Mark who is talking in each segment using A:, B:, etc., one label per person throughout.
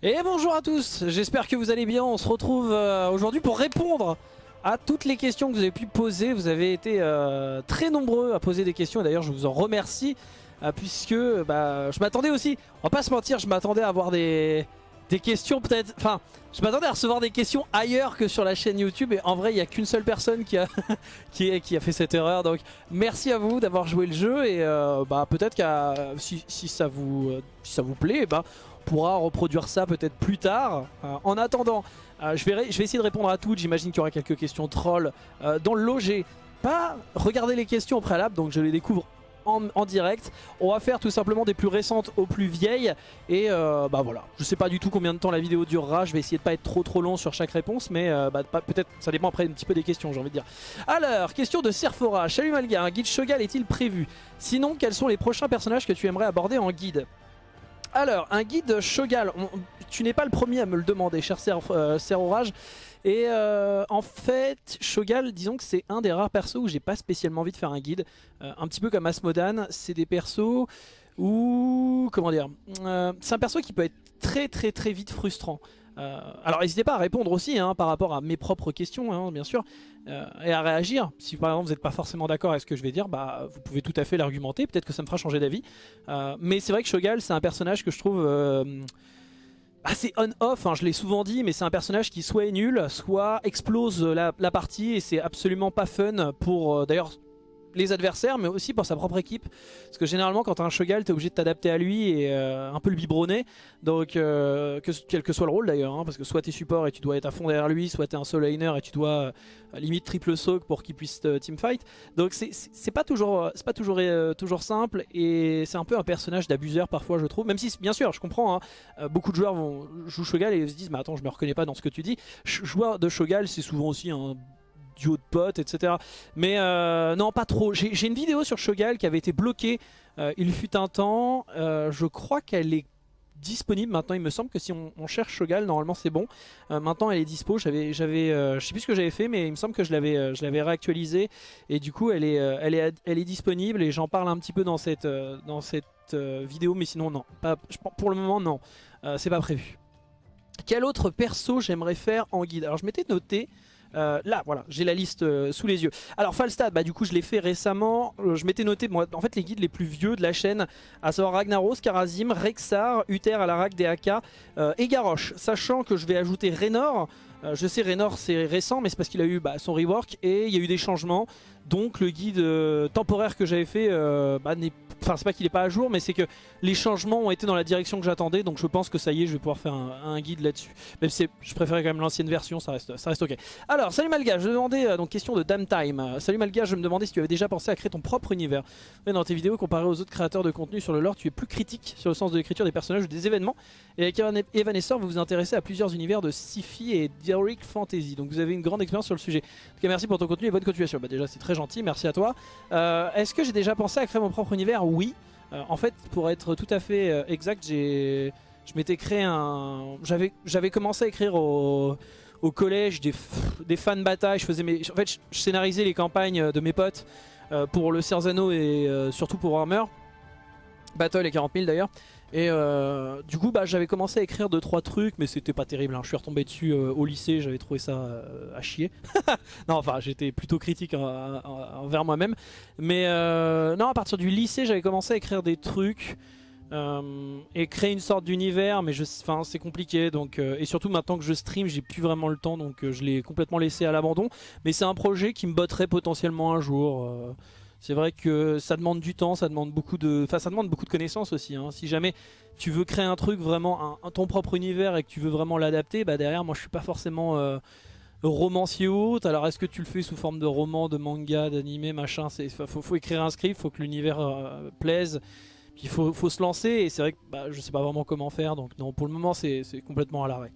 A: Et bonjour à tous, j'espère que vous allez bien. On se retrouve euh, aujourd'hui pour répondre à toutes les questions que vous avez pu poser. Vous avez été euh, très nombreux à poser des questions et d'ailleurs je vous en remercie euh, puisque bah, je m'attendais aussi, on va pas se mentir, je m'attendais à avoir des, questions peut-être, enfin je m'attendais à recevoir des questions ailleurs que sur la chaîne YouTube et en vrai il n'y a qu'une seule personne qui a, qui, qui, a fait cette erreur donc merci à vous d'avoir joué le jeu et bah, peut-être que si, si, ça vous, si ça vous plaît, bah, pourra reproduire ça peut-être plus tard. Euh, en attendant, euh, je, vais essayer de répondre à toutes. J'imagine qu'il y aura quelques questions trolls. Euh, dans le j'ai pas regardé les questions au préalable, donc je les découvre en, direct. On va faire tout simplement des plus récentes aux plus vieilles. Et bah voilà, je sais pas du tout combien de temps la vidéo durera. Je vais essayer de pas être trop trop long sur chaque réponse, mais bah, peut-être ça dépend après un petit peu des questions, j'ai envie de dire. Alors, question de Serfora. Salut Malga, un guide Shogal est-il prévu? Sinon, quels sont les prochains personnages que tu aimerais aborder en guide? Alors, un guide Shogal, tu n'es pas le premier à me le demander, cher Ser, euh, Orage. Et euh, en fait, Shogal, disons que c'est un des rares persos où j'ai pas spécialement envie de faire un guide. Euh, un petit peu comme Asmodan, c'est des persos où... Comment dire C'est un perso qui peut être très très très vite frustrant. Euh, alors n'hésitez pas à répondre aussi hein, par rapport à mes propres questions, hein, bien sûr, euh, et à réagir. Si par exemple vous n'êtes pas forcément d'accord avec ce que je vais dire, bah, vous pouvez tout à fait l'argumenter, peut-être que ça me fera changer d'avis. Euh, mais c'est vrai que Shogal, c'est un personnage que je trouve assez on-off, hein, je l'ai souvent dit, mais c'est un personnage qui soit est nul, soit explose la, la partie, et c'est absolument pas fun pour... D'ailleurs, les adversaires, mais aussi pour sa propre équipe. Parce que généralement, quand tu as un Shogal, tu es obligé de t'adapter à lui et euh, un peu le biberonner. Donc, euh, que, quel que soit le rôle d'ailleurs, hein, parce que soit tu es support et tu dois être à fond derrière lui, soit tu es un solo laner et tu dois euh, limite triple soak pour qu'il puisse teamfight. Donc, c'est pas toujours, pas toujours, toujours simple et c'est un peu un personnage d'abuseur parfois, je trouve. Même si, bien sûr, je comprends, hein, beaucoup de joueurs vont jouer Shogal et se disent, mais attends, je me reconnais pas dans ce que tu dis. joueur de Shogal, c'est souvent aussi un duo de potes, etc. Mais euh, non, pas trop. J'ai une vidéo sur Shogal qui avait été bloquée. Euh, il fut un temps. Euh, je crois qu'elle est disponible maintenant. Il me semble que si on, cherche Shogal, normalement c'est bon. maintenant elle est dispo. J'avais, j'avais, je sais plus ce que j'avais fait, mais il me semble que je l'avais, je l'avais réactualisé et du coup elle est, elle est, elle est disponible et j'en parle un petit peu dans cette, dans cette vidéo. Mais sinon non, pas, pour le moment non, c'est pas prévu. Quel autre perso j'aimerais faire en guide? Alors je m'étais noté euh, là, voilà, j'ai la liste euh, sous les yeux. Alors Falstad, bah du coup je l'ai fait récemment. Euh, je m'étais noté, moi, en fait les guides les plus vieux de la chaîne, à savoir Ragnaros, Karazim, Rexar, Uther à la RAC, DAK et Garrosh. Sachant que je vais ajouter Raynor. je sais Raynor c'est récent mais c'est parce qu'il a eu bah, son rework et il y a eu des changements. Donc le guide temporaire que j'avais fait bah, n'est Enfin, c'est pas qu'il est pas à jour, mais c'est que les changements ont été dans la direction que j'attendais. Donc je pense que ça y est, je vais pouvoir faire un, guide là-dessus. Même si je préférais quand même l'ancienne version, ça reste, ça reste ok. Alors, salut Malga, je me demandais, euh, donc question de Dame Time. Euh, salut Malga, je me demandais si tu avais déjà pensé à créer ton propre univers. dans tes vidéos, comparé aux autres créateurs de contenu sur le lore, tu es plus critique sur le sens de l'écriture des personnages ou des événements. Et avec Evanescence, vous vous intéressez à plusieurs univers de sci-fi et d'heroic fantasy. Donc vous avez une grande expérience sur le sujet. En tout cas, merci pour ton contenu et bonne continuation. Bah déjà, c'est très gentil, merci à toi. Euh, est-ce que j'ai déjà pensé à créer mon propre univers? Oui. Euh, en fait, pour être tout à fait euh, exact, je m'étais créé un, j'avais, commencé à écrire au, collège des, des fans batailles. Je faisais en fait, je, scénarisais les campagnes de mes potes euh, pour le Cerzano et surtout pour Warhammer. Battle et 40 000 d'ailleurs. Et euh, du coup, bah, j'avais commencé à écrire 2-3 trucs, mais c'était pas terrible. Hein. Je suis retombé dessus euh, au lycée, j'avais trouvé ça euh, à chier. non, enfin, j'étais plutôt critique envers moi-même. Mais non, à partir du lycée, j'avais commencé à écrire des trucs et créer une sorte d'univers, mais c'est compliqué. Donc, et surtout maintenant que je stream, j'ai plus vraiment le temps, donc je l'ai complètement laissé à l'abandon. Mais c'est un projet qui me botterait potentiellement un jour. C'est vrai que ça demande du temps, ça demande beaucoup de, enfin ça demande beaucoup de connaissances aussi. Hein. Si jamais tu veux créer un truc vraiment, ton propre univers et que tu veux vraiment l'adapter, bah derrière moi je suis pas forcément euh, romancier ou autre. Alors est-ce que tu le fais sous forme de roman, de manga, d'animé, machin? C'est faut, écrire un script, faut que l'univers euh, plaise. Puis il faut, faut, se lancer et c'est vrai que bah, je sais pas vraiment comment faire. Donc non, pour le moment c'est complètement à l'arrêt.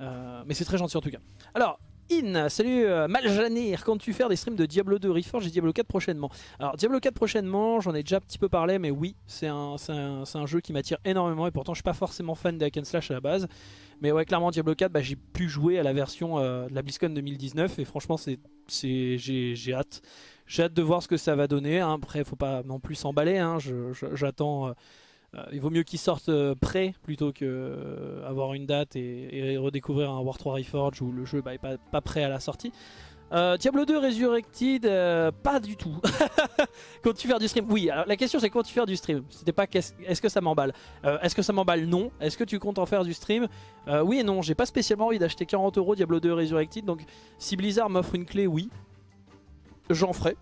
A: Euh, mais c'est très gentil en tout cas. Alors In, salut euh, Maljanir, comptes-tu faire des streams de Diablo 2 Reforged et Diablo 4 prochainement Alors Diablo 4 prochainement, j'en ai déjà un petit peu parlé, mais oui, c'est un, un, jeu qui m'attire énormément et pourtant je suis pas forcément fan de hack slash à la base. Mais ouais, clairement Diablo 4, bah, j'ai pu jouer à la version euh, de la BlizzCon 2019 et franchement j'ai hâte. J'ai hâte de voir ce que ça va donner. Hein. Après, faut pas non plus s'emballer, hein. j'attends... Euh, il vaut mieux qu'ils sortent prêts plutôt que avoir une date et, redécouvrir un War 3 Reforge où le jeu bah, est pas, prêt à la sortie. Euh, Diablo 2 Resurrected, euh, pas du tout. Comptes-tu faire du stream Oui, la question c'est quand tu faire du stream C'était pas est-ce que ça m'emballe? Euh, Est-ce que ça m'emballe? Non. Est-ce que tu comptes en faire du stream? Oui et non, j'ai pas spécialement envie d'acheter 40 euros Diablo 2 Resurrected, donc si Blizzard m'offre une clé, oui, j'en ferai.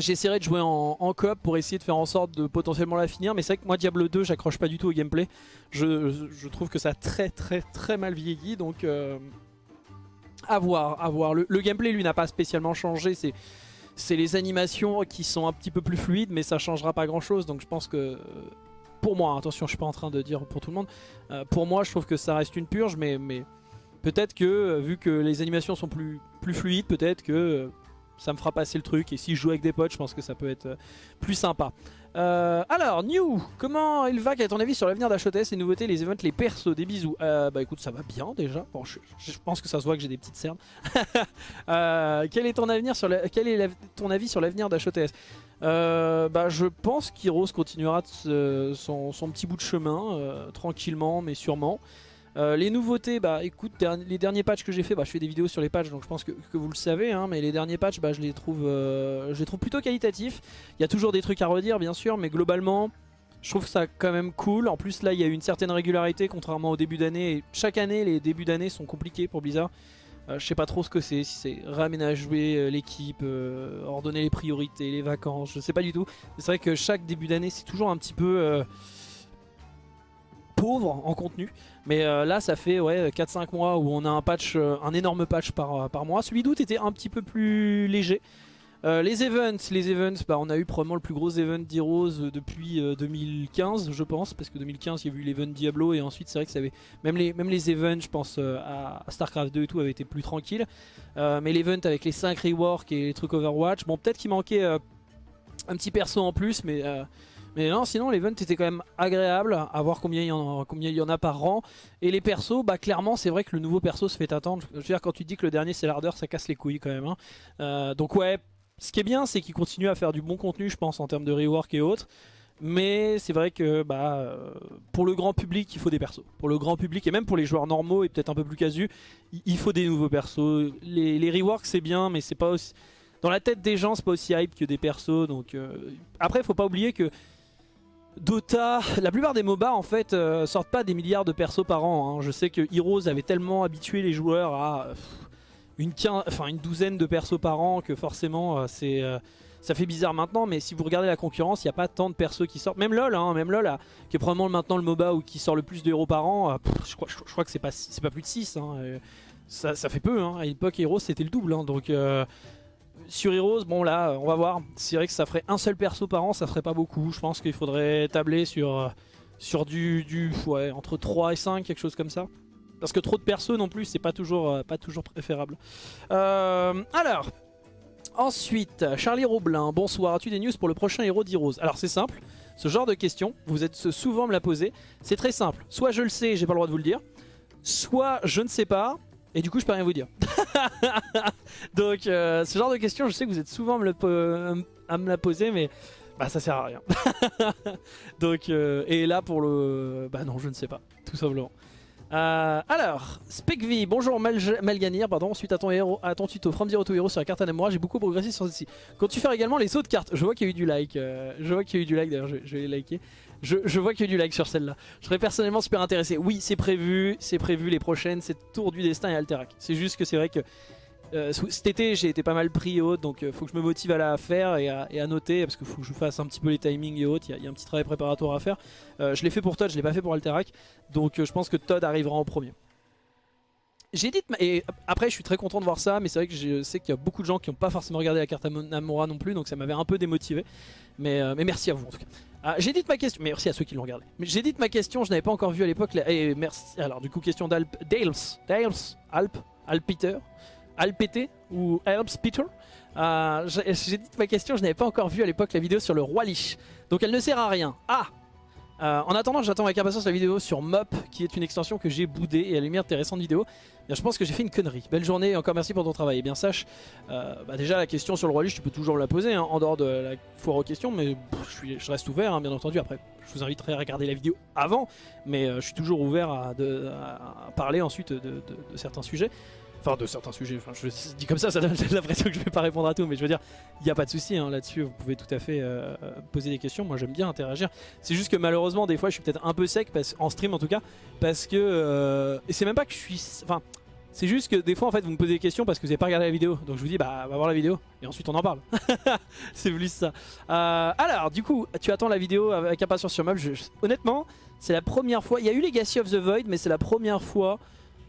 A: J'essaierai de jouer en, coop pour essayer de faire en sorte de potentiellement la finir, mais c'est vrai que moi Diablo 2 j'accroche pas du tout au gameplay. Je, trouve que ça a très très très mal vieilli, donc à voir, à voir. Le, gameplay lui n'a pas spécialement changé, c'est les animations qui sont un petit peu plus fluides mais ça changera pas grand chose donc je pense que pour moi, attention je suis pas en train de dire pour tout le monde, euh, pour moi je trouve que ça reste une purge mais, mais peut-être que euh, vu que les animations sont plus, plus fluides peut-être que euh, ça me fera passer le truc et si je joue avec des potes je pense que ça peut être plus sympa. Euh, alors, New, comment il va Quel est ton avis sur l'avenir d'HOTS, les nouveautés, les events, les persos Des bisous? Euh, bah écoute, ça va bien déjà. Je, pense que ça se voit que j'ai des petites cernes. euh, quel est ton avenir sur quel est ton avis sur l'avenir d'HOTS euh, bah, je pense qu'Heroes continuera son, petit bout de chemin, euh, tranquillement mais sûrement. Euh, les nouveautés, bah écoute, les derniers patchs que j'ai fait, bah, je fais des vidéos sur les patchs donc je pense que, vous le savez, hein, mais les derniers patchs, bah, je, les trouve, euh, je les trouve plutôt qualitatifs. Il y a toujours des trucs à redire bien sûr, mais globalement, je trouve ça quand même cool. En plus là, il y a une certaine régularité contrairement au début d'année. Chaque année, les débuts d'année sont compliqués pour Blizzard. Euh, je sais pas trop ce que c'est, si c'est réaménager l'équipe, ordonner les priorités, les vacances, je sais pas du tout. C'est vrai que chaque début d'année, c'est toujours un petit peu pauvre en contenu. Mais euh, là, ça fait ouais, 4-5 mois où on a un patch, euh, un énorme patch par, euh, par mois. Celui d'août était un petit peu plus léger. les events, les events, bah, on a eu probablement le plus gros event d'Heroes depuis 2015, je pense, parce que 2015 il y a eu l'event Diablo et ensuite c'est vrai que ça avait même les même les events, je pense à, Starcraft 2 et tout, avaient été plus tranquilles. mais l'event avec les 5 reworks et les trucs Overwatch, bon peut-être qu'il manquait un petit perso en plus, mais mais non, sinon l'event était quand même agréable à voir combien il y en a, combien il y en a par rang. Et les persos, bah clairement c'est vrai que le nouveau perso se fait attendre. Je veux dire quand tu dis que le dernier c'est l'ardeur, ça casse les couilles quand même. Hein. Euh, donc ouais, ce qui est bien c'est qu'il continue à faire du bon contenu je pense en termes de rework et autres. Mais c'est vrai que bah, pour le grand public, il faut des persos. Pour le grand public et même pour les joueurs normaux et peut-être un peu plus casus, il faut des nouveaux persos. Les, reworks c'est bien, mais c'est pas. Dans la tête des gens, c'est pas aussi hype que des persos. Donc euh... Après, faut pas oublier que Dota, la plupart des MOBA en fait euh, sortent pas des milliards de persos par an. Hein. Je sais que Heroes avait tellement habitué les joueurs à une, une douzaine de persos par an que forcément euh, c'est euh, ça fait bizarre maintenant. Mais si vous regardez la concurrence, il n'y a pas tant de persos qui sortent. Même LoL, hein, même LoL qui est probablement maintenant le MOBA où qui sort le plus de héros par an. je, crois, que c'est pas, pas plus de 6. Hein, ça, ça, fait peu. À l'époque Heroes c'était le double. Donc sur Heroes, bon là, on va voir. C'est vrai que ça ferait un seul perso par an, ça ferait pas beaucoup. Je pense qu'il faudrait tabler sur, euh, sur du, du ouais, entre 3 et 5, quelque chose comme ça. Parce que trop de persos non plus, c'est pas toujours, euh, pas toujours préférable. Euh, alors, ensuite, Charlie Roblin, bonsoir. As-tu des news pour le prochain héros d'Heroes? Alors c'est simple, ce genre de question, vous êtes souvent me la poser. C'est très simple, soit je le sais, j'ai pas le droit de vous le dire. Soit je ne sais pas, et du coup, je peux rien vous dire. Donc, euh, ce genre de questions, je sais que vous êtes souvent à me, la poser, mais bah, ça sert à rien. Donc, euh, et là, pour le... Bah non, je ne sais pas, tout simplement. Euh, alors, Specv, bonjour Malganir, pardon, suite à ton, héros, à ton tuto From Zero to Hero sur la carte Anamura, j'ai beaucoup progressé sur celle-ci. Quand tu fais également les autres cartes, je vois qu'il y a eu du like, je vois qu'il y a eu du like d'ailleurs, je, je, vais les liker. Je, vois qu'il y a du like sur celle-là. Je serais personnellement super intéressé. Oui, c'est prévu, c'est prévu les prochaines, c'est Tour du Destin et Alterac. C'est juste que c'est vrai que euh, cet été j'ai été pas mal pris haute donc euh, faut que je me motive à la faire et à, noter parce qu'il faut que je fasse un petit peu les timings et autres, il y, a un petit travail préparatoire à faire. Euh, je l'ai fait pour Todd, je l'ai pas fait pour Alterac donc je pense que Todd arrivera en premier. J'ai dit, et après je suis très content de voir ça, mais c'est vrai que je sais qu'il y a beaucoup de gens qui n'ont pas forcément regardé la carte Namora non plus, donc ça m'avait un peu démotivé. Mais, mais merci à vous en tout cas. Ah, j'ai dit ma question, merci à ceux qui l'ont regardé. Mais j'ai dit ma question, je n'avais pas encore vu à l'époque. Et merci. Alors du coup question d'Alp, Dales, Dales, Alp, Alpeter, Alpété ou Alps Peter. Euh, j'ai dit ma question, je n'avais pas encore vu à l'époque la vidéo sur le roi Lich. Donc elle ne sert à rien. Ah Euh, en attendant, j'attends avec impatience la vidéo sur Mop, qui est une extension que j'ai boudée et à la lumière de tes récentes vidéos. Je pense que j'ai fait une connerie. Belle journée et encore merci pour ton travail. Et bien sache, euh, bah, déjà la question sur le roi Lich, tu peux toujours la poser hein, en dehors de la foire aux questions, mais je, reste ouvert, hein, bien entendu. Après, je vous inviterai à regarder la vidéo avant, mais euh, je suis toujours ouvert à, parler ensuite de certains sujets. Enfin, de certains sujets. Je dis comme ça, ça donne l'impression que je vais pas répondre à tout. Mais je veux dire, il n'y a pas de souci hein, là-dessus. Vous pouvez tout à fait euh, poser des questions. Moi, j'aime bien interagir. C'est juste que malheureusement, des fois, je suis peut-être un peu sec, en stream en tout cas. Parce que. Euh, et c'est même pas que je suis. Enfin. C'est juste que des fois en fait vous me posez des questions parce que vous n'avez pas regardé la vidéo Donc je vous dis bah va voir la vidéo et ensuite on en parle C'est plus ça euh, Alors du coup tu attends la vidéo avec impatience sur Mob Honnêtement c'est la première fois Il y a eu Legacy of the Void mais c'est la première fois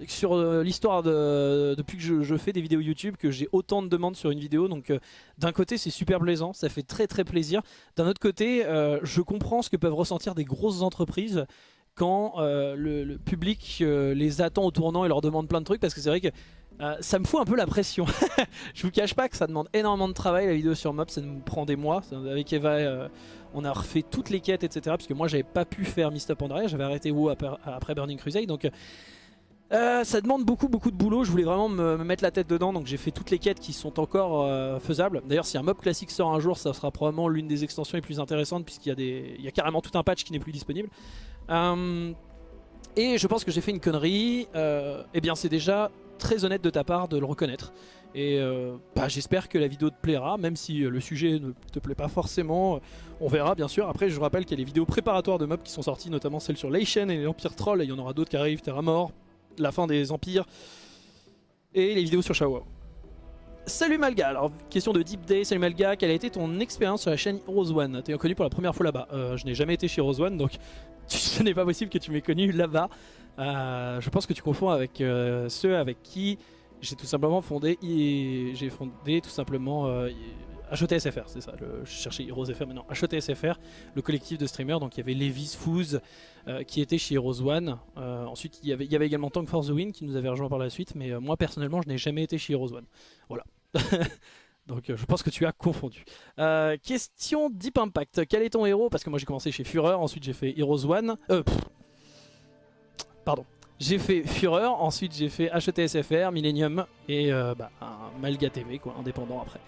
A: sur euh, l'histoire de, depuis que je, fais des vidéos YouTube que j'ai autant de demandes sur une vidéo. Donc euh, d'un côté c'est super plaisant ça fait très très plaisir. D'un autre côté euh, je comprends ce que peuvent ressentir des grosses entreprises quand euh, le, public euh, les attend au tournant et leur demande plein de trucs parce que c'est vrai que ça me fout un peu la pression. Je vous cache pas que ça demande énormément de travail la vidéo sur Mob ça nous prend des mois. Avec Eva on a refait toutes les quêtes etc parce que moi j'avais pas pu faire Mist Up Andrea j'avais arrêté WoW après, après Burning Crusade. Donc euh, ça demande beaucoup beaucoup de boulot, je voulais vraiment me, me mettre la tête dedans donc j'ai fait toutes les quêtes qui sont encore euh, faisables. D'ailleurs si un mob classique sort un jour ça sera probablement l'une des extensions les plus intéressantes puisqu'il y, a des... Carrément tout un patch qui n'est plus disponible. Euh, et je pense que j'ai fait une connerie, et eh bien c'est déjà très honnête de ta part de le reconnaître. Et bah, j'espère que la vidéo te plaira, même si le sujet ne te plaît pas forcément. On verra bien sûr. Après je vous rappelle qu'il y a les vidéos préparatoires de mobs qui sont sorties, notamment celle sur Leishen et l'Empire Troll. Il y en aura d'autres qui arrivent, Terra Mort, la fin des empires et les vidéos sur Shawa. Salut Malga, alors question de Deep Day, salut Malga, quelle a été ton expérience sur la chaîne Heroes One? T'es connu pour la première fois là-bas, euh, je n'ai jamais été chez Heroes One donc ce n'est pas possible que tu m'aies connu là-bas. Euh, je pense que tu confonds avec euh, ceux avec qui j'ai tout simplement fondé, j'ai fondé tout simplement HOTSFR, c'est ça, je cherchais Heroes FR maintenant, HOTSFR, le collectif de streamers, donc il y avait Levis Fouz euh, qui était chez Heroes One, euh, ensuite il y, avait, également Tank for the Win qui nous avait rejoint par la suite, mais euh, moi personnellement je n'ai jamais été chez Heroes One, voilà. Donc je pense que tu as confondu. Question Deep Impact. Quel est ton héros? Parce que moi j'ai commencé chez Fureur, ensuite j'ai fait Heroes One. Pardon. J'ai fait Fureur, ensuite j'ai fait HETSFR, Millennium et bah, Malga TV, quoi, indépendant après.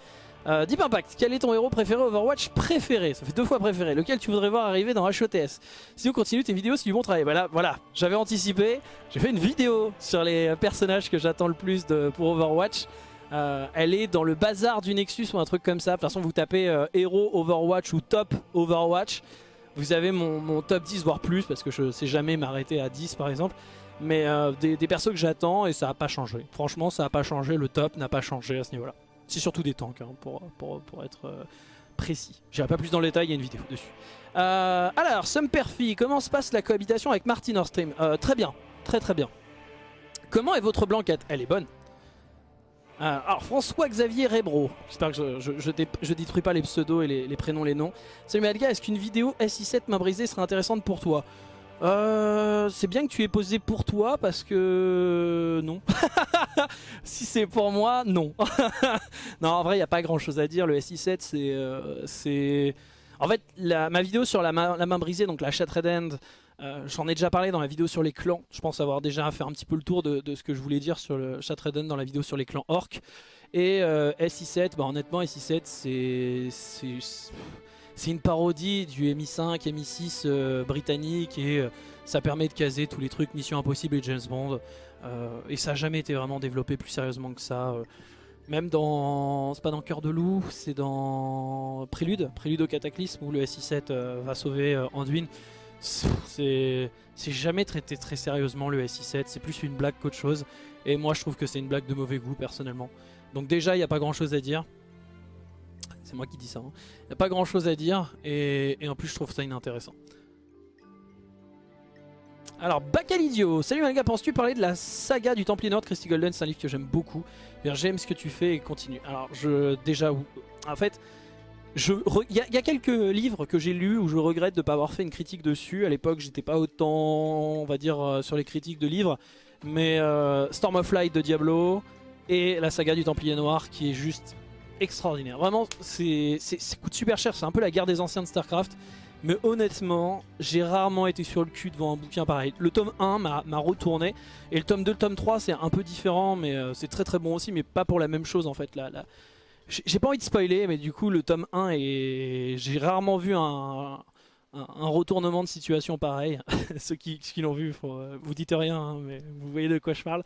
A: Euh, Deep Impact, quel est ton héros préféré Overwatch préféré? Ça fait deux fois préféré. Lequel tu voudrais voir arriver dans HOTS Si on continue tes vidéos, c'est du bon travail. Voilà, voilà. j'avais anticipé. J'ai fait une vidéo sur les personnages que j'attends le plus de, pour Overwatch. Euh, elle est dans le bazar du Nexus ou un truc comme ça. De toute façon, vous tapez euh, héros Overwatch ou top Overwatch. Vous avez mon, mon, top 10 voire plus parce que je sais jamais m'arrêter à 10 par exemple. Mais euh, des, des, persos que j'attends et ça n'a pas changé. Franchement, ça n'a pas changé. Le top n'a pas changé à ce niveau-là. C'est surtout des tanks hein, pour, pour, pour, être euh, précis. J'irai pas plus dans le détail, il y a une vidéo dessus. Euh, alors, Sumperfi, comment se passe la cohabitation avec Martin stream euh, Très bien, très très bien. Comment est votre blanquette? Elle est bonne. Euh, alors, François-Xavier Rebro, j'espère que je, je, je, détruis pas les pseudos et les, prénoms, les noms. Salut Malga, est-ce qu'une vidéo SI7 main brisée serait intéressante pour toi? C'est bien que tu aies posé pour toi parce que non. si c'est pour moi, non. non, en vrai, il n'y a pas grand chose à dire. Le SI7, c'est. Euh, en fait, ma vidéo sur la main, brisée, donc la Shattered End, euh, j'en ai déjà parlé dans la vidéo sur les clans. Je pense avoir déjà fait un petit peu le tour de, ce que je voulais dire sur le Shattered End dans la vidéo sur les clans Orc. Et euh, SI7, bah, honnêtement, SI7, c'est c'est une parodie du MI5, MI6 euh, britannique et euh, ça permet de caser tous les trucs Mission Impossible et James Bond. Euh, et ça n'a jamais été vraiment développé plus sérieusement que ça. Même dans. C'est pas dans Cœur de Loup, c'est dans Prélude, Prélude au Cataclysme où le SI7 euh, va sauver Anduin. C'est jamais traité très sérieusement le SI7, c'est plus une blague qu'autre chose. Et moi je trouve que c'est une blague de mauvais goût personnellement. Donc déjà il n'y a pas grand chose à dire c'est moi qui dis ça. Il hein. n'y a pas grand chose à dire et, en plus je trouve ça inintéressant. Alors Bacalidio, salut Malga, penses-tu parler de la saga du Templier Nord Christy Golden? C'est un livre que j'aime beaucoup. J'aime ce que tu fais et continue. Alors je déjà en fait il y, y, a quelques livres que j'ai lus où je regrette de ne pas avoir fait une critique dessus. À l'époque, j'étais pas autant, on va dire, euh, sur les critiques de livres. Mais euh, Storm of Light de Diablo et la saga du Templier Noir qui est juste extraordinaire. Vraiment, c'est coûte super cher. C'est un peu la guerre des anciens de StarCraft. Mais honnêtement, j'ai rarement été sur le cul devant un bouquin pareil. Le tome 1 m'a retourné. Et le tome 2, le tome 3, c'est un peu différent, mais euh, c'est très très bon aussi, mais pas pour la même chose en fait. Là, là. J'ai pas envie de spoiler, mais du coup, le tome 1 et J'ai rarement vu un, un, retournement de situation pareil. Ceux qui, qui l'ont vu, euh, vous dites rien, hein, mais vous voyez de quoi je parle.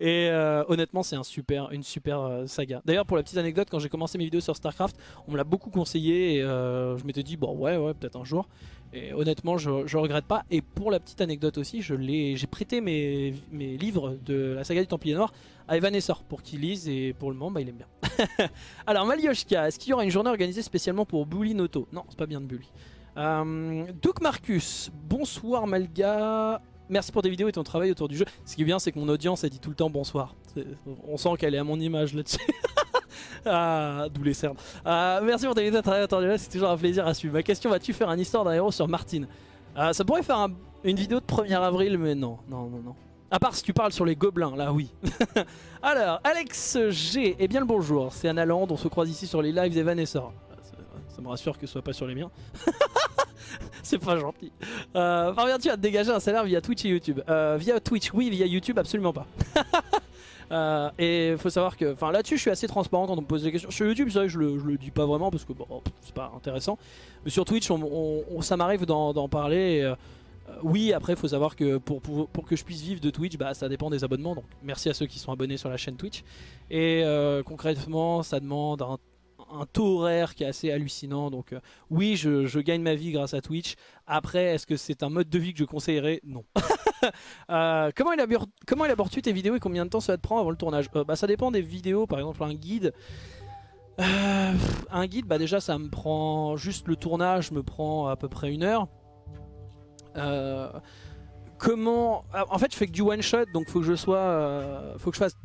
A: Et euh, honnêtement, c'est un super, une super euh, saga. D'ailleurs, pour la petite anecdote, quand j'ai commencé mes vidéos sur StarCraft, on me l'a beaucoup conseillé et je m'étais dit, bon, ouais, ouais, peut-être un jour. Et honnêtement, je, je regrette pas. Et pour la petite anecdote aussi, j'ai prêté mes, mes, livres de la saga du Templier Noir à Evan Essor pour qu'il lise et pour le moment, bah, il aime bien. Alors, Malioshka, est-ce qu'il y aura une journée organisée spécialement pour Bully Noto? Non, c'est pas bien de Bully. Euh, Marcus, bonsoir Malga. Merci pour tes vidéos et ton travail autour du jeu. Ce qui est bien, c'est que mon audience a dit tout le temps bonsoir. On sent qu'elle est à mon image là-dessus. ah, d'où les cernes. Ah, merci pour tes vidéos travail autour du jeu. C'est toujours un plaisir à suivre. Ma question vas-tu faire un histoire d'un héros sur Martine? Ah, Ça pourrait faire une vidéo de 1er avril, mais non, non, non, non. À part si tu parles sur les gobelins, là oui. Alors, Alex G, eh bien le bonjour, c'est Anna Land, on se croise ici sur les lives et Vanessa. Ça me rassure que ce soit pas sur les miens. c'est pas gentil. Euh, Parviens-tu à te dégager un salaire via Twitch et YouTube euh, Via Twitch, oui. Via YouTube, absolument pas. euh, et faut savoir que, enfin là-dessus, je suis assez transparent quand on me pose des questions. Sur YouTube, que je le, je le dis pas vraiment parce que bon, c'est pas intéressant. Mais sur Twitch, on, ça m'arrive d'en parler. Euh, oui, après, faut savoir que pour, que je puisse vivre de Twitch, bah, ça dépend des abonnements. Donc, merci à ceux qui sont abonnés sur la chaîne Twitch. Et concrètement, ça demande un un taux horaire qui est assez hallucinant. Donc euh, oui, je, gagne ma vie grâce à Twitch. Après, est-ce que c'est un mode de vie que je conseillerais? Non. euh, comment, élabores-tu tes vidéos et combien de temps ça te prendre avant le tournage? Euh, bah, Ça dépend des vidéos. Par exemple, un guide... Un guide, bah déjà ça me prend... Juste le tournage me prend à peu près une heure. comment... En fait, je fais que du one shot, donc faut que je sois... faut que je fasse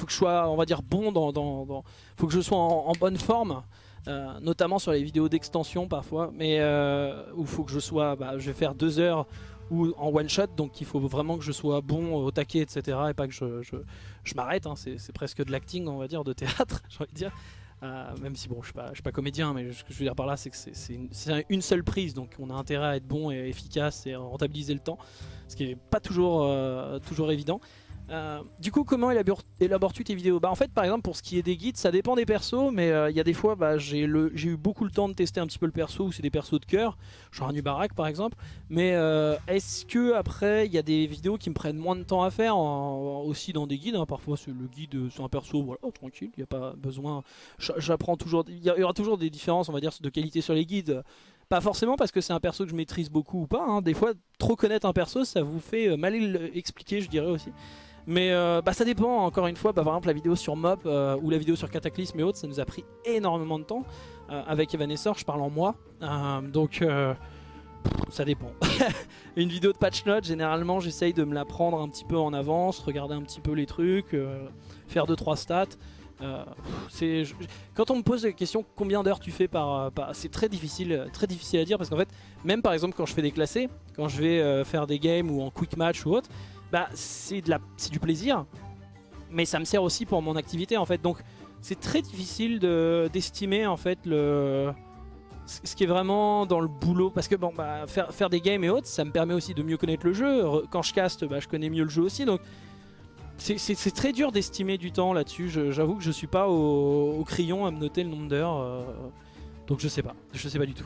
A: faut que je sois, on va dire, bon dans... faut que je sois en, bonne forme. Euh, notamment sur les vidéos d'extension parfois, mais euh, où il faut que je sois, bah, je vais faire deux heures ou en one shot, donc il faut vraiment que je sois bon au taquet, etc. Et pas que je, m'arrête, hein. c'est presque de l'acting, on va dire, de théâtre, j'ai envie de dire. Euh, même si bon, je suis pas, suis pas comédien, mais ce que je veux dire par là, c'est que c'est une, seule prise, donc on a intérêt à être bon et efficace et rentabiliser le temps, ce qui est pas toujours, toujours évident. Euh, du coup, comment élabores-tu tes vidéos? Bah en fait, par exemple, pour ce qui est des guides, ça dépend des persos, mais euh, il y a des fois, bah, j'ai eu beaucoup le temps de tester un petit peu le perso, où c'est des persos de cœur, genre un Nubarak par exemple. Mais euh, est-ce que après, il y a des vidéos qui me prennent moins de temps à faire, aussi dans des guides hein? Parfois, le guide, c'est un perso, oh, tranquille, il n'y a pas besoin. J'apprends toujours, il y, aura toujours des différences, on va dire, de qualité sur les guides. Pas forcément parce que c'est un perso que je maîtrise beaucoup ou pas. Hein. Des fois, trop connaître un perso, ça vous fait mal expliquer, je dirais aussi. Mais euh, bah, ça dépend, encore une fois, bah, par exemple la vidéo sur Mop euh, ou la vidéo sur Cataclysme et autres, ça nous a pris énormément de temps. Euh, avec Evanessor, je parle en moi. donc ça dépend. Une vidéo de patch note, généralement j'essaye de me la prendre un petit peu en avance, regarder un petit peu les trucs, faire 2-3 stats. quand on me pose la question combien d'heures tu fais par, c'est très difficile très difficile à dire parce qu'en fait même par exemple quand je fais des classés quand je vais faire des games ou en quick match ou autre bah, c'est du plaisir, mais ça me sert aussi pour mon activité en fait. Donc c'est très difficile d'estimer en fait le ce qui est vraiment dans le boulot. Parce que bon bah faire, faire des games et autres ça me permet aussi de mieux connaître le jeu. Quand je caste bah, je connais mieux le jeu aussi. Donc c'est très dur d'estimer du temps là-dessus. J'avoue que je suis pas au, crayon à me noter le nombre d'heures euh, donc je sais pas. Je sais pas du tout.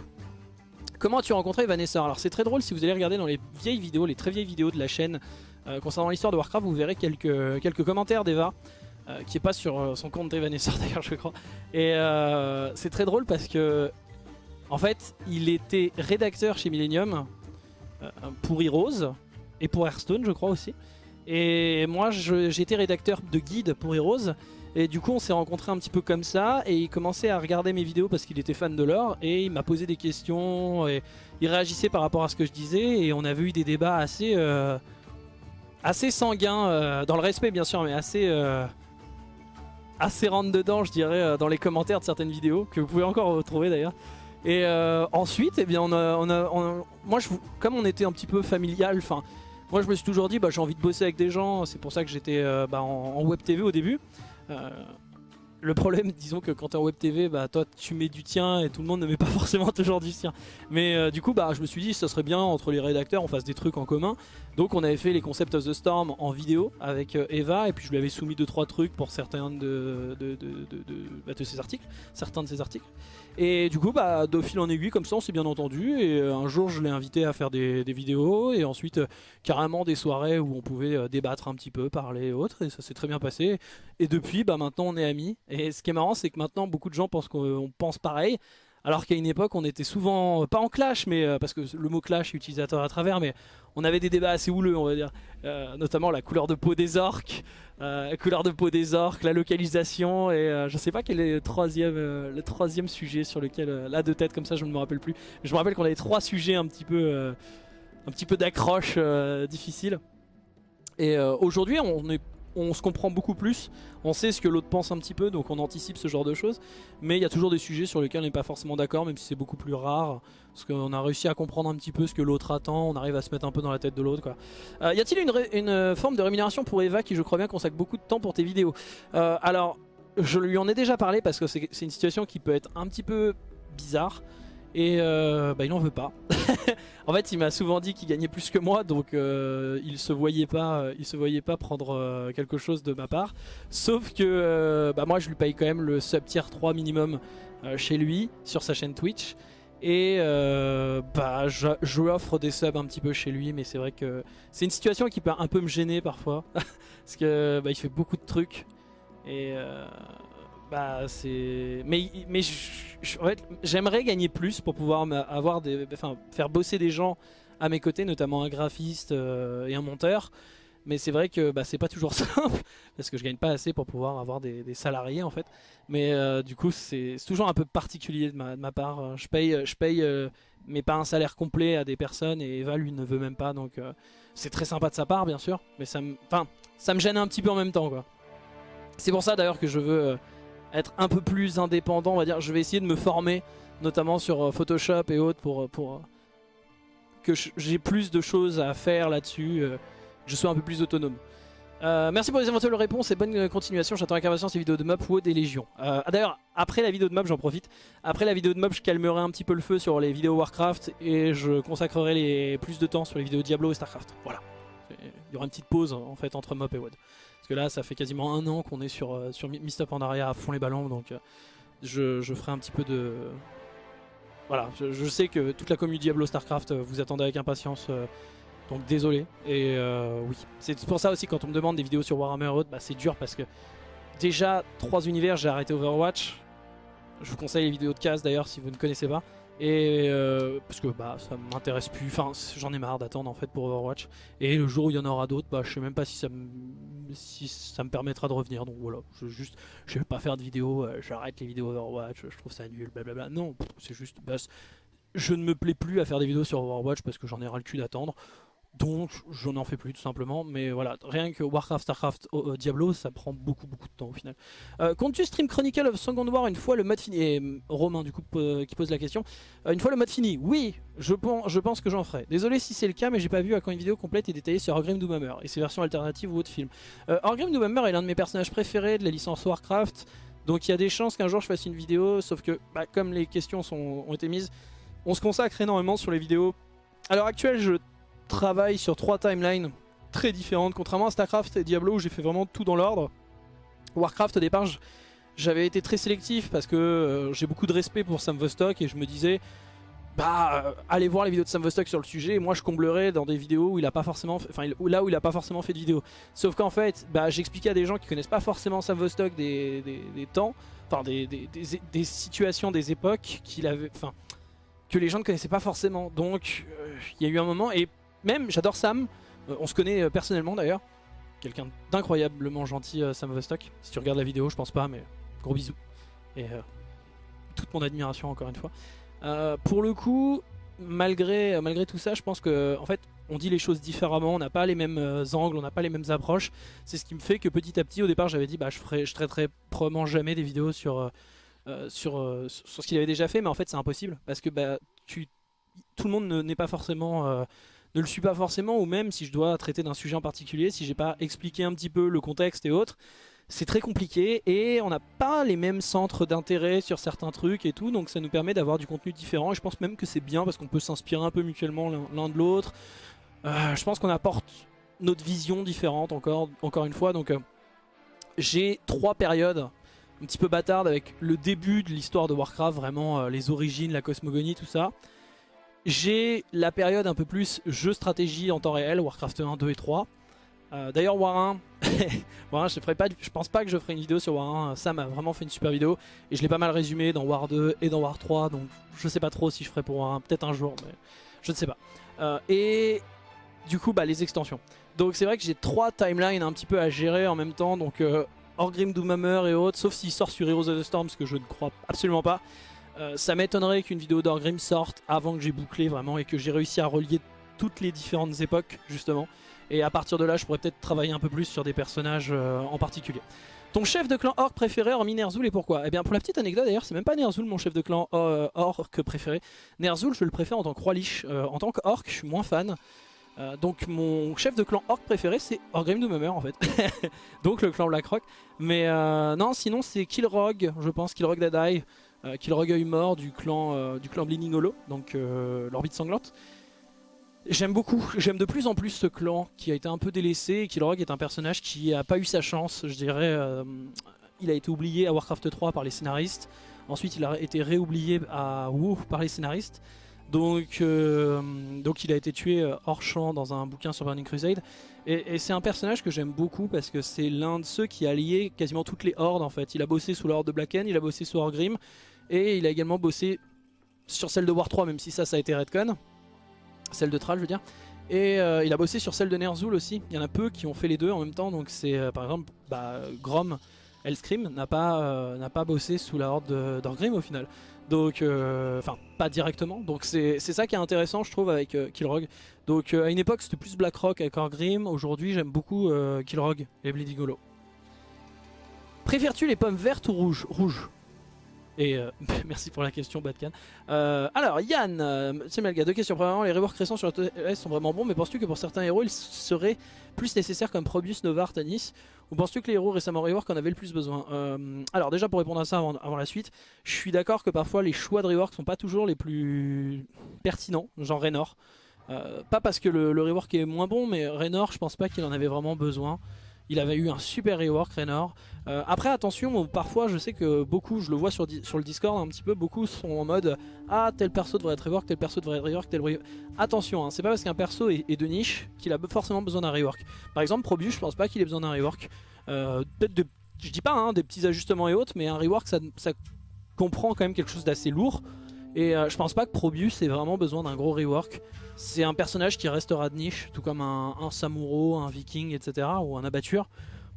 A: Comment as-tu rencontré Vanessa? Alors c'est très drôle si vous allez regarder dans les vieilles vidéos les très vieilles vidéos de la chaîne euh, concernant l'histoire de Warcraft, vous verrez quelques, quelques commentaires d'Eva. Euh, qui est pas sur euh, son compte d'Evanescence d'ailleurs je crois. Et c'est très drôle parce que en fait il était rédacteur chez Millennium pour Heroes et pour Hearthstone je crois aussi. Et moi j'étais rédacteur de guide pour Heroes. Et du coup on s'est rencontrés un petit peu comme ça. Et il commençait à regarder mes vidéos parce qu'il était fan de l'or et il m'a posé des questions. Et il réagissait par rapport à ce que je disais. Et on avait eu des débats assez assez sanguin, euh, dans le respect bien sûr, mais assez, euh, assez rentre dedans, je dirais, euh, dans les commentaires de certaines vidéos, que vous pouvez encore retrouver d'ailleurs. Et ensuite, eh bien, on a, on a, moi, je, comme on était un petit peu familial, enfin, moi je me suis toujours dit, bah, j'ai envie de bosser avec des gens, c'est pour ça que j'étais bah, en, web TV au début. Le problème, disons que quand t'es en web TV, bah toi tu mets du tien et tout le monde ne met pas forcément toujours du sien. Mais euh, du coup, bah je me suis dit, ça serait bien entre les rédacteurs, on fasse des trucs en commun. Donc on avait fait les concepts of the storm en vidéo avec euh, Eva et puis je lui avais soumis deux trois trucs pour certains de, bah, ses articles. Et du coup, bah, de fil en aiguille, comme ça, on s'est bien entendu. Et euh, un jour, je l'ai invité à faire des, vidéos. Et ensuite, euh, carrément des soirées où on pouvait euh, débattre un petit peu, parler et autres. Et ça s'est très bien passé. Et depuis, bah, maintenant, on est amis. Et ce qui est marrant, c'est que maintenant, beaucoup de gens pensent qu'on pense pareil. Alors qu'à une époque, on était souvent, pas en clash, mais parce que le mot clash est utilisateur à travers, mais on avait des débats assez houleux, on va dire. notamment la couleur de peau des orques. Euh, couleur de peau des orques, la localisation et euh, je sais pas quel est le troisième, euh, le troisième sujet sur lequel, là de tête comme ça je ne me rappelle plus. je me rappelle qu'on avait trois sujets un petit peu, un petit peu d'accroche difficile. Et aujourd'hui on est on se comprend beaucoup plus, on sait ce que l'autre pense un petit peu, donc on anticipe ce genre de choses. Mais il y a toujours des sujets sur lesquels on n'est pas forcément d'accord, même si c'est beaucoup plus rare. Parce qu'on a réussi à comprendre un petit peu ce que l'autre attend, on arrive à se mettre un peu dans la tête de l'autre. Euh, y a-t-il une, euh, forme de rémunération pour Eva qui je crois bien consacre beaucoup de temps pour tes vidéos? Euh, Alors, je lui en ai déjà parlé parce que c'est une situation qui peut être un petit peu bizarre. Et euh, bah, il en veut pas. en fait, il m'a souvent dit qu'il gagnait plus que moi, donc euh, il se voyait pas, euh, se voyait pas prendre quelque chose de ma part. Sauf que bah, moi, je lui paye quand même le sub tier 3 minimum chez lui sur sa chaîne Twitch. Et bah, je, je, lui offre des subs un petit peu chez lui, mais c'est vrai que c'est une situation qui peut un peu me gêner parfois, parce que bah, fait beaucoup de trucs. Et bah c'est. Mais, mais j'aimerais gagner plus pour pouvoir avoir des. Enfin, faire bosser des gens à mes côtés, notamment un graphiste euh, et un monteur. Mais c'est vrai que bah, c'est pas toujours simple parce que je gagne pas assez pour pouvoir avoir des, salariés en fait. Mais euh, du coup, c'est toujours un peu particulier de ma, part. Je paye, je paye euh, mais pas un salaire complet à des personnes et Eva lui ne veut même pas. Donc c'est très sympa de sa part, bien sûr. Mais ça me, enfin, ça me gêne un petit peu en même temps quoi. C'est pour ça d'ailleurs que je veux être un peu plus indépendant, on va dire. Je vais essayer de me former, notamment sur euh, Photoshop et autres, pour, euh, euh, que j'ai plus de choses à faire là-dessus, que je sois un peu plus autonome. merci pour les éventuelles réponses et bonne continuation. J'attends avec impatience les vidéos de mob ou des légions. Ah, d'ailleurs, après la vidéo de mob, j'en profite. Après la vidéo de mob, je calmerai un petit peu le feu sur les vidéos Warcraft et je consacrerai plus de temps sur les vidéos Diablo et Starcraft. Voilà. Il y aura une petite pause en fait entre mob et WOD. Parce que là, ça fait quasiment un an qu'on est sur, euh, sur Mist Up Pandaria à fond les ballons, donc euh, je, je, ferai un petit peu de... Voilà, je, sais que toute la communauté Diablo StarCraft euh, vous attendez avec impatience, donc désolé. Et oui, c'est pour ça aussi quand on me demande des vidéos sur Warhammer Road, bah, c'est dur parce que déjà, trois univers, j'ai arrêté Overwatch. Je vous conseille les vidéos de casse d'ailleurs si vous ne connaissez pas. Et euh, parce que bah ça m'intéresse plus, enfin j'en ai marre d'attendre en fait pour Overwatch. Et le jour où il y en aura d'autres, bah je sais même pas si ça me si ça me permettra de revenir. Donc voilà, je juste je vais pas faire de vidéos, euh, j'arrête les vidéos Overwatch, je trouve ça nul, blablabla. Non, c'est juste bah, je ne me plais plus à faire des vidéos sur Overwatch parce que j'en ai ras le cul d'attendre. Donc je n'en fais plus tout simplement, mais voilà, rien que Warcraft, Starcraft, euh, Diablo, ça prend beaucoup beaucoup de temps au final. Euh, Comptes-tu stream Chronicle of Second War une fois le mode fini? Et euh, Romain du coup qui pose la question, euh, une fois le mode fini? Oui, je pense, que j'en ferai. Désolé si c'est le cas, mais j'ai pas vu à quand une vidéo complète et détaillée sur Orgrim Doomhammer et ses versions alternatives ou autres films. Euh, Orgrim Doomhammer est l'un de mes personnages préférés de la licence Warcraft, donc il y a des chances qu'un jour je fasse une vidéo, sauf que bah, comme les questions sont, ont été mises, on se consacre énormément sur les vidéos. À l'heure actuelle, je travaille sur trois timelines très différentes, contrairement à StarCraft et Diablo où j'ai fait vraiment tout dans l'ordre. Warcraft au départ j'avais été très sélectif parce que euh, j'ai beaucoup de respect pour Sam Vostok et je me disais bah euh, allez voir les vidéos de Sam Vostok sur le sujet. Et moi je comblerai dans des vidéos où il a pas forcément enfin là où il a pas forcément fait de vidéo sauf qu'en fait bah j'expliquais à des gens qui connaissent pas forcément Sam Vostok des, des, temps enfin des, des, situations des époques qu'il avait enfin que les gens ne connaissaient pas forcément. Donc euh, il y a eu un moment et même, j'adore Sam. Euh, on se connaît euh, personnellement d'ailleurs. Quelqu'un d'incroyablement gentil, euh, Sam Vostok. Si tu regardes la vidéo, je pense pas, mais gros bisous. Et toute mon admiration encore une fois. pour le coup, malgré, tout ça, je pense que en fait, on dit les choses différemment, on n'a pas les mêmes angles, on n'a pas les mêmes approches. C'est ce qui me fait que petit à petit, au départ, j'avais dit bah je ferai, je traiterai probablement jamais des vidéos sur ce qu'il avait déjà fait, mais en fait c'est impossible parce que bah tu tout le monde n'est pas forcément ne le suis pas forcément, ou même si je dois traiter d'un sujet en particulier, si j'ai pas expliqué un petit peu le contexte et autres, c'est très compliqué et on n'a pas les mêmes centres d'intérêt sur certains trucs et tout, donc ça nous permet d'avoir du contenu différent. Et je pense même que c'est bien parce qu'on peut s'inspirer un peu mutuellement l'un de l'autre. Euh, je pense qu'on apporte notre vision différente encore, encore une fois. Donc euh, j'ai trois périodes un petit peu bâtardes avec le début de l'histoire de Warcraft, vraiment euh, les origines, la cosmogonie, tout ça. J'ai la période un peu plus jeu stratégie en temps réel, Warcraft 1, 2 et 3. Euh, d'ailleurs War 1, je, ferai pas, je pense pas que je ferai une vidéo sur War 1, Sam a vraiment fait une super vidéo et je l'ai pas mal résumé dans War 2 et dans War 3 donc je sais pas trop si je ferai pour War 1, peut-être un jour mais je ne sais pas. Euh, et du coup bah, les extensions. Donc c'est vrai que j'ai trois timelines un petit peu à gérer en même temps donc euh, Orgrim, Doomhammer et autres sauf s'il sort sur Heroes of the Storm ce que je ne crois absolument pas. Euh, ça m'étonnerait qu'une vidéo d'Orgrim sorte avant que j'ai bouclé vraiment et que j'ai réussi à relier toutes les différentes époques justement. Et à partir de là, je pourrais peut-être travailler un peu plus sur des personnages euh, en particulier. Ton chef de clan orc préféré hormis Ner'zhul et pourquoi? Eh bien pour la petite anecdote d'ailleurs, c'est même pas Ner'zhul mon chef de clan euh, orc préféré. Ner'zhul je le préfère en tant que roi lich. Euh, en tant qu'orc je suis moins fan. donc mon chef de clan orc préféré c'est Orgrim Doomhammer en fait. donc le clan Blackrock. Mais non sinon c'est Killrog, je pense, Killrog Dadai. Killrog œil mort du clan, du clan Bleeding Hollow, donc l'orbite sanglante. J'aime beaucoup, j'aime de plus en plus ce clan qui a été un peu délaissé et est un personnage qui a pas eu sa chance, je dirais. Euh, il a été oublié à Warcraft 3 par les scénaristes, ensuite il a été réoublié à WoW par les scénaristes. Donc, euh, donc il a été tué euh, hors champ dans un bouquin sur Burning Crusade. Et, c'est un personnage que j'aime beaucoup parce que c'est l'un de ceux qui a lié quasiment toutes les hordes en fait. Il a bossé sous l'horde de Blacken, il a bossé sous Orgrim et il a également bossé sur celle de War 3 même si ça ça a été Redcon celle de Thrall je veux dire. Et euh, il a bossé sur celle de Ner'zhul aussi. Il y en a peu qui ont fait les deux en même temps. Donc c'est euh, par exemple bah, Grom, Hellscream n'a pas, euh, pas bossé sous la horde d'Orgrim au final. Donc, enfin pas directement. Donc c'est ça qui est intéressant je trouve avec Killrog. Donc à une époque c'était plus Blackrock avec Orgrim. Aujourd'hui j'aime beaucoup Killrog et Bleeding. Préfères-tu les pommes vertes ou rouges? Rouges. Et euh, merci pour la question, Batcan. Euh, alors, Yann, euh, c'est Melga, deux questions. Premièrement, les reworks récents sur TS sont vraiment bons, mais penses-tu que pour certains héros, ils seraient plus nécessaires comme Probius, Nova, Artanis Ou penses-tu que les héros récemment rework en avaient le plus besoin? Alors, déjà, pour répondre à ça avant, la suite, je suis d'accord que parfois les choix de rework sont pas toujours les plus pertinents, genre Raynor. pas parce que le, le, rework est moins bon, mais Raynor, je pense pas qu'il en avait vraiment besoin. Il avait eu un super rework Raynor. Euh, après attention, parfois je sais que beaucoup, je le vois sur, sur le Discord un petit peu, beaucoup sont en mode Ah tel perso devrait être rework, tel perso devrait être rework, tel Attention, hein, c'est pas parce qu'un perso est, de niche qu'il a forcément besoin d'un rework. Par exemple Probius, je pense pas qu'il ait besoin d'un rework. Euh, peut-être je dis pas hein, des petits ajustements et autres, mais un rework ça comprend quand même quelque chose d'assez lourd. Et euh, je pense pas que Probius ait vraiment besoin d'un gros rework. C'est un personnage qui restera de niche, tout comme un, un un Viking, etc. ou un abatture.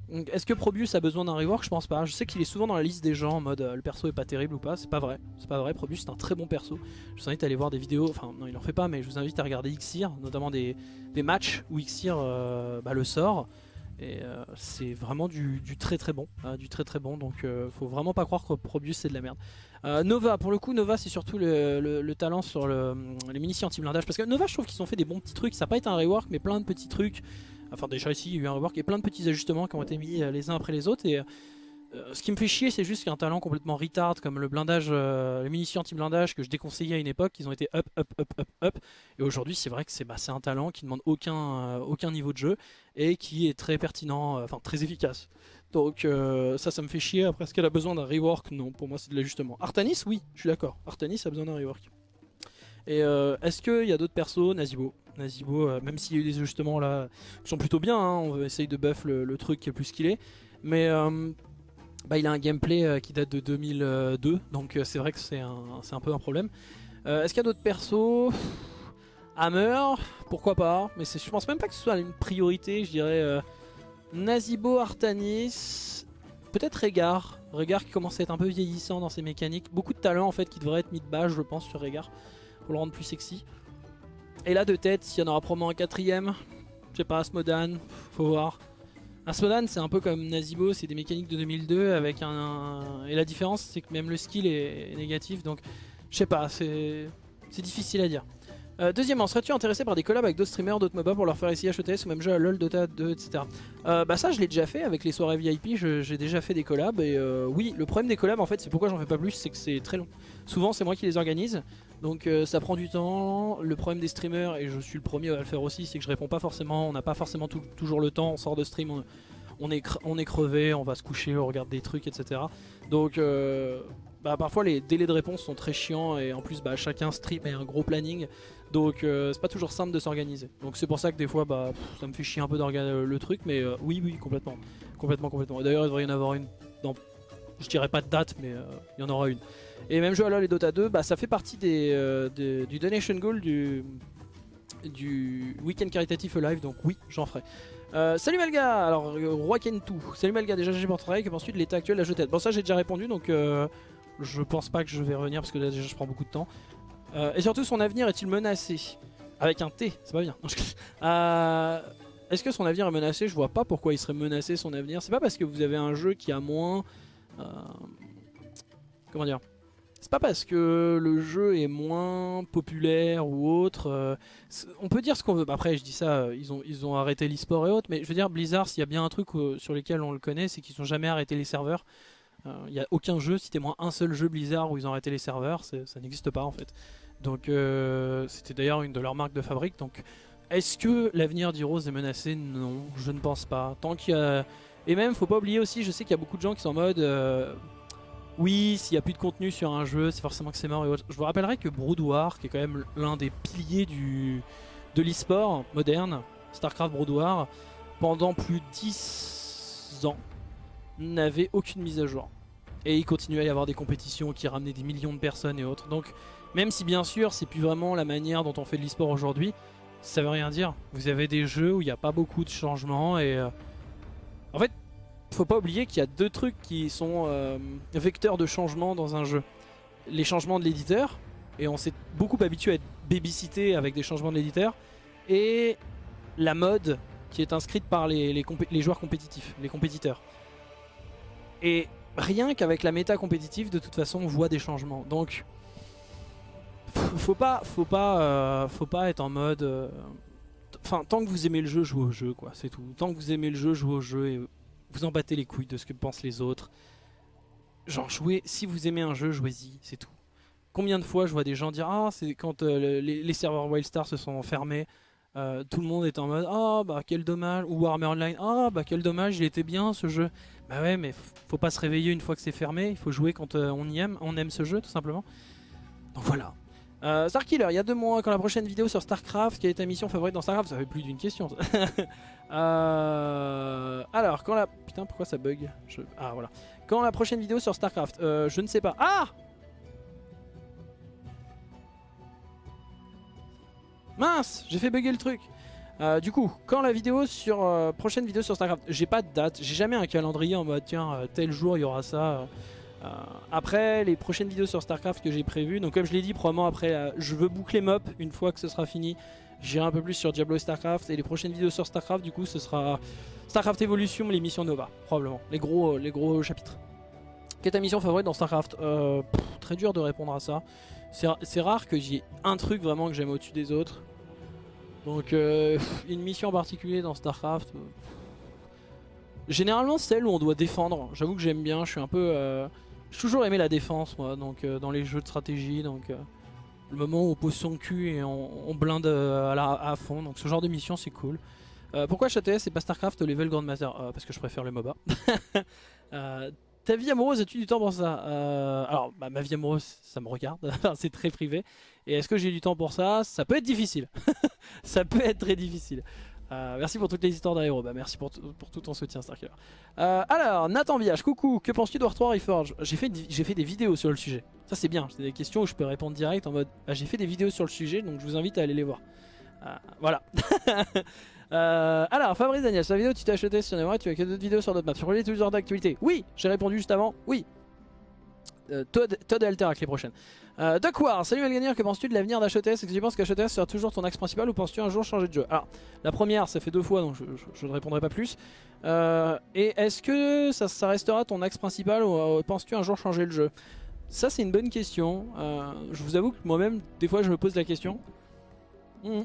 A: Est-ce que Probius a besoin d'un rework? Je pense pas. Je sais qu'il est souvent dans la liste des gens en mode euh, le perso est pas terrible ou pas. C'est pas vrai. C'est pas vrai. Probius c'est un très bon perso. Je vous invite à aller voir des vidéos. Enfin, non, il en fait pas, mais je vous invite à regarder Xir, notamment des, matchs où Xir euh, bah, le sort. Et c'est vraiment du, très très bon. du très très bon. Donc faut vraiment pas croire que Probius c'est de la merde. Euh, Nova, pour le coup, Nova c'est surtout le, talent sur les munitions anti-blindage. Parce que Nova, je trouve qu'ils ont fait des bons petits trucs. Ça n'a pas été un rework, mais plein de petits trucs. Enfin, déjà ici, il y a eu un rework et plein de petits ajustements qui ont été mis euh, les uns après les autres. Et euh, ce qui me fait chier, c'est juste qu'un talent complètement retard comme le blindage, les munitions anti-blindage que je déconseillais à une époque, ils ont été up, up, up, up, up. Et aujourd'hui, c'est vrai que c'est bah, un talent qui ne demande aucun, aucun niveau de jeu et qui est très pertinent, enfin très efficace. Donc euh, ça, ça me fait chier. Après, est-ce qu'elle a besoin d'un rework? Non, pour moi c'est de l'ajustement. Artanis, oui, je suis d'accord. Artanis a besoin d'un rework. Et euh, est-ce qu'il y a d'autres persos? Nazibo. Nazibo, euh, même s'il y a eu des ajustements là qui sont plutôt bien, hein, on va essayer de buff le, truc plus qu'il est. Mais bah, il a un gameplay qui date de 2002, donc c'est vrai que c'est un, un, peu un problème. est-ce qu'il y a d'autres persos? Hammer, pourquoi pas, mais je pense même pas que ce soit une priorité, je dirais Nazibo, Artanis, peut-être Régard. Régard qui commence à être un peu vieillissant dans ses mécaniques. Beaucoup de talent en fait qui devrait être mis de base je pense sur Régard pour le rendre plus sexy. Et là de tête, il y en aura probablement un quatrième. Je sais pas, Asmodan, faut voir. Asmodan c'est un peu comme Nazibo, c'est des mécaniques de 2002 avec un... Et la différence c'est que même le skill est négatif donc je sais pas, c'est difficile à dire. Euh, deuxièmement, serais-tu intéressé par des collabs avec d'autres streamers, d'autres MOBA pour leur faire essayer HETS ou même jeu à LoL, Dota 2, etc. Euh, bah ça je l'ai déjà fait avec les soirées VIP, j'ai déjà fait des collabs et euh, oui, le problème des collabs en fait c'est pourquoi j'en fais pas plus, c'est que c'est très long. Souvent c'est moi qui les organise, donc euh, ça prend du temps. Le problème des streamers, et je suis le premier à le faire aussi, c'est que je réponds pas forcément, on n'a pas forcément toujours le temps, on sort de stream, on, est, on est crevé, on va se coucher, on regarde des trucs, etc. Donc euh, bah, parfois les délais de réponse sont très chiants et en plus bah, chacun stream et un gros planning. Donc euh, c'est pas toujours simple de s'organiser. Donc c'est pour ça que des fois bah, ça me fait chier un peu d'organiser le truc, mais euh, oui oui complètement. Complètement complètement. D'ailleurs il devrait y en avoir une dans. Je dirais pas de date mais euh, il y en aura une. Et même jeu à LoL et Dota 2, bah, ça fait partie des, euh, du donation goal du, du week-end caritatif live, donc oui j'en ferai. Euh, salut Malga, alors euh, Roi Kentu. Salut Malga, déjà j'ai pour travail, que penses-tu de l'état actuel de la jetette Bon ça j'ai déjà répondu donc euh, je pense pas que je vais revenir parce que là déjà je prends beaucoup de temps. Euh, et surtout son avenir est-il menacé Avec un T, c'est pas bien. Euh, Est-ce que son avenir est menacé Je vois pas pourquoi il serait menacé son avenir. C'est pas parce que vous avez un jeu qui a moins... euh, comment dire c'est pas parce que le jeu est moins populaire ou autre. on peut dire ce qu'on veut. Après, je dis ça, ils ont, ils ont arrêté l'e-sport et autres. Mais je veux dire, Blizzard, s'il y a bien un truc sur lequel on le connaît, c'est qu'ils ont jamais arrêté les serveurs. Euh, Il n'y a aucun jeu, citez-moi un seul jeu Blizzard où ils ont arrêté les serveurs. Ça n'existe pas en fait. Donc, euh, c'était d'ailleurs une de leurs marques de fabrique. Donc, est-ce que l'avenir d'Heroes est menacé? Non, je ne pense pas. Tant qu'il a. Et même, faut pas oublier aussi, je sais qu'il y a beaucoup de gens qui sont en mode. euh, oui, s'il n'y a plus de contenu sur un jeu, c'est forcément que c'est mort et autres. Je vous rappellerai que Brood War, qui est quand même l'un des piliers du, de l'e-sport moderne, StarCraft Brood War, pendant plus de 10 ans, n'avait aucune mise à jour. Et il continuait à y avoir des compétitions qui ramenaient des millions de personnes et autres. Donc, même si bien sûr, c'est plus vraiment la manière dont on fait de l'e-sport aujourd'hui, ça veut rien dire. Vous avez des jeux où il n'y a pas beaucoup de changements et. euh, En fait, faut pas oublier qu'il y a deux trucs qui sont euh, vecteurs de changement dans un jeu. Les changements de l'éditeur, et on s'est beaucoup habitué à être babysité avec des changements de l'éditeur, et la mode qui est inscrite par les, les joueurs compétitifs, les compétiteurs. Et rien qu'avec la méta compétitive, de toute façon, on voit des changements. Donc, faut pas, faut pas, euh, faut pas être en mode. euh, Enfin, tant que vous aimez le jeu, jouez au jeu, quoi. C'est tout. Tant que vous aimez le jeu, jouez au jeu et vous en battez les couilles de ce que pensent les autres. Genre, jouez. Si vous aimez un jeu, jouez-y. C'est tout. Combien de fois je vois des gens dire ah c'est quand euh, le- les, serveurs Wildstar se sont fermés, tout le monde est en mode ah bah quel dommage ou Warhammer Online ah bah quel dommage il était bien ce jeu. Bah ouais mais faut pas se réveiller une fois que c'est fermé, il faut jouer quand euh, on y aime, on aime ce jeu tout simplement. Donc voilà. Euh, Starkiller, il y a deux mois, quand la prochaine vidéo sur Starcraft, quelle est ta mission favorite dans Starcraft? Ça fait plus d'une question. Euh, alors, quand la. Putain, pourquoi ça bug? Ah, voilà. Quand la prochaine vidéo sur Starcraft? Euh, Je ne sais pas. Ah Mince J'ai fait bugger le truc. Euh, du coup, quand la vidéo sur euh, prochaine vidéo sur Starcraft, j'ai pas de date, j'ai jamais un calendrier en mode tiens euh, tel jour il y aura ça. après les prochaines vidéos sur Starcraft que j'ai prévues, donc comme je l'ai dit, probablement après, je veux boucler MOP une fois que ce sera fini. J'irai un peu plus sur Diablo et Starcraft et les prochaines vidéos sur Starcraft, du coup, ce sera Starcraft Evolution, les missions Nova, probablement, les gros, les gros chapitres. Quelle est ta mission favorite dans Starcraft? Très dur de répondre à ça. C'est rare que j'ai un truc vraiment que j'aime au-dessus des autres. Donc, euh, une mission en particulier dans Starcraft. euh, Généralement, celle où on doit défendre. J'avoue que j'aime bien. Je suis un peu. euh, J'ai toujours aimé la défense, moi, donc dans les jeux de stratégie. Donc, le moment où on pose son cul et on, blinde à, fond. Donc, ce genre de mission, c'est cool. Pourquoi HTS et pas Starcraft level Grandmaster? Parce que je préfère le MOBA. Ta vie amoureuse, as-tu du temps pour ça? Euh, Alors, ma vie amoureuse, ça me regarde. c'est très privé. Et est-ce que j'ai du temps pour ça? Ça peut être difficile. ça peut être très difficile. Euh, merci pour toutes les histoires d'aéro. Bah, merci pour, pour tout ton soutien, Starkiller. Euh, alors, Nathan Village, coucou. Que penses-tu de War 3 Reforge? J'ai fait, fait des vidéos sur le sujet. Ça, c'est bien. C'est des questions où je peux répondre direct en mode bah, j'ai fait des vidéos sur le sujet, donc je vous invite à aller les voir. Voilà. Euh, alors, Fabrice Daniel, la vidéo tu t'es acheté sur Neverwhite, tu as que d'autres vidéos sur d'autres maps. Sur les toujours d'actualité Oui, j'ai répondu juste avant. Oui. Euh, Todd, Todd Alterac les prochaines. Euh, War, salut Malganier, que penses-tu de l'avenir d'HETS Est-ce que tu penses qu'HETS sera toujours ton axe principal ou penses-tu un jour changer de jeu? Alors, la première, ça fait deux fois donc je, ne répondrai pas plus. Euh, et est-ce que ça, restera ton axe principal ou penses-tu un jour changer le jeu? Ça, c'est une bonne question. Je vous avoue que moi-même, des fois, je me pose la question. Hmm.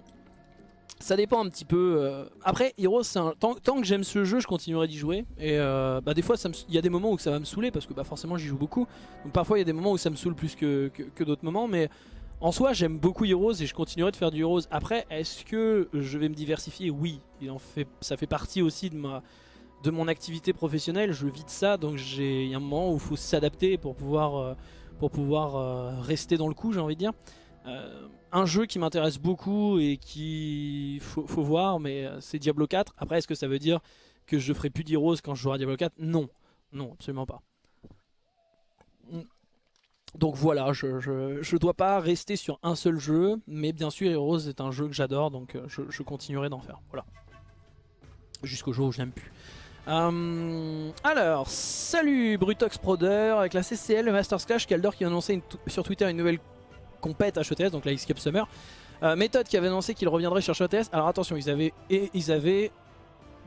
A: Ça dépend un petit peu. euh. Après, Heroes, tant, que j'aime ce jeu, je continuerai d'y jouer. Et euh, bah, des fois, il y a des moments où ça va me saouler parce que bah, forcément, j'y joue beaucoup. Donc parfois, il y a des moments où ça me saoule plus que, d'autres moments. Mais en soi, j'aime beaucoup Heroes et je continuerai de faire du Heroes. Après, est-ce que je vais me diversifier? Oui. Ça fait partie aussi de ma de mon activité professionnelle. Je vis de ça, donc il y a un moment où il faut s'adapter pour pouvoir euh, pour pouvoir rester dans le coup, j'ai envie de dire. Un jeu qui m'intéresse beaucoup et qui faut, voir, mais euh, c'est Diablo 4. Après, est-ce que ça veut dire que je ferai plus d'Heroes quand je jouerai à Diablo 4 Non, non, absolument pas. Mm. Donc voilà, je, je dois pas rester sur un seul jeu, mais bien sûr Heroes est un jeu que j'adore, donc euh, je, continuerai d'en faire. Voilà. Jusqu'au jour où je n'aime plus. Euh, alors, salut Brutox Proder avec la CCL, le Masters Clash, Kaldor qui a annoncé sur Twitter une nouvelle compète HETS, donc la Escape Summer. Euh, Méthode qui avait annoncé qu'il reviendrait sur HETS. Alors attention, ils avaient, ils avaient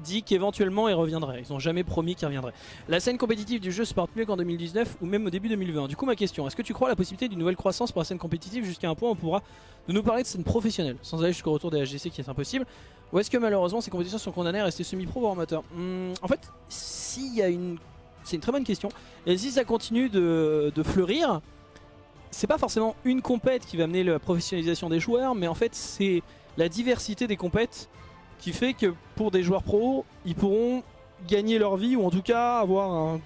A: dit qu'éventuellement il reviendrait. Ils n'ont jamais promis qu'il reviendrait. La scène compétitive du jeu se porte mieux qu'en 2019 ou même au début 2020. Du coup, ma question, est-ce que tu crois la possibilité d'une nouvelle croissance pour la scène compétitive jusqu'à un point où on pourra de nous parler de scène professionnelle, sans aller jusqu'au retour des HGC qui est impossible? Ou est-ce que malheureusement ces compétitions sont condamnées à rester semi-pro voire amateur Hmm, En fait, s'il y a une... C'est une très bonne question. Et si ça continue de fleurir, c'est pas forcément une compète qui va amener la professionnalisation des joueurs, mais en fait c'est la diversité des compètes qui fait que pour des joueurs pros, ils pourront gagner leur vie ou en tout cas avoir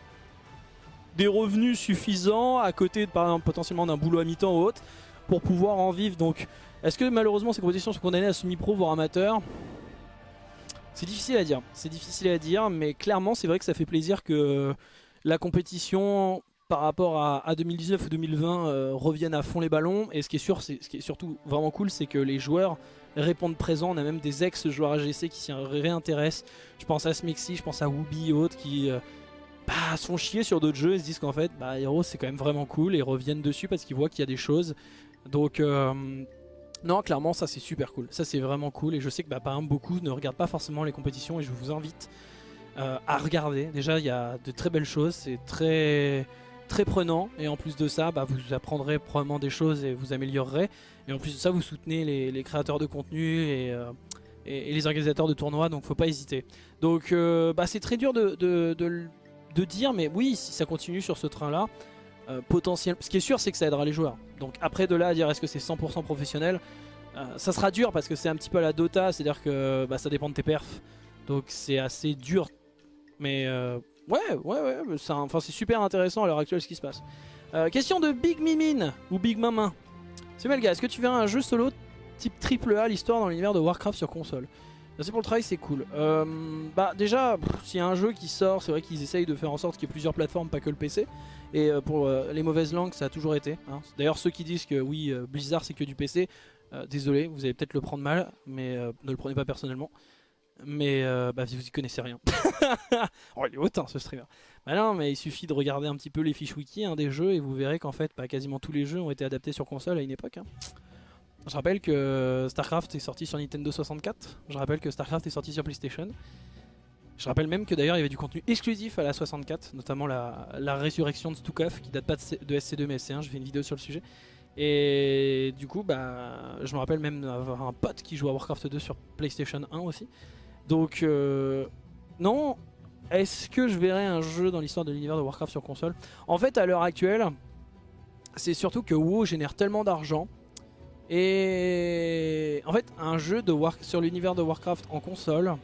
A: des revenus suffisants à côté potentiellement d'un boulot à mi-temps ou autre pour pouvoir en vivre. Donc est-ce que malheureusement ces compétitions sont condamnées à semi-pro voire amateur? C'est difficile à dire. C'est difficile à dire, mais clairement c'est vrai que ça fait plaisir que la compétition par rapport à, à 2019 ou 2020 euh, revienne à fond les ballons. Et ce qui est sûr, c'est ce qui est surtout vraiment cool, c'est que les joueurs répondent présents. On a même des ex-joueurs AGC qui s'y réintéressent. Je pense à Smixy, je pense à Wooby et autres qui euh, bah, se font chier sur d'autres jeux et se disent qu'en fait, bah, c'est quand même vraiment cool et reviennent dessus parce qu'ils voient qu'il y a des choses. Donc euh, non, clairement, ça c'est super cool. Ça c'est vraiment cool et je sais que bah, beaucoup ne regardent pas forcément les compétitions et je vous invite à regarder. Déjà, il y a de très belles choses, c'est très très prenant et en plus de ça, bah, vous apprendrez probablement des choses et vous améliorerez. Et en plus de ça, vous soutenez les, créateurs de contenu et, euh, et- les organisateurs de tournois, donc faut pas hésiter. Donc euh, bah, c'est très dur de, de- dire, mais oui, si ça continue sur ce train-là, euh, potentiel. Ce qui est sûr, c'est que ça aidera les joueurs. Donc après de là à dire est-ce que c'est 100% professionnel, euh, ça sera dur parce que c'est un petit peu à la Dota, c'est-à-dire que bah, ça dépend de tes perfs. Donc c'est assez dur. Mais ouais, ouais, ouais, c'est super intéressant à l'heure actuelle ce qui se passe. Euh, question de Big Mimine ou Big Mamin. C'est Melga, est-ce que tu verras un jeu solo type triple A l'histoire dans l'univers de Warcraft sur console? Merci pour le travail, c'est cool. Euh, bah déjà, s'il y a un jeu qui sort, c'est vrai qu'ils essayent de faire en sorte qu'il y ait plusieurs plateformes, pas que le PC. Et euh, pour les mauvaises langues, ça a toujours été. hein. D'ailleurs, ceux qui disent que oui, Blizzard c'est que du PC, désolé, vous allez peut-être le prendre mal, mais ne le prenez pas personnellement. Mais euh, bah, vous y connaissez rien. oh, il est hautain ce streamer. Bah non, mais il suffit de regarder un petit peu les fiches wiki hein, des jeux et vous verrez qu'en fait, bah, quasiment tous les jeux ont été adaptés sur console à une époque. hein. Je rappelle que StarCraft est sorti sur Nintendo 64. Je rappelle que StarCraft est sorti sur PlayStation. Je rappelle même que d'ailleurs il y avait du contenu exclusif à la 64, notamment la, résurrection de Stukov qui date pas de, de SC2 mais SC1. Je fais une vidéo sur le sujet. Et du coup, bah, je me rappelle même avoir un pote qui joue à Warcraft 2 sur PlayStation 1 aussi. Donc, euh, non. Est-ce que je verrai un jeu dans l'histoire de l'univers de Warcraft sur console? En fait, à l'heure actuelle, c'est surtout que WoW génère tellement d'argent. Et en fait, un jeu de sur l'univers de Warcraft en console,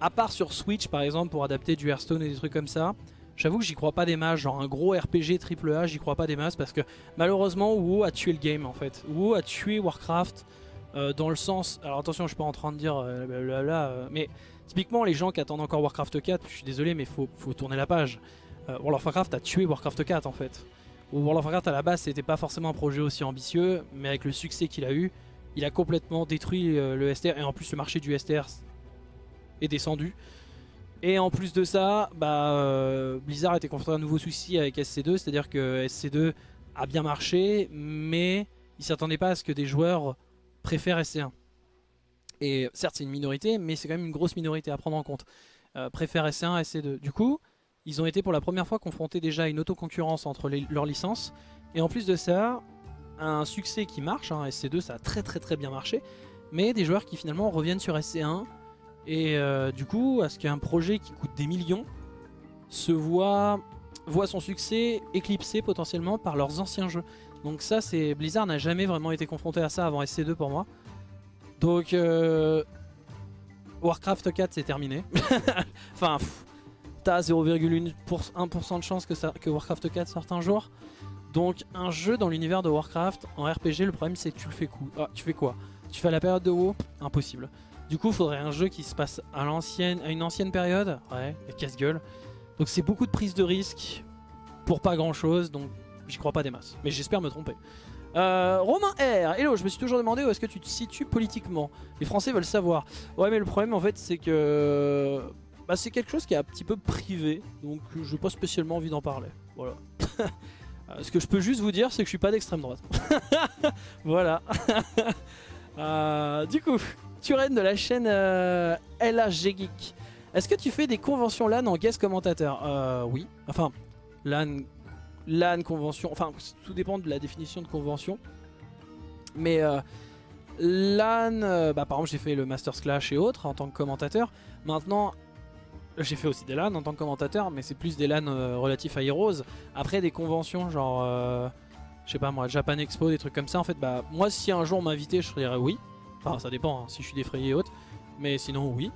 A: à part sur Switch par exemple pour adapter du Hearthstone et des trucs comme ça, j'avoue que j'y crois pas des masses. Genre un gros RPG AAA, j'y crois pas des masses parce que malheureusement WoW a tué le game en fait. WoW a tué Warcraft euh, dans le sens. Alors attention, je suis pas en train de dire euh, euh, mais typiquement les gens qui attendent encore Warcraft 4, je suis désolé, mais faut, faut tourner la page. World of Warcraft a tué Warcraft 4 en fait. World of Warcraft à la base c'était pas forcément un projet aussi ambitieux, mais avec le succès qu'il a eu, il a complètement détruit le STR et en plus le marché du STR est descendu. Et en plus de ça, bah, Blizzard était confronté à un nouveau souci avec SC2, c'est-à-dire que SC2 a bien marché, mais il s'attendait pas à ce que des joueurs préfèrent SC1. Et certes c'est une minorité, mais c'est quand même une grosse minorité à prendre en compte. Euh, préfèrent SC1 à SC2. Du coup, ils ont été pour la première fois confrontés déjà à une autoconcurrence entre leurs licences. Et en plus de ça, un succès qui marche, hein, SC2 ça a très très très bien marché, mais des joueurs qui finalement reviennent sur SC1 et euh, du coup à ce qu'un projet qui coûte des millions se voit, voit son succès éclipsé potentiellement par leurs anciens jeux. Donc ça c'est Blizzard n'a jamais vraiment été confronté à ça avant SC2 pour moi. Donc euh, Warcraft 4 c'est terminé. enfin t'as 0,1% de chance que, Warcraft 4 sorte un jour. Donc un jeu dans l'univers de Warcraft en RPG, le problème c'est que tu le fais coup. Ah, tu fais quoi? Tu fais la période de WoW? Impossible. Du coup, faudrait un jeu qui se passe à l'ancienne, à une ancienne période? Ouais, casse-gueule. Donc c'est beaucoup de prise de risque pour pas grand chose. Donc j'y crois pas des masses. Mais j'espère me tromper. Euh, Romain R, hello, je me suis toujours demandé où est-ce que tu te situes politiquement. Les Français veulent savoir. Ouais, mais le problème en fait, c'est que bah, c'est quelque chose qui est un petit peu privé, donc je n'ai pas spécialement envie d'en parler. Voilà. Euh, ce que je peux juste vous dire, c'est que je suis pas d'extrême droite. voilà. euh, du coup, Turen de la chaîne euh, LHG Geek. Est-ce que tu fais des conventions LAN en guest commentateur? Oui. Enfin, LAN, LAN, convention. Enfin, tout dépend de la définition de convention. Mais euh, LAN, euh, bah, par exemple, j'ai fait le Masters Clash et autres en tant que commentateur. Maintenant, j'ai fait aussi des LAN en tant que commentateur, mais c'est plus des LAN euh, relatifs à Heroes. Après, des conventions genre, je sais pas moi, Japan Expo, des trucs comme ça, en fait, bah, moi, si un jour on m'invitait, je dirais oui. Enfin, ça dépend, hein, si je suis défrayé et autres. Mais sinon, oui.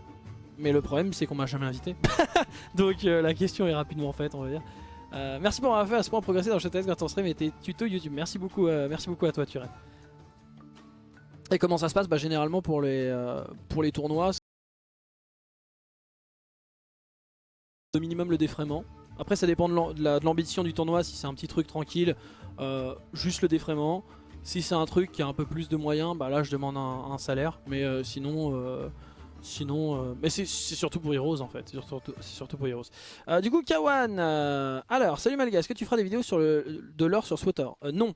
A: Mais le problème, c'est qu'on m'a jamais invité. Donc, la question est rapidement faite, on va dire. Euh, merci pour avoir fait à ce point progresser dans test quand on stream et tes tutos YouTube. Merci beaucoup, euh, merci beaucoup à toi, Turen. Et comment ça se passe? Bah, Généralement, pour les, euh, pour les tournois, au minimum le défraiement. Après ça dépend de l'ambition du tournoi, si c'est un petit truc tranquille, juste le défraiement. Si c'est un truc qui a un peu plus de moyens, bah là je demande un, salaire. Mais sinon, sinon, euh, mais c'est surtout pour Heroes en fait. C'est surtout, pour Heroes. Euh, du coup, Kawan, euh, alors salut Malga, est-ce que tu feras des vidéos sur le, de l'or sur Swatter Non.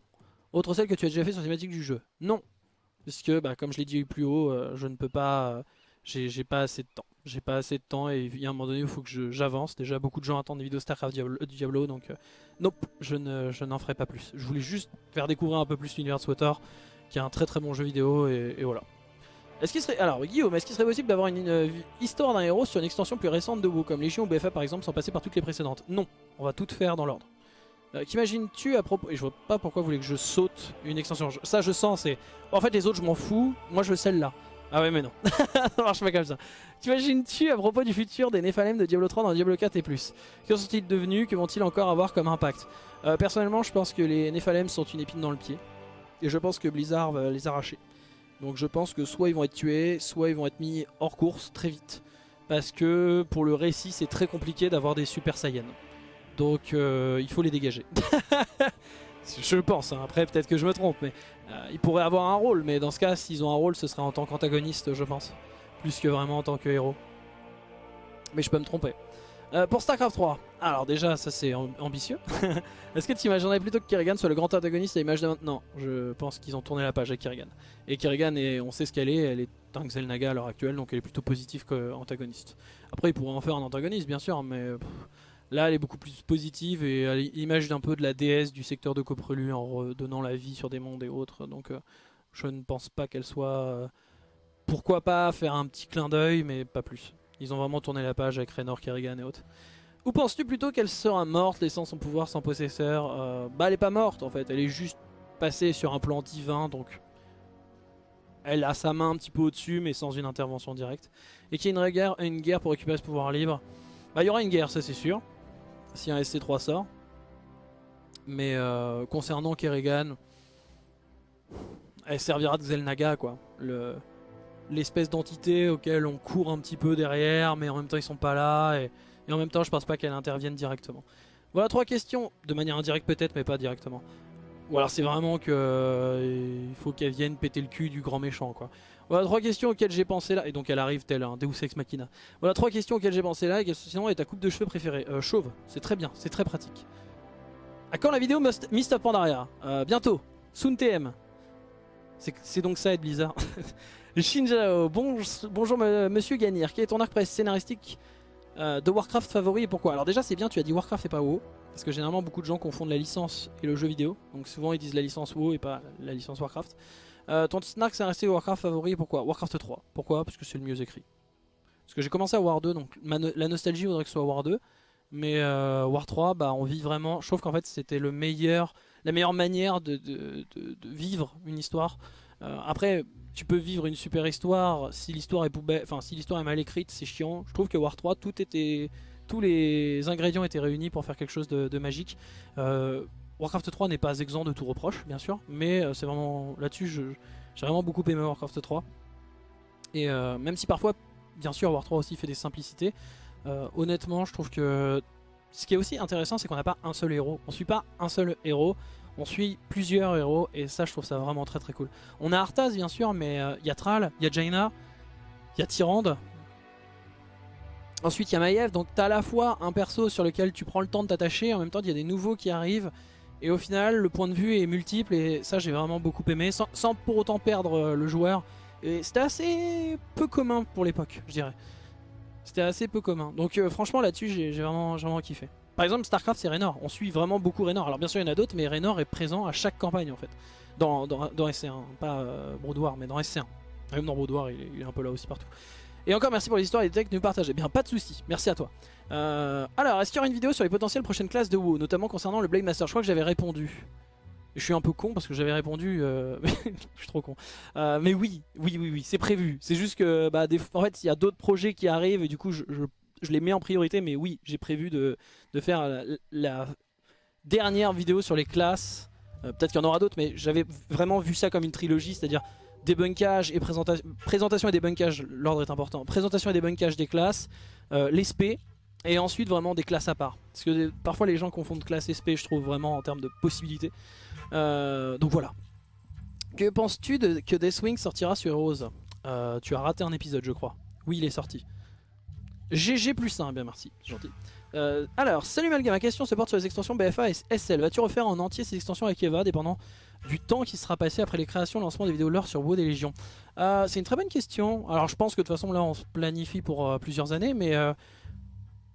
A: Autre celle que tu as déjà fait sur la thématique du jeu? Non. Parce que, bah, comme je l'ai dit plus haut, je ne peux pas, j'ai pas assez de temps j'ai pas assez de temps et il y a un moment donné il faut que j'avance. Déjà beaucoup de gens attendent des vidéos StarCraft Diablo, Diablo donc nope, je n'en je ferai pas plus. Je voulais juste faire découvrir un peu plus l'univers de SWTOR, qui est un très très bon jeu vidéo et voilà. Est-ce qu'il serait alors Guillaume, est-ce qu'il serait possible d'avoir une, une, histoire d'un héros sur une extension plus récente de WoW comme Légion ou BFA par exemple sans passer par toutes les précédentes? Non, on va tout faire dans l'ordre. Euh, Qu'imagines-tu à propos Et je vois pas pourquoi vous voulez que je saute une extension. Ça je sens, c'est en fait les autres je m'en fous. Moi je veux celle-là. Ah ouais mais non, ça marche pas comme ça. T'imagines-tu à propos du futur des Nephalem de Diablo 3 dans Diablo 4 et plus? Que sont-ils devenus? Que vont-ils encore avoir comme impact? Euh, Personnellement je pense que les Nephalem sont une épine dans le pied. Et je pense que Blizzard va les arracher. Donc je pense que soit ils vont être tués, soit ils vont être mis hors course très vite. Parce que pour le récit c'est très compliqué d'avoir des Super Saiyans. Donc euh, il faut les dégager. je pense, hein. après peut-être que je me trompe, mais euh, ils pourraient avoir un rôle. Mais dans ce cas, s'ils ont un rôle, ce serait en tant qu'antagoniste, je pense. Plus que vraiment en tant que héros. Mais je peux me tromper. Euh, pour StarCraft 3, alors déjà ça c'est ambitieux. Est-ce que tu imaginerais plutôt que Kerrigan soit le grand antagoniste à l'image de maintenant? Je pense qu'ils ont tourné la page avec Kerrigan. Et Kerrigan, est, on sait ce qu'elle est, elle est un Xel'Naga à l'heure actuelle, donc elle est plutôt positive qu'antagoniste. Après ils pourraient en faire un antagoniste bien sûr, mais là elle est beaucoup plus positive et à l'image d'un peu de la déesse du secteur de Coprelu en redonnant la vie sur des mondes et autres. Donc euh, je ne pense pas qu'elle soit... Euh, pourquoi pas faire un petit clin d'œil, mais pas plus. Ils ont vraiment tourné la page avec Raynor, Kerrigan et autres. Ou penses-tu plutôt qu'elle sera morte, laissant son pouvoir sans possesseur euh, Bah elle est pas morte en fait, elle est juste passée sur un plan divin, donc... Elle a sa main un petit peu au-dessus, mais sans une intervention directe. Et qu'il y ait une guerre, une guerre pour récupérer ce pouvoir libre. Bah il y aura une guerre, ça c'est sûr. Si un SC3 sort. Mais euh, concernant Kerrigan... Elle servira de Xel'Naga quoi. Le l'espèce d'entité auquel on court un petit peu derrière, mais en même temps ils sont pas là, et, en même temps je pense pas qu'elle intervienne directement. Voilà trois questions, de manière indirecte peut-être, mais pas directement. Ou alors c'est vraiment que euh, il faut qu'elle vienne péter le cul du grand méchant quoi. Voilà trois questions auxquelles j'ai pensé là, et donc elle arrive telle un Deus Machina. Voilà trois questions auxquelles j'ai pensé là, et sinon est ta coupe de cheveux préférée euh, Chauve, c'est très bien, c'est très pratique. À quand la vidéo of Pandaria? Euh, Bientôt, Soon TM. C'est donc ça être Blizzard. Shinjao, bon, bonjour monsieur Ganir, quel est ton arc scénaristique euh, de Warcraft favori et pourquoi? Alors déjà c'est bien, tu as dit Warcraft et pas WoW. Parce que généralement beaucoup de gens confondent la licence et le jeu vidéo. Donc souvent ils disent la licence WoW et pas la licence Warcraft. Euh, ton Snark c'est resté Warcraft favori et pourquoi? Warcraft 3. Pourquoi? Parce que c'est le mieux écrit. Parce que j'ai commencé à War 2, donc la nostalgie voudrait que ce soit War 2. Mais euh, War 3, bah, on vit vraiment. Je trouve qu'en fait c'était le meilleur, la meilleure manière de, vivre une histoire. Euh, après, tu peux vivre une super histoire si l'histoire est poubelle, enfin si l'histoire est mal écrite, c'est chiant. Je trouve que War 3, tout était, tous les ingrédients étaient réunis pour faire quelque chose de, magique. Euh, Warcraft 3 n'est pas exempt de tout reproche, bien sûr, mais c'est vraiment là-dessus, j'ai vraiment beaucoup aimé Warcraft 3. Et même si parfois, bien sûr, War 3 aussi fait des simplicités. Euh, honnêtement, je trouve que ce qui est aussi intéressant, c'est qu'on n'a pas un seul héros. On suit pas un seul héros, on suit plusieurs héros, et ça, je trouve ça vraiment très très cool. On a Arthas, bien sûr, mais il euh, y a Thrall, il y a Jaina, il y a Tyrande. Ensuite, il y a Maiev, donc tu as à la fois un perso sur lequel tu prends le temps de t'attacher, en même temps, il y a des nouveaux qui arrivent. Et au final, le point de vue est multiple, et ça, j'ai vraiment beaucoup aimé, sans, pour autant perdre euh, le joueur. Et c'était assez peu commun pour l'époque, je dirais. C'était assez peu commun. Donc euh, franchement là-dessus j'ai vraiment kiffé. Par exemple Starcraft c'est Raynor, on suit vraiment beaucoup Raynor. Alors bien sûr il y en a d'autres mais Raynor est présent à chaque campagne en fait. Dans, dans, SC1, pas euh, mais dans SC1. Même dans Brood il, est, un peu là aussi partout. Et encore merci pour les histoires et les techs nous partager. Bien pas de soucis, merci à toi. Euh, alors est-ce qu'il y aura une vidéo sur les potentielles prochaines classes de WoW, notamment concernant le Blade Master? Je crois que j'avais répondu je suis un peu con parce que j'avais répondu, euh, je suis trop con. Euh, mais oui, oui, oui, oui, c'est prévu. C'est juste que, bah, en fait, il y a d'autres projets qui arrivent et du coup, je, les mets en priorité. Mais oui, j'ai prévu de, faire la, dernière vidéo sur les classes. Euh, peut-être qu'il y en aura d'autres, mais j'avais vraiment vu ça comme une trilogie, c'est-à-dire débunkage et présentation, présentation et débunkage, l'ordre est important. Présentation et débunkage des classes, les SP, et ensuite vraiment des classes à part. Parce que parfois les gens confondent classe SP, je trouve vraiment en termes de possibilités. Euh, donc voilà. Que penses-tu que Deathwing sortira sur Heroes euh, Tu as raté un épisode je crois. Oui il est sorti. GG plus 1, bien merci, gentil. Euh, alors, salut Malga, ma question se porte sur les extensions BFA et SL. Vas-tu refaire en entier ces extensions avec Eva, dépendant du temps qui sera passé après les créations lancement des vidéos lore sur WoW des Légions C'est une très bonne question. Alors, je pense que de toute façon, là, on se planifie pour plusieurs années, mais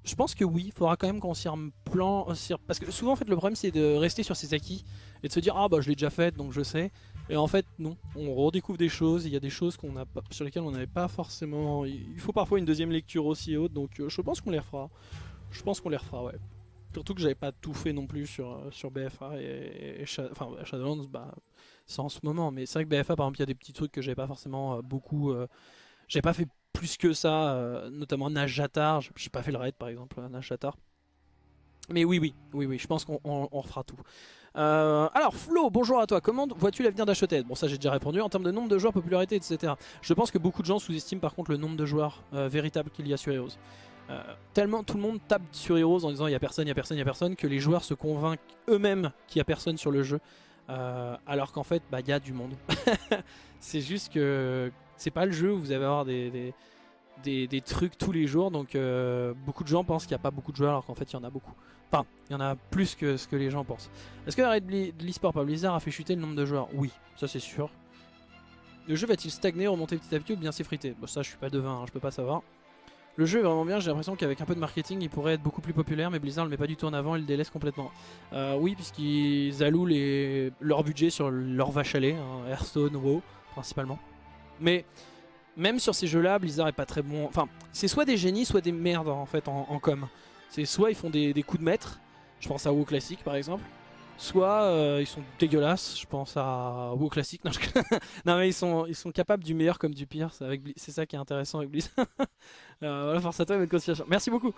A: je pense que oui, il faudra quand même qu'on s'y plan parce que souvent en fait le problème c'est de rester sur ses acquis et de se dire ah bah je l'ai déjà fait donc je sais et en fait non, on redécouvre des choses, il y a des choses a sur lesquelles on n'avait pas forcément il faut parfois une deuxième lecture aussi haute donc euh, je pense qu'on les refera. Je pense qu'on les refera ouais. Surtout que j'avais pas tout fait non plus sur, euh, sur BFA et, enfin Shadowlands bah c'est en ce moment mais c'est vrai que BFA par exemple il y a des petits trucs que j'avais pas forcément euh, beaucoup j'avais pas fait plus que ça, euh, notamment Najatar. J'ai pas fait le raid par exemple, Najatar. Mais oui, oui, oui, oui, je pense qu'on refera tout. Euh, alors Flo, bonjour à toi, comment vois-tu l'avenir d'Achotet Bon ça j'ai déjà répondu, en termes de nombre de joueurs, popularité, etc. Je pense que beaucoup de gens sous-estiment par contre le nombre de joueurs euh, véritables qu'il y a sur Heroes. tellement tout le monde tape sur Heroes en disant il y a personne, il y a personne, il y a personne, que les joueurs se convainquent eux-mêmes qu'il y a personne sur le jeu. alors qu'en fait, bah il y a du monde. C'est juste que c'est pas le jeu où vous allez avoir des, des, trucs tous les jours. Donc euh, beaucoup de gens pensent qu'il n'y a pas beaucoup de joueurs alors qu'en fait il y en a beaucoup. Enfin, il y en a plus que ce que les gens pensent. Est-ce que l'arrêt de l'e-sport par Blizzard a fait chuter le nombre de joueurs? Oui, ça c'est sûr. Le jeu va-t-il stagner, remonter petit à petit ou bien s'effriter? Bon ça je suis pas devin, hein, je peux pas savoir. Le jeu est vraiment bien, j'ai l'impression qu'avec un peu de marketing il pourrait être beaucoup plus populaire mais Blizzard le met pas du tout en avant, il le délaisse complètement. Euh, oui puisqu'ils allouent les... leur budget sur leur vache à lait, hein, Hearthstone, WoW principalement. Mais même sur ces jeux-là, Blizzard est pas très bon. Enfin, c'est soit des génies, soit des merdes en fait en, com. C'est soit ils font des, coups de maître, je pense à WoW classique par exemple, soit euh, ils sont dégueulasses, je pense à WoW classique. Non, mais ils sont, capables du meilleur comme du pire, c'est ça qui est intéressant avec Blizzard. euh, voilà, force à toi et bonne continuation. Merci beaucoup.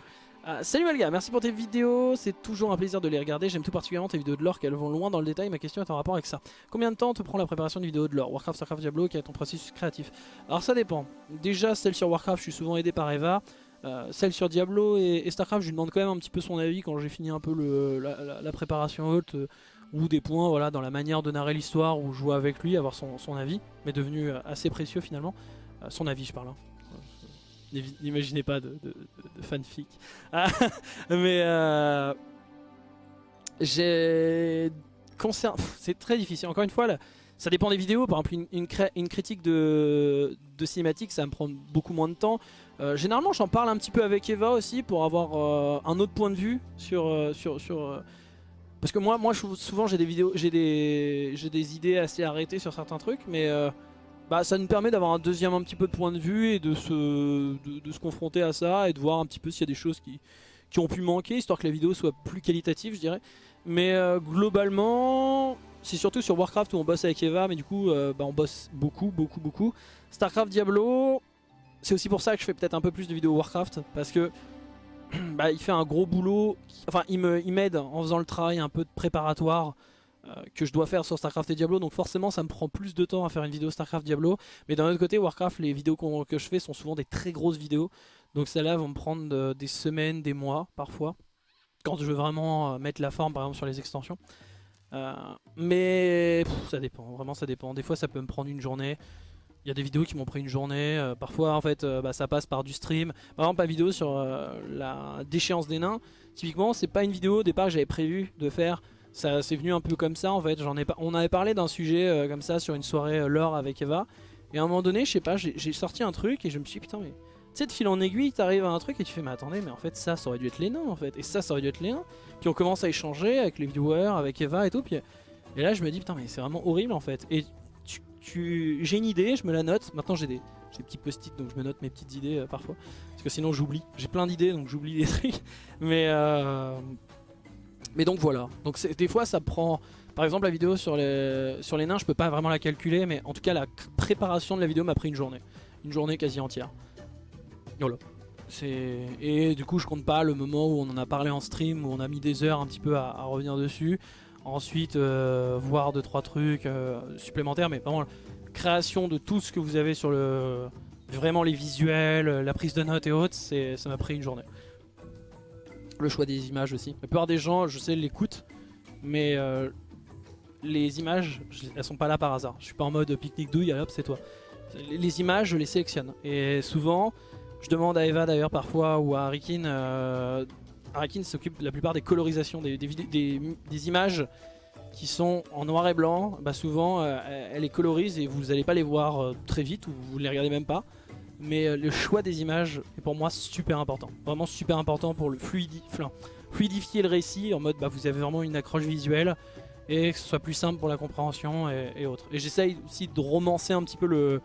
A: Euh, salut Malga, merci pour tes vidéos, c'est toujours un plaisir de les regarder, j'aime tout particulièrement tes vidéos de lore qu'elles vont loin dans le détail, ma question est en rapport avec ça. Combien de temps te prend la préparation d'une vidéo de lore? Warcraft, Starcraft, Diablo, quel est ton processus créatif? Alors ça dépend, déjà celle sur Warcraft je suis souvent aidé par Eva, euh, celle sur Diablo et, Starcraft je lui demande quand même un petit peu son avis quand j'ai fini un peu la, préparation haute euh, ou des points voilà, dans la manière de narrer l'histoire ou jouer avec lui, avoir son, avis, mais devenu assez précieux finalement, son avis je parle. Hein. N'imaginez pas de, fanfic. Ah, mais euh, j'ai... C'est très difficile. Encore une fois, ça dépend des vidéos, par exemple une, une, critique de, de, cinématique ça me prend beaucoup moins de temps. Euh, généralement j'en parle un petit peu avec Eva aussi pour avoir euh, un autre point de vue sur... Euh, sur, sur parce que moi, moi souvent j'ai des vidéos, j'ai des, des idées assez arrêtées sur certains trucs, mais bah, ça nous permet d'avoir un deuxième un petit peu de point de vue et de se, de, se confronter à ça et de voir un petit peu s'il y a des choses qui, qui ont pu manquer, histoire que la vidéo soit plus qualitative je dirais. Mais globalement, c'est surtout sur Warcraft où on bosse avec Eva, mais du coup bah, on bosse beaucoup, beaucoup, beaucoup. Starcraft, Diablo, c'est aussi pour ça que je fais peut-être un peu plus de vidéos Warcraft, parce que bah, il fait un gros boulot, enfin il m'aide en faisant le travail un peu de préparatoire euh, que je dois faire sur Starcraft et Diablo, donc forcément ça me prend plus de temps à faire une vidéo Starcraft Diablo, mais d'un autre côté Warcraft, les vidéos que je fais sont souvent des très grosses vidéos, donc celles-là vont me prendre euh, des semaines, des mois parfois, quand je veux vraiment mettre la forme par exemple sur les extensions. Euh, mais ça dépend, vraiment ça dépend. Des fois ça peut me prendre une journée. Il y a des vidéos qui m'ont pris une journée. Euh, parfois en fait euh, bah, ça passe par du stream. Par exemple vidéo sur la déchéance des nains. Typiquement c'est pas une vidéo au départ que j'avais prévu de faire. Ça c'est venu un peu comme ça en fait. J'en ai pas. On avait parlé d'un sujet comme ça sur une soirée l'or avec Eva. Et à un moment donné je sais pas j'ai sorti un truc et je me suis dit putain mais tu sais, de fil en aiguille, t'arrives à un truc et tu fais, mais attendez, mais en fait, ça, ça aurait dû être les nains, en fait. Et ça, ça aurait dû être les nains. Puis on commence à échanger avec les viewers, avec Eva et tout. Puis, et là, je me dis, putain, mais c'est vraiment horrible, en fait. Et j'ai une idée, je me la note. Maintenant, j'ai des, des petits post-it, donc je me note mes petites idées euh, parfois. Parce que sinon, j'oublie. J'ai plein d'idées, donc j'oublie des trucs. Mais, euh, mais donc voilà. Donc des fois, ça prend. Par exemple, la vidéo sur les, nains, je peux pas vraiment la calculer, mais en tout cas, la préparation de la vidéo m'a pris une journée. Une journée quasi entière. Et du coup je compte pas le moment où on en a parlé en stream, où on a mis des heures un petit peu à, revenir dessus. Ensuite euh, voir 2-3 trucs euh, supplémentaires, mais vraiment création de tout ce que vous avez sur le... Vraiment les visuels, la prise de notes et autres, ça m'a pris une journée. Le choix des images aussi. La plupart des gens, je sais, l'écoutent, mais euh, les images, elles sont pas là par hasard. Je suis pas en mode pique-nique douille, hop c'est toi. Les images, je les sélectionne. Et souvent, je demande à Eva d'ailleurs parfois ou à Harikin. Euh, s'occupe la plupart des colorisations, des, des, images qui sont en noir et blanc. Bah souvent euh, elle les colorise et vous n'allez pas les voir euh, très vite ou vous ne les regardez même pas. Mais euh, le choix des images est pour moi super important. Vraiment super important pour le fluidifier le récit en mode bah, vous avez vraiment une accroche visuelle et que ce soit plus simple pour la compréhension et, autres. Et j'essaye aussi de romancer un petit peu le,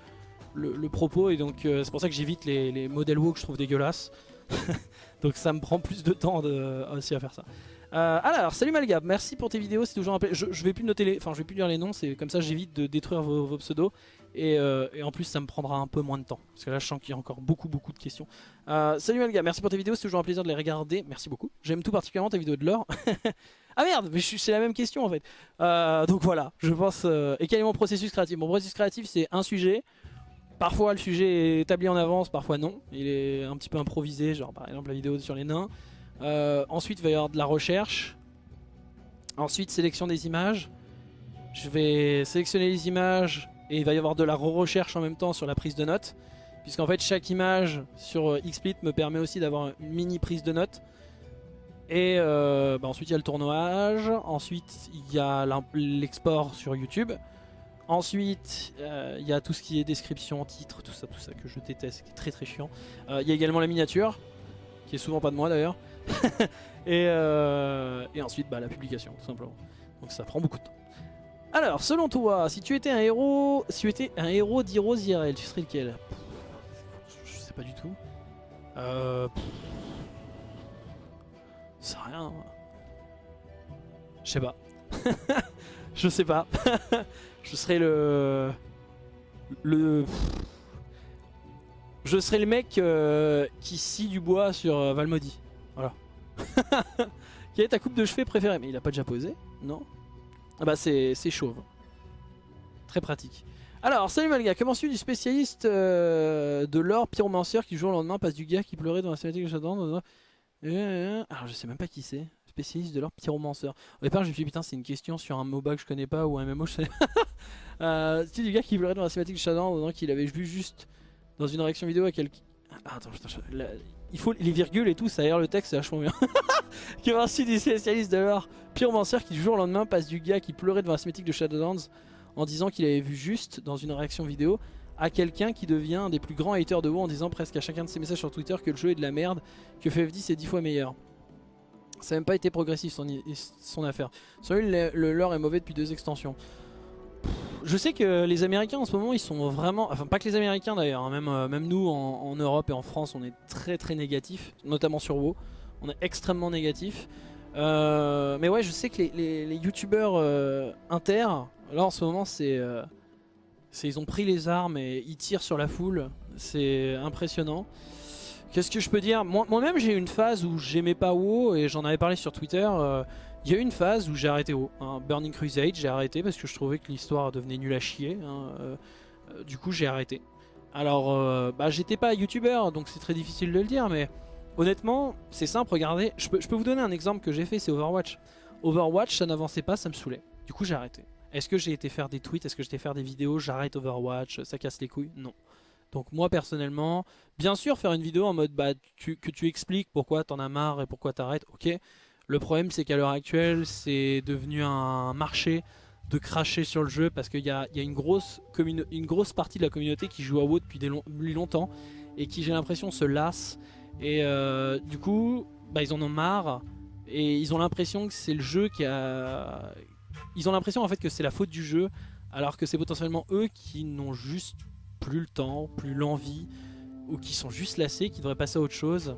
A: propos et donc c'est pour ça que j'évite les, les modèles WoW que je trouve dégueulasses. donc ça me prend plus de temps de, aussi à faire ça. Euh, alors, salut Malgab, merci pour tes vidéos, c'est toujours un je, je, vais plus noter enfin je vais plus lire les noms, c'est comme ça j'évite de détruire vos, pseudos et, euh, et, en plus ça me prendra un peu moins de temps parce que là je sens qu'il y a encore beaucoup beaucoup de questions. salut Malgab, merci pour tes vidéos, c'est toujours un plaisir de les regarder, merci beaucoup. J'aime tout particulièrement tes vidéos de l'or. ah merde, mais c'est la même question en fait. donc voilà, je pense. et quel est mon processus créatif? Mon processus créatif c'est un sujet. Parfois le sujet est établi en avance, parfois non. Il est un petit peu improvisé, genre par exemple la vidéo sur les nains. Euh, ensuite il va y avoir de la recherche. Ensuite sélection des images. Je vais sélectionner les images et il va y avoir de la re-recherche en même temps sur la prise de notes. Puisqu'en fait chaque image sur euh, XSplit me permet aussi d'avoir une mini prise de notes. Et euh, bah, ensuite il y a le tournage, ensuite il y a l'export sur YouTube. Ensuite, il euh, y a tout ce qui est description, titre, tout ça, tout ça que je déteste, qui est très très chiant. Il euh, y a également la miniature, qui est souvent pas de moi d'ailleurs. Euh, et, ensuite, bah, la publication, tout simplement. Donc ça prend beaucoup de temps. Alors, selon toi, si tu étais un héros, si tu étais un héros d'Heroes IRL, tu serais lequel? Je sais pas du tout. Euh... C'est rien. Je sais pas. je sais pas. Je serais le... Le... Je serais le mec euh, qui scie du bois sur euh, Valmody. Voilà. Quelle est ta coupe de cheveux préférée? Mais il a pas déjà posé? Non? Ah bah c'est chauve. Très pratique. Alors, salut Malga, comment suis du spécialiste euh, de l'or pyromancer qui jour au lendemain passe du gars qui pleurait dans la cinématique de Shadow Alors je sais même pas qui c'est spécialiste de leur pyromancer. Au départ, je me suis dit, putain, c'est une question sur un MOBA que je connais pas ou un MMO, je sais euh, C'est du gars qui pleurait dans la cinématique de Shadow qu'il avait vu juste dans une réaction vidéo à quelqu'un. Ah, attends, il faut les virgules et tout, ça aère le texte, c'est vachement bien. qui va ainsi du spécialiste de l'art pyromancer qui du jour au lendemain passe du gars qui pleurait devant la cinématique de Shadowlands en disant qu'il avait vu juste dans une réaction vidéo à quelqu'un qui devient un des plus grands haters de WoW en disant presque à chacun de ses messages sur Twitter que le jeu est de la merde, que FF10 est 10 fois meilleur. Ça n'a même pas été progressif son, affaire. Celui le, le lore est mauvais depuis deux extensions. Je sais que les Américains en ce moment ils sont vraiment, enfin pas que les Américains d'ailleurs, hein, même, euh, même nous en, Europe et en France on est très très négatifs, notamment sur WoW, on est extrêmement négatifs. Euh, mais ouais je sais que les, les, euh, inter, là en ce moment c'est, ils ont pris les armes et ils tirent sur la foule, c'est impressionnant. Qu'est-ce que je peux dire? Moi-même j'ai eu une phase où j'aimais pas WoW et j'en avais parlé sur Twitter. Euh, il y a eu une phase où j'ai arrêté WoW. Hein. Burning Crusade j'ai arrêté parce que je trouvais que l'histoire devenait nulle à chier. Hein, euh, euh, du coup j'ai arrêté. Alors bah, j'étais pas youtubeur donc c'est très difficile de le dire mais honnêtement c'est simple regardez. Je peux, je peux vous donner un exemple que j'ai fait c'est Overwatch. Overwatch ça n'avançait pas ça me saoulait. Du coup j'ai arrêté. Est-ce que j'ai été faire des tweets? Est-ce que j'ai été faire des vidéos? J'arrête Overwatch, ça casse les couilles? Non. Donc moi personnellement, bien sûr faire une vidéo en mode bah, que tu expliques pourquoi t'en as marre et pourquoi t'arrêtes, ok. Le problème c'est qu'à l'heure actuelle c'est devenu un marché de cracher sur le jeu parce qu'il y a, une, grosse partie de la communauté qui joue à WoW depuis, des longtemps et qui j'ai l'impression se lasse et euh, du coup bah, ils en ont marre et ils ont l'impression que c'est le jeu qui a... Ils ont l'impression en fait que c'est la faute du jeu alors que c'est potentiellement eux qui n'ont juste plus le temps, plus l'envie, ou qui sont juste lassés, qui devraient passer à autre chose.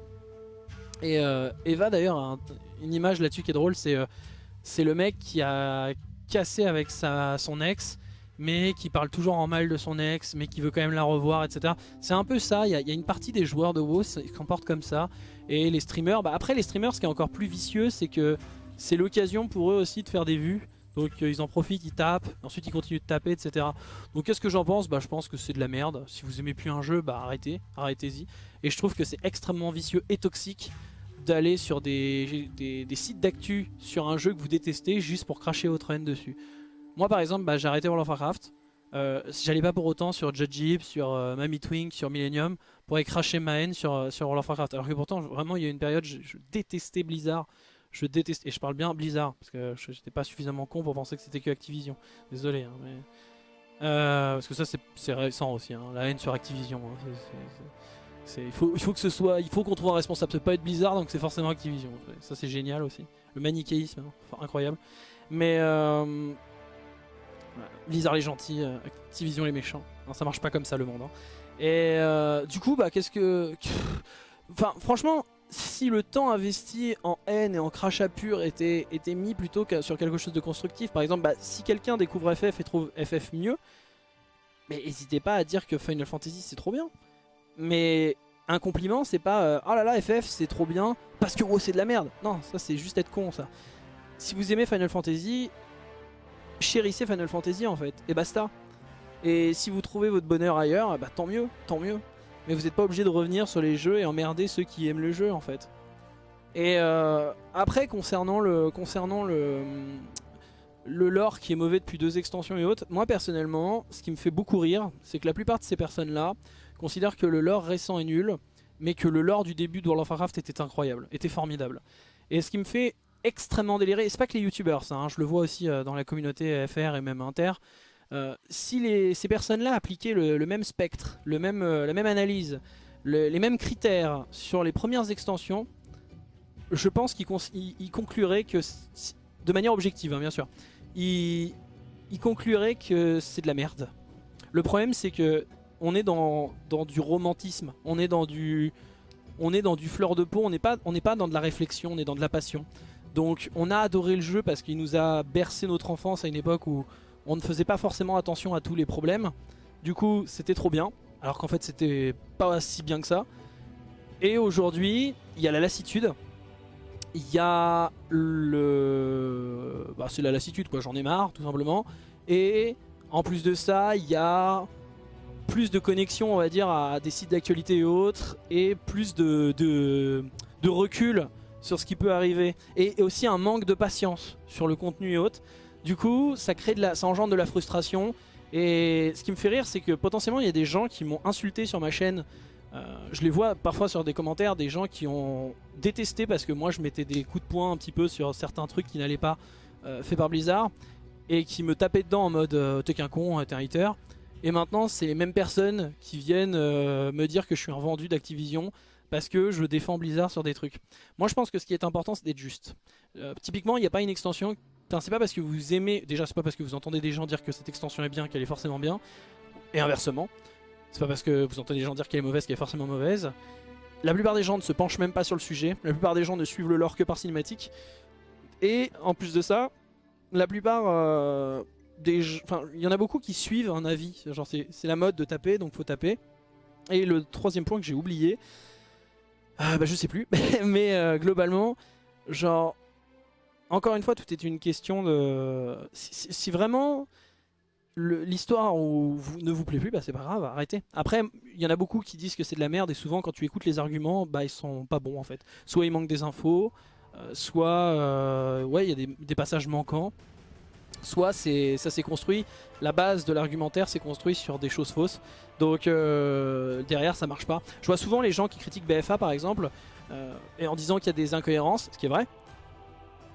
A: Et euh, Eva d'ailleurs, une image là-dessus qui est drôle, c'est euh, le mec qui a cassé avec son ex, mais qui parle toujours en mal de son ex, mais qui veut quand même la revoir, etc. C'est un peu ça, il y, y, a une partie des joueurs de WoW qui comportent comme ça, et les streamers, bah après les streamers, ce qui est encore plus vicieux, c'est que c'est l'occasion pour eux aussi de faire des vues, donc euh, ils en profitent, ils tapent, ensuite ils continuent de taper, etc. Donc qu'est-ce que j'en pense? Bah je pense que c'est de la merde. Si vous aimez plus un jeu, bah arrêtez, arrêtez-y. Et je trouve que c'est extrêmement vicieux et toxique d'aller sur des, des, sites d'actu sur un jeu que vous détestez juste pour cracher votre haine dessus. Moi par exemple, bah, j'ai arrêté World of Warcraft. Euh, J'allais pas pour autant sur Judge sur euh, Mammy Twink, sur Millennium pour aller cracher ma haine sur, euh, sur World of Warcraft. Alors que pourtant, vraiment, il y a une période, je détestais Blizzard. Je déteste, et je parle bien Blizzard, parce que j'étais pas suffisamment con pour penser que c'était que Activision. Désolé, hein, mais... Euh, parce que ça c'est récent aussi, hein, la haine sur Activision. Hein, il, faut, que ce soit, il faut qu'on trouve un responsable, ça peut pas être Blizzard donc c'est forcément Activision. Ça c'est génial aussi, le manichéisme, incroyable. Mais euh, Blizzard les gentils, euh, Activision les méchants. Ça marche pas comme ça le monde. Et du coup, bah qu'est-ce que, enfin franchement, si le temps investi en haine et en crachat pur était, mis plutôt que sur quelque chose de constructif, par exemple, bah, si quelqu'un découvre FF et trouve FF mieux, mais n'hésitez pas à dire que Final Fantasy c'est trop bien. Mais un compliment, c'est pas euh, oh là là, FF c'est trop bien parce que oh, c'est de la merde. Non, ça c'est juste être con ça. Si vous aimez Final Fantasy, chérissez Final Fantasy en fait, et basta. Et si vous trouvez votre bonheur ailleurs, bah tant mieux, tant mieux mais vous n'êtes pas obligé de revenir sur les jeux et emmerder ceux qui aiment le jeu en fait. Et euh, après concernant le concernant le le lore qui est mauvais depuis deux extensions et autres, moi personnellement, ce qui me fait beaucoup rire, c'est que la plupart de ces personnes-là considèrent que le lore récent est nul, mais que le lore du début de World of Warcraft était incroyable, était formidable. Et ce qui me fait extrêmement délirer, c'est pas que les youtubeurs hein, je le vois aussi euh, dans la communauté FR et même Inter, euh, si ces personnes-là appliquaient le, même spectre, le même, euh, la même analyse, les mêmes critères sur les premières extensions, je pense qu'ils concluraient que, de manière objective hein, bien sûr, ils, concluraient que c'est de la merde. Le problème c'est que on est dans, du romantisme, on est dans du, on est dans du fleur de peau, on n'est pas, pas dans de la réflexion, on est dans de la passion. Donc on a adoré le jeu parce qu'il nous a bercé notre enfance à une époque où on ne faisait pas forcément attention à tous les problèmes. Du coup, c'était trop bien, alors qu'en fait, c'était pas si bien que ça. Et aujourd'hui, il y a la lassitude. Il y a le... Bah, c'est la lassitude, quoi. J'en ai marre, tout simplement. Et en plus de ça, il y a plus de connexion, on va dire, à des sites d'actualité et autres. Et plus de, recul sur ce qui peut arriver. Et aussi un manque de patience sur le contenu et autres. Du coup, ça, crée de la, ça engendre de la frustration. Et ce qui me fait rire, c'est que potentiellement, il y a des gens qui m'ont insulté sur ma chaîne. Euh, je les vois parfois sur des commentaires, des gens qui ont détesté parce que moi, je mettais des coups de poing un petit peu sur certains trucs qui n'allaient pas, euh, fait par Blizzard. et qui me tapaient dedans en mode euh, t'es qu'un con, t'es un hater. Et maintenant c'est les mêmes personnes qui viennent euh, me dire que je suis un vendu d'Activision parce que je défends Blizzard sur des trucs. Moi je pense que ce qui est important c'est d'être juste. Euh, typiquement il n'y a pas une extension, c'est pas parce que vous aimez, déjà c'est pas parce que vous entendez des gens dire que cette extension est bien qu'elle est forcément bien, et inversement. C'est pas parce que vous entendez des gens dire qu'elle est mauvaise qu'elle est forcément mauvaise. La plupart des gens ne se penchent même pas sur le sujet, la plupart des gens ne suivent le lore que par cinématique. Et en plus de ça, la plupart euh, des... Enfin, il y en a beaucoup qui suivent un avis, genre c'est la mode de taper, donc faut taper. Et le troisième point que j'ai oublié, euh, bah je sais plus, mais euh, globalement, genre, encore une fois, tout est une question de... Si, vraiment l'histoire ne vous plaît plus, bah c'est pas grave, arrêtez. Après, il y en a beaucoup qui disent que c'est de la merde et souvent quand tu écoutes les arguments, bah ils sont pas bons en fait. Soit il manque des infos, euh, soit euh, ouais il y a des, passages manquants, soit ça s'est construit, la base de l'argumentaire s'est construit sur des choses fausses, donc euh, derrière ça marche pas. Je vois souvent les gens qui critiquent BFA par exemple, et en disant qu'il y a des incohérences, ce qui est vrai,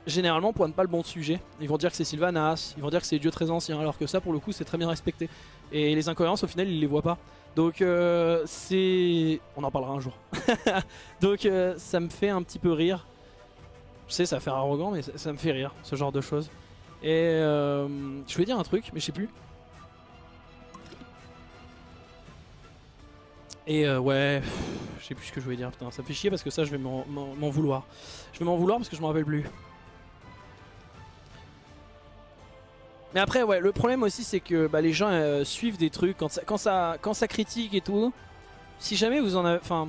A: généralement pointent pas le bon sujet. Ils vont dire que c'est Sylvanas, ils vont dire que c'est Dieu très ancien, alors que ça pour le coup c'est très bien respecté. Et les incohérences au final ils les voient pas. Donc c'est... On en parlera un jour. Donc ça me fait un petit peu rire je sais, ça faire arrogant, mais ça, me fait rire, ce genre de choses. Et euh, je vais dire un truc, mais je sais plus. Et euh, ouais, je sais plus ce que je voulais dire, putain, ça me fait chier parce que ça je vais m'en vouloir. Je vais m'en vouloir parce que je m'en rappelle plus. Mais après, ouais, le problème aussi c'est que bah, les gens euh, suivent des trucs quand ça, quand, ça, quand ça critique et tout. Si jamais vous en avez... Enfin,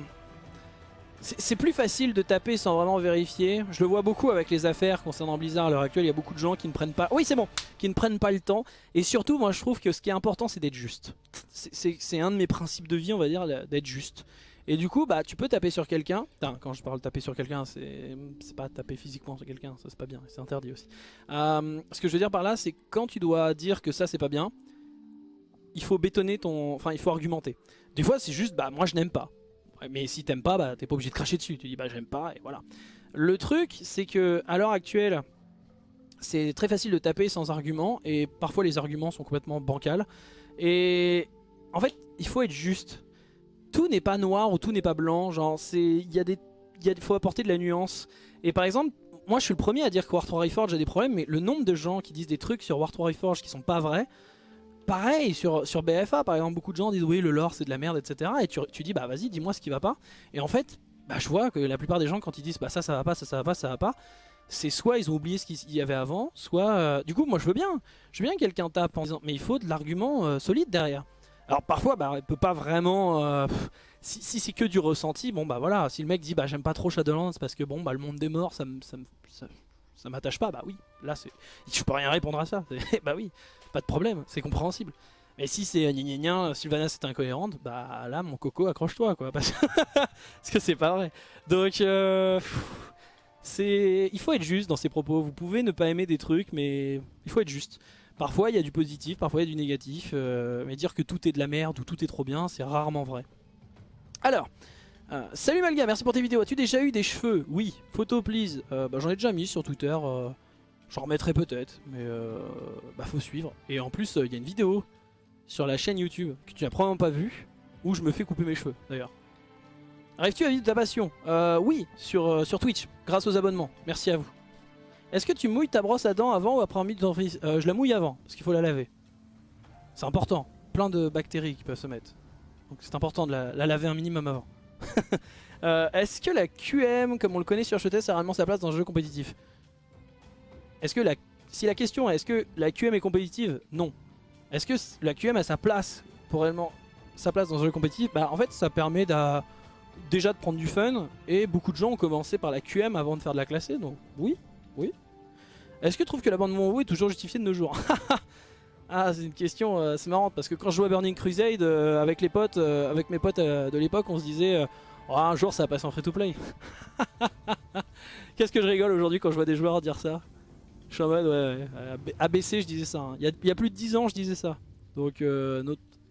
A: c'est plus facile de taper sans vraiment vérifier. Je le vois beaucoup avec les affaires concernant Blizzard à l'heure actuelle. Il y a beaucoup de gens qui ne prennent pas... Oui, c'est bon Qui ne prennent pas le temps. Et surtout, moi, je trouve que ce qui est important, c'est d'être juste. C'est un de mes principes de vie, on va dire, d'être juste. Et du coup, bah, tu peux taper sur quelqu'un. Quand je parle taper sur quelqu'un, c'est pas taper physiquement sur quelqu'un. Ça, c'est pas bien. C'est interdit aussi. Euh, ce que je veux dire par là, c'est quand tu dois dire que ça, c'est pas bien, il faut bétonner ton... Enfin, il faut argumenter. Des fois, c'est juste, bah, moi, je n'aime pas. Mais si t'aimes pas, bah, t'es pas obligé de cracher dessus. Tu dis bah j'aime pas et voilà. Le truc, c'est que à l'heure actuelle, c'est très facile de taper sans argument et parfois les arguments sont complètement bancals. Et en fait, il faut être juste. Tout n'est pas noir ou tout n'est pas blanc. Genre, c'est il y a des faut apporter de la nuance. Et par exemple, moi je suis le premier à dire que War 3 Reforged a des problèmes, mais le nombre de gens qui disent des trucs sur War 3 Reforged qui sont pas vrais, Pareil sur, BFA par exemple beaucoup de gens disent oui le lore c'est de la merde etc et tu, dis bah vas-y dis moi ce qui va pas et en fait bah je vois que la plupart des gens quand ils disent bah ça ça va pas ça ça va pas ça va pas c'est soit ils ont oublié ce qu'il y avait avant soit euh, du coup moi je veux bien je veux bien que quelqu'un tape en disant mais il faut de l'argument euh, solide derrière alors parfois bah il peut pas vraiment euh, si, c'est que du ressenti bon bah voilà si le mec dit bah j'aime pas trop Shadowlands parce que bon bah le monde des morts ça ça, ça m'attache pas, bah oui, là c'est, je peux rien répondre à ça, bah oui, pas de problème, c'est compréhensible. Mais si c'est gna gna Sylvanas est incohérente, bah là mon coco accroche-toi quoi, parce que c'est pas vrai. Donc euh, c'est, il faut être juste dans ses propos, vous pouvez ne pas aimer des trucs mais il faut être juste. Parfois il y a du positif, parfois il y a du négatif, euh, mais dire que tout est de la merde ou tout est trop bien, c'est rarement vrai. Alors, euh, salut Malga, merci pour tes vidéos. As-tu déjà eu des cheveux? Oui. Photo please. Euh, bah, j'en ai déjà mis sur Twitter. J'en remettrai peut-être. Mais bah faut suivre. Et en plus, il y a une vidéo sur la chaîne YouTube que tu n'as probablement pas vue. Où je me fais couper mes cheveux d'ailleurs. Arrives-tu à vivre ta passion? Oui, sur Twitch. Grâce aux abonnements. Merci à vous. Est-ce que tu mouilles ta brosse à dents avant ou après un de dentifrice Je la mouille avant. Parce qu'il faut la laver. C'est important. Plein de bactéries qui peuvent se mettre. Donc c'est important de la laver un minimum avant. Euh, est-ce que la QM, comme on le connaît sur HETS, a réellement sa place dans le jeu compétitif? Est-ce que. Si la question est est-ce que la QM est compétitive? Non. Est-ce que la QM a sa place pour réellement sa place dans un jeu compétitif? Bah en fait ça permet déjà de prendre du fun et beaucoup de gens ont commencé par la QM avant de faire de la classée donc oui, oui. Est-ce que tu trouves que la bande WoW est toujours justifiée de nos jours? Ah c'est une question, euh, c'est marrant parce que quand je jouais Burning Crusade euh, avec les potes, euh, avec mes potes de l'époque, on se disait oh, un jour ça va passer en free to play. Qu'est-ce que je rigole aujourd'hui quand je vois des joueurs dire ça? Je suis en mode ouais, ABC je disais ça. Hein. Il, y a, plus de 10 ans je disais ça. Donc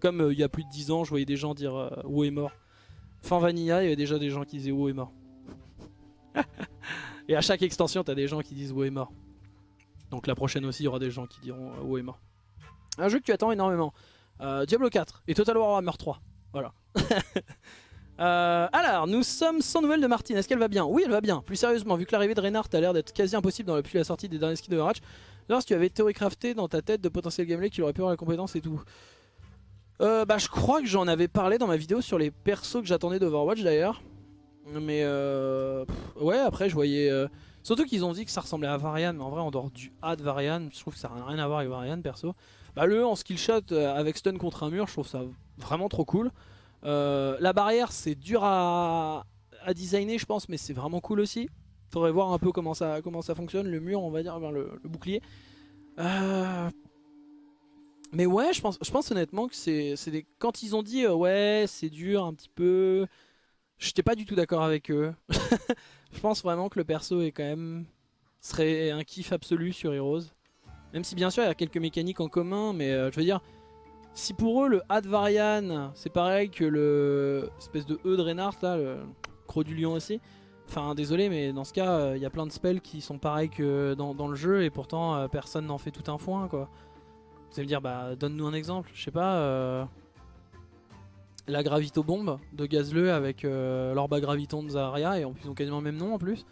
A: comme il y a plus de 10 ans je voyais des gens dire WoW est mort. Fin Vanilla il y avait déjà des gens qui disaient WoW est mort. Et à chaque extension t'as des gens qui disent WoW est mort. Donc la prochaine aussi, il y aura des gens qui diront euh, est mort. Un jeu que tu attends énormément. Euh, Diablo 4 et Total Warhammer 3. Voilà. Euh, alors, nous sommes sans nouvelles de Martine. Est-ce qu'elle va bien? Oui, elle va bien. Plus sérieusement, vu que l'arrivée de Reinhardt a l'air d'être quasi impossible dans depuis la sortie des derniers skins de Overwatch, si tu avais crafté dans ta tête de potentiel gameplay qu'il aurait pu avoir la compétence et tout. Euh, bah, je crois que j'en avais parlé dans ma vidéo sur les persos que j'attendais d'Overwatch d'ailleurs. Mais euh, ouais, après je voyais. Euh, surtout qu'ils ont dit que ça ressemblait à Varian, mais en vrai, en dehors du A de Varian, je trouve que ça n'a rien à voir avec Varian perso. Bah, le en skill shot avec stun contre un mur, je trouve ça vraiment trop cool. Euh, la barrière c'est dur à, designer je pense mais c'est vraiment cool aussi. Faudrait voir un peu comment ça, comment ça fonctionne, le mur on va dire, le, bouclier. Euh, mais ouais je pense, je pense honnêtement que c'est des... Quand ils ont dit euh, ouais c'est dur un petit peu, j'étais pas du tout d'accord avec eux. je pense vraiment que le perso est quand même serait un kiff absolu sur Heroes. Même si bien sûr il y a quelques mécaniques en commun mais je veux dire si pour eux le A de Varian c'est pareil que le espèce de E de Reinhardt là, le Croc du Lion aussi. Enfin désolé mais dans ce cas euh, il y a plein de spells qui sont pareils que dans, le jeu et pourtant euh, personne n'en fait tout un foin quoi. Vous allez me dire bah donne-nous un exemple, je sais pas euh, la Gravito Bombe de Gazleux avec l'Orba Graviton de Zarya et en plus ils ont quasiment le même nom en plus.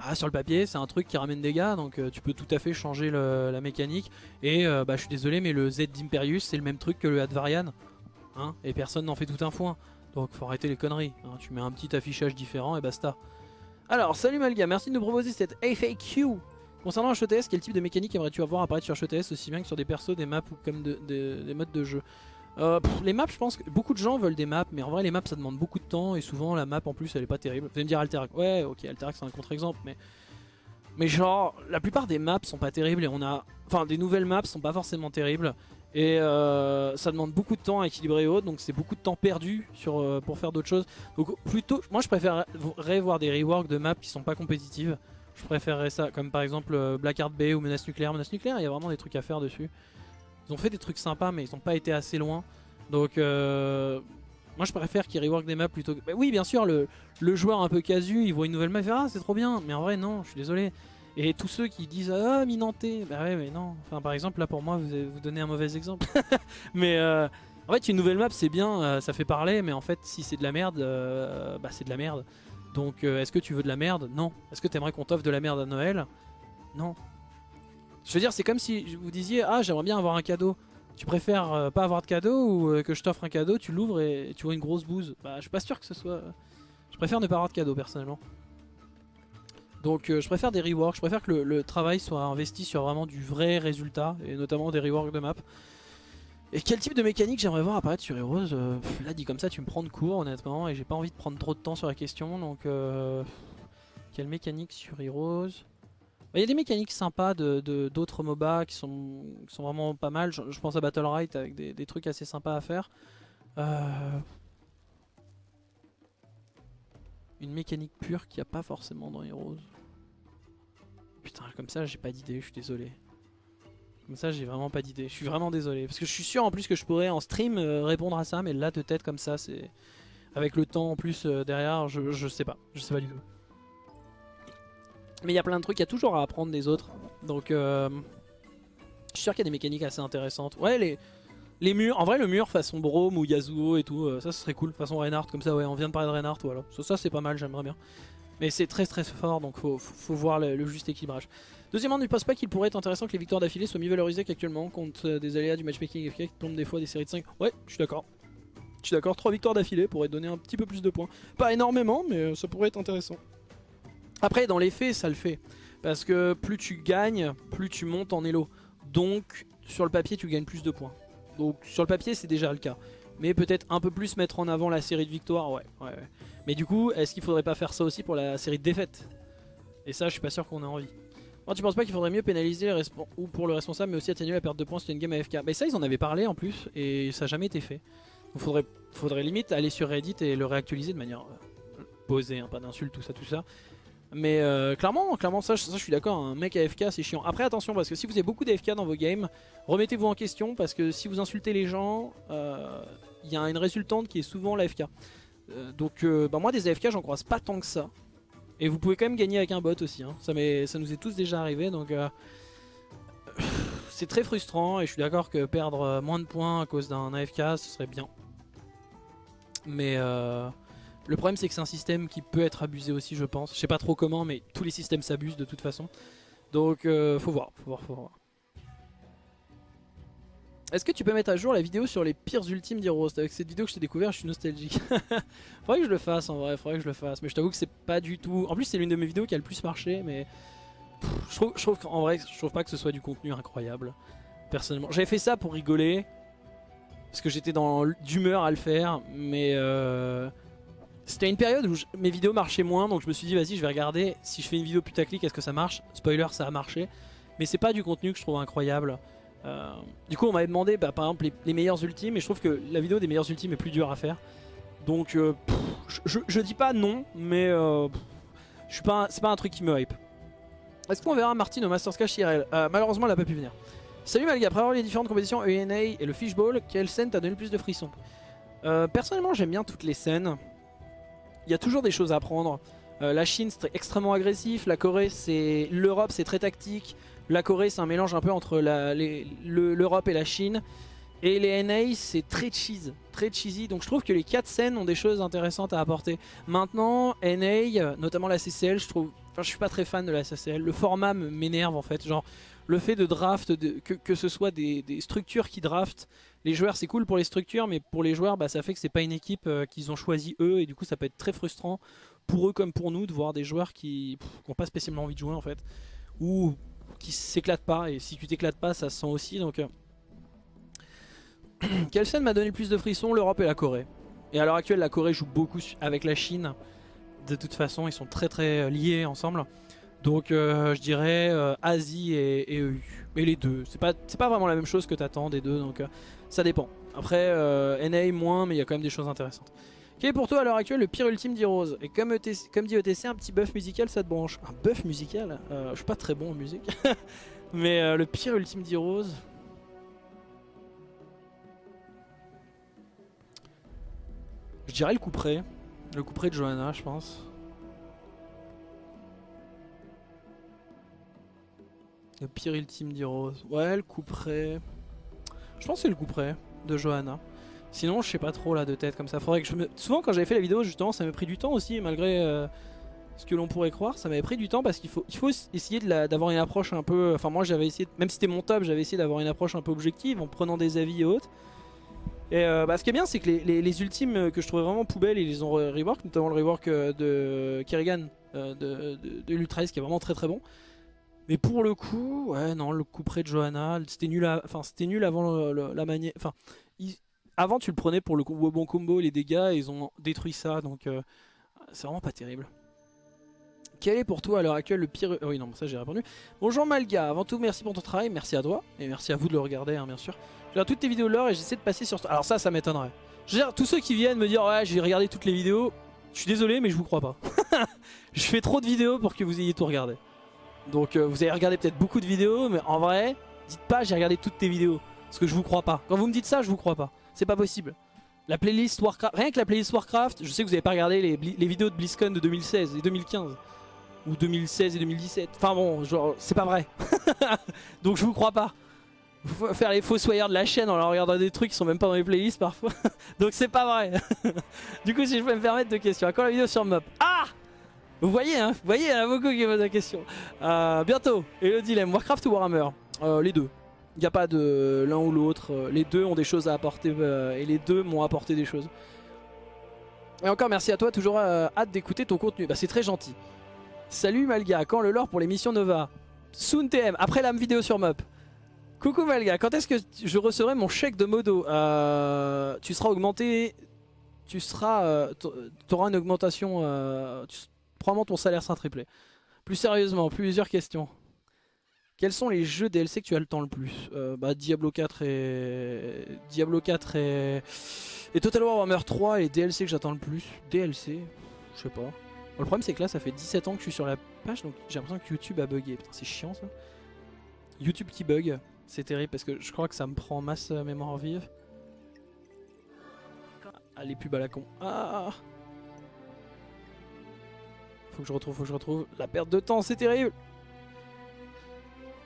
A: Ah, sur le papier, c'est un truc qui ramène des gars, donc euh, tu peux tout à fait changer la mécanique. Et euh, bah, je suis désolé, mais le Z d'Imperius, c'est le même truc que le Advarian. Hein, et personne n'en fait tout un foin. Donc faut arrêter les conneries. Hein. tu mets un petit affichage différent et basta. Alors, salut Malga, merci de nous proposer cette FAQ. Concernant HETS, quel type de mécanique aimerais-tu avoir apparaître sur HETS aussi bien que sur des persos, des maps ou comme des modes de jeu? Euh, les maps, je pense que beaucoup de gens veulent des maps, mais en vrai, les maps ça demande beaucoup de temps et souvent la map en plus elle est pas terrible. Vous allez me dire Alterac, ouais, ok, Alterac c'est un contre-exemple, mais. Genre, la plupart des maps sont pas terribles et on a. Enfin, des nouvelles maps sont pas forcément terribles. Et euh, ça demande beaucoup de temps à équilibrer haut, donc c'est beaucoup de temps perdu sur, euh, pour faire d'autres choses. Donc plutôt, moi je préférerais voir des reworks de maps qui sont pas compétitives. Je préférerais ça, comme par exemple Blackheart Bay ou Menace Nucléaire. Menace Nucléaire, il y a vraiment des trucs à faire dessus. Ils ont fait des trucs sympas, mais ils n'ont pas été assez loin. Donc, euh, moi je préfère qu'ils rework des maps plutôt que. Oui, bien sûr, le, joueur un peu casu, il voit une nouvelle map, il fait Ah, c'est trop bien. Mais en vrai, non, je suis désolé. Et tous ceux qui disent Ah, Minanté, bah ouais, mais non. Par exemple, là pour moi, vous, vous donnez un mauvais exemple. mais euh, en fait, une nouvelle map, c'est bien, euh, ça fait parler, mais en fait, si c'est de la merde, bah c'est de la merde. Donc, est-ce que tu veux de la merde? Non. Est-ce que tu aimerais qu'on t'offre de la merde à Noël? Non. Je veux dire, c'est comme si vous disiez Ah, j'aimerais bien avoir un cadeau. Tu préfères euh, pas avoir de cadeau ou euh, que je t'offre un cadeau, tu l'ouvres et tu vois une grosse bouse? Bah, je suis pas sûr que ce soit. Je préfère ne pas avoir de cadeau personnellement. Donc, euh, je préfère des reworks. Je préfère que le, travail soit investi sur vraiment du vrai résultat et notamment des reworks de map. Et quel type de mécanique j'aimerais voir apparaître sur Heroes Là, dit comme ça, tu me prends de court honnêtement et j'ai pas envie de prendre trop de temps sur la question. Donc, quelle mécanique sur Heroes? Il y a des mécaniques sympas d'autres de, MOBA qui sont, sont vraiment pas mal. Je, pense à Battle Right avec des, trucs assez sympas à faire. Euh, une mécanique pure qu'il n'y a pas forcément dans Heroes. Putain, comme ça j'ai pas d'idée, je suis désolé. Comme ça j'ai vraiment pas d'idée, je suis vraiment désolé. Parce que je suis sûr en plus que je pourrais en stream euh, répondre à ça, mais là de tête comme ça c'est... Avec le temps en plus euh, derrière, je, je sais pas, je sais pas du tout. Mais il y a plein de trucs, il y a toujours à apprendre des autres. Donc euh, je suis sûr qu'il y a des mécaniques assez intéressantes. Ouais, les, les murs, en vrai le mur façon Brome ou Yasuo et tout, euh, ça ce serait cool. Façon Reinhardt, comme ça, ouais, on vient de parler de Reinhardt, voilà. Ça, c'est pas mal, j'aimerais bien. Mais c'est très très fort, donc faut, faut, voir le, juste équilibrage. Deuxièmement, ne pense pas qu'il pourrait être intéressant que les victoires d'affilée soient mieux valorisées qu'actuellement contre euh, des aléas du matchmaking FK qui tombent des fois des séries de 5. Ouais, je suis d'accord. Je suis d'accord, 3 victoires d'affilée pourraient donner un petit peu plus de points. Pas énormément, mais ça pourrait être intéressant. Après, dans les faits, ça le fait. Parce que plus tu gagnes, plus tu montes en elo. Donc, sur le papier, tu gagnes plus de points. Donc, sur le papier, c'est déjà le cas. Mais peut-être un peu plus mettre en avant la série de victoires, ouais. ouais, Mais du coup, est-ce qu'il faudrait pas faire ça aussi pour la série de défaites? Et ça, je suis pas sûr qu'on ait envie. Moi, tu penses pas qu'il faudrait mieux pénaliser ou pour le responsable, mais aussi atténuer la perte de points sur une game AFK Mais ça, ils en avaient parlé en plus, et ça n'a jamais été fait. Donc, faudrait, faudrait limite aller sur Reddit et le réactualiser de manière euh, posée, hein, pas d'insultes, tout ça, tout ça. Mais euh, clairement, clairement ça, je suis d'accord, un mec AFK c'est chiant. Après attention parce que si vous avez beaucoup d'AFK dans vos games, remettez-vous en question parce que si vous insultez les gens, il euh, y a une résultante qui est souvent l'AFK. Euh, donc bah moi des AFK j'en croise pas tant que ça. Et vous pouvez quand même gagner avec un bot aussi, hein. ça, ça nous est tous déjà arrivé donc... c'est très frustrant et je suis d'accord que perdre moins de points à cause d'un AFK ce serait bien. Mais le problème c'est que c'est un système qui peut être abusé aussi je pense. Je sais pas trop comment mais tous les systèmes s'abusent de toute façon. Donc euh, faut voir, faut voir, faut voir. Est-ce que tu peux mettre à jour la vidéo sur les pires ultimes d'Heroes? Avec cette vidéo que je t'ai découvert, je suis nostalgique. faudrait que je le fasse en vrai, faudrait que je le fasse. Mais je t'avoue que c'est pas du tout... En plus c'est l'une de mes vidéos qui a le plus marché, mais... je trouve, je trouve vrai, je trouve pas que ce soit du contenu incroyable. Personnellement. J'avais fait ça pour rigoler. Parce que j'étais dans d'humeur à le faire. Mais... Euh... C'était une période où mes vidéos marchaient moins. Donc je me suis dit, vas-y, je vais regarder. Si je fais une vidéo putaclic, est-ce que ça marche? Spoiler, ça a marché. Mais c'est pas du contenu que je trouve incroyable. Euh, du coup on m'avait demandé bah, par exemple les, meilleurs ultimes et je trouve que la vidéo des meilleurs ultimes est plus dure à faire. Donc euh, je, dis pas non mais euh, c'est pas un truc qui me hype. Est-ce qu'on verra Martin au Masters Cash IRL Malheureusement elle a pas pu venir. Salut Malga, après avoir les différentes compétitions ENA et le Fishball, quelle scène t'a donné le plus de frissons? Personnellement j'aime bien toutes les scènes. Y a toujours des choses à apprendre. la Chine c'est extrêmement agressif, la Corée c'est... L'Europe c'est très tactique, la Corée, c'est un mélange un peu entre l'Europe et la Chine. Et les NA, c'est très cheese, très cheesy. Donc je trouve que les quatre scènes ont des choses intéressantes à apporter. Maintenant, NA, notamment la CCL, je trouve... Enfin, je suis pas très fan de la CCL. Le format m'énerve en fait. Genre, le fait de draft, que, ce soit des, structures qui draftent, les joueurs c'est cool pour les structures, mais pour les joueurs bah, ça fait que c'est pas une équipe euh, qu'ils ont choisi eux, et du coup ça peut être très frustrant pour eux comme pour nous de voir des joueurs qui n'ont pas spécialement envie de jouer en fait, ou qui s'éclate pas. Et si tu t'éclates pas, ça se sent aussi. Donc, euh. Quelle scène m'a donné le plus de frissons L'Europe et la Corée. Et à l'heure actuelle, la Corée joue beaucoup avec la Chine. De toute façon, ils sont très très euh, liés ensemble. Donc euh, je dirais Asie et, EU. Mais les deux. C'est pas, vraiment la même chose que t'attends des deux. Donc ça dépend. Après, NA moins, mais il y a quand même des choses intéressantes. Quel est pour toi à l'heure actuelle le pire ultime d'Heroes? Et comme, comme dit ETC, un petit buff musical ça te branche? Un buff musical? Euh, Je suis pas très bon en musique. Mais euh, le pire ultime d'Heroes... Je dirais le coup près. Le coup près de Johanna je pense. Le pire ultime d'Heroes. Ouais le coup près. Je pense que c'est le coup près de Johanna. Sinon, je sais pas trop là de tête comme ça. Faudrait que. Souvent, quand j'avais fait la vidéo, justement, ça m'a pris du temps aussi, malgré euh, ce que l'on pourrait croire. Ça m'avait pris du temps parce qu'il faut, essayer d'avoir une approche un peu. Enfin, moi, j'avais essayé, même si c'était mon top, j'avais essayé d'avoir une approche un peu objective en prenant des avis et autres. Et euh, bah, ce qui est bien, c'est que les, ultimes que je trouvais vraiment poubelles, ils les ont rework, notamment le rework euh, de Kerrigan de, de, de qui est vraiment très très bon. Mais pour le coup, ouais, non, le coup près de Johanna, c'était nul, avant la manière. Enfin, avant, tu le prenais pour le bon combo, les dégâts, ils ont détruit ça, donc euh, c'est vraiment pas terrible. Quel est pour toi à l'heure actuelle le pire... oui non, ça j'ai répondu. Bonjour Malga, avant tout merci pour ton travail, merci à toi, et merci à vous de le regarder hein, bien sûr. Je regarde toutes tes vidéos lore et j'essaie de passer sur... Alors ça, ça m'étonnerait. Je veux tous ceux qui viennent me dire ouais j'ai regardé toutes les vidéos, je suis désolé mais je vous crois pas. je fais trop de vidéos pour que vous ayez tout regardé. Donc euh, vous avez regardé peut-être beaucoup de vidéos, mais en vrai, dites pas j'ai regardé toutes tes vidéos. Parce que je vous crois pas. Quand vous me dites ça, je vous crois pas. C'est pas possible. La playlist Warcraft, rien que la playlist Warcraft, je sais que vous avez pas regardé les, vidéos de BlizzCon de 2016 et 2015. Ou 2016 et 2017. Enfin bon, genre, c'est pas vrai. Donc je vous crois pas. Faire les fossoyeurs de la chaîne en leur regardant des trucs qui sont même pas dans les playlists parfois. Donc c'est pas vrai. du coup, si je peux me permettre deux questions. À quand la vidéo sur Mop? Ah Vous voyez, hein Vous voyez, il y en a beaucoup qui posent la question. Euh, bientôt, et le dilemme, Warcraft ou Warhammer? Euh, Les deux. Il n'y a pas de l'un ou l'autre. Euh, les deux ont des choses à apporter et les deux m'ont apporté des choses. Et encore merci à toi, toujours hâte d'écouter ton contenu. Bah c'est très gentil. Salut Malga, quand le lore pour l'émission Nova? Soon TM, après la vidéo sur Mop. Coucou Malga, quand est-ce que je recevrai mon chèque de modo? Tu seras augmenté, tu seras, tu auras une augmentation, probablement ton salaire sera triplé. Plus sérieusement, plusieurs questions. Quels sont les jeux DLC que tu as le temps le plus? Euh, bah, Diablo 4 et Diablo 4 et... et Total War Warhammer 3 et DLC que j'attends le plus. DLC, je sais pas. le problème c'est que là ça fait 17 ans que je suis sur la page donc j'ai l'impression que YouTube a bugué. Putain c'est chiant ça. YouTube qui bug, c'est terrible parce que je crois que ça me prend masse euh, mémoire vive. Ah les pubs à la con. Ah Faut que je retrouve, faut que je retrouve. La perte de temps c'est terrible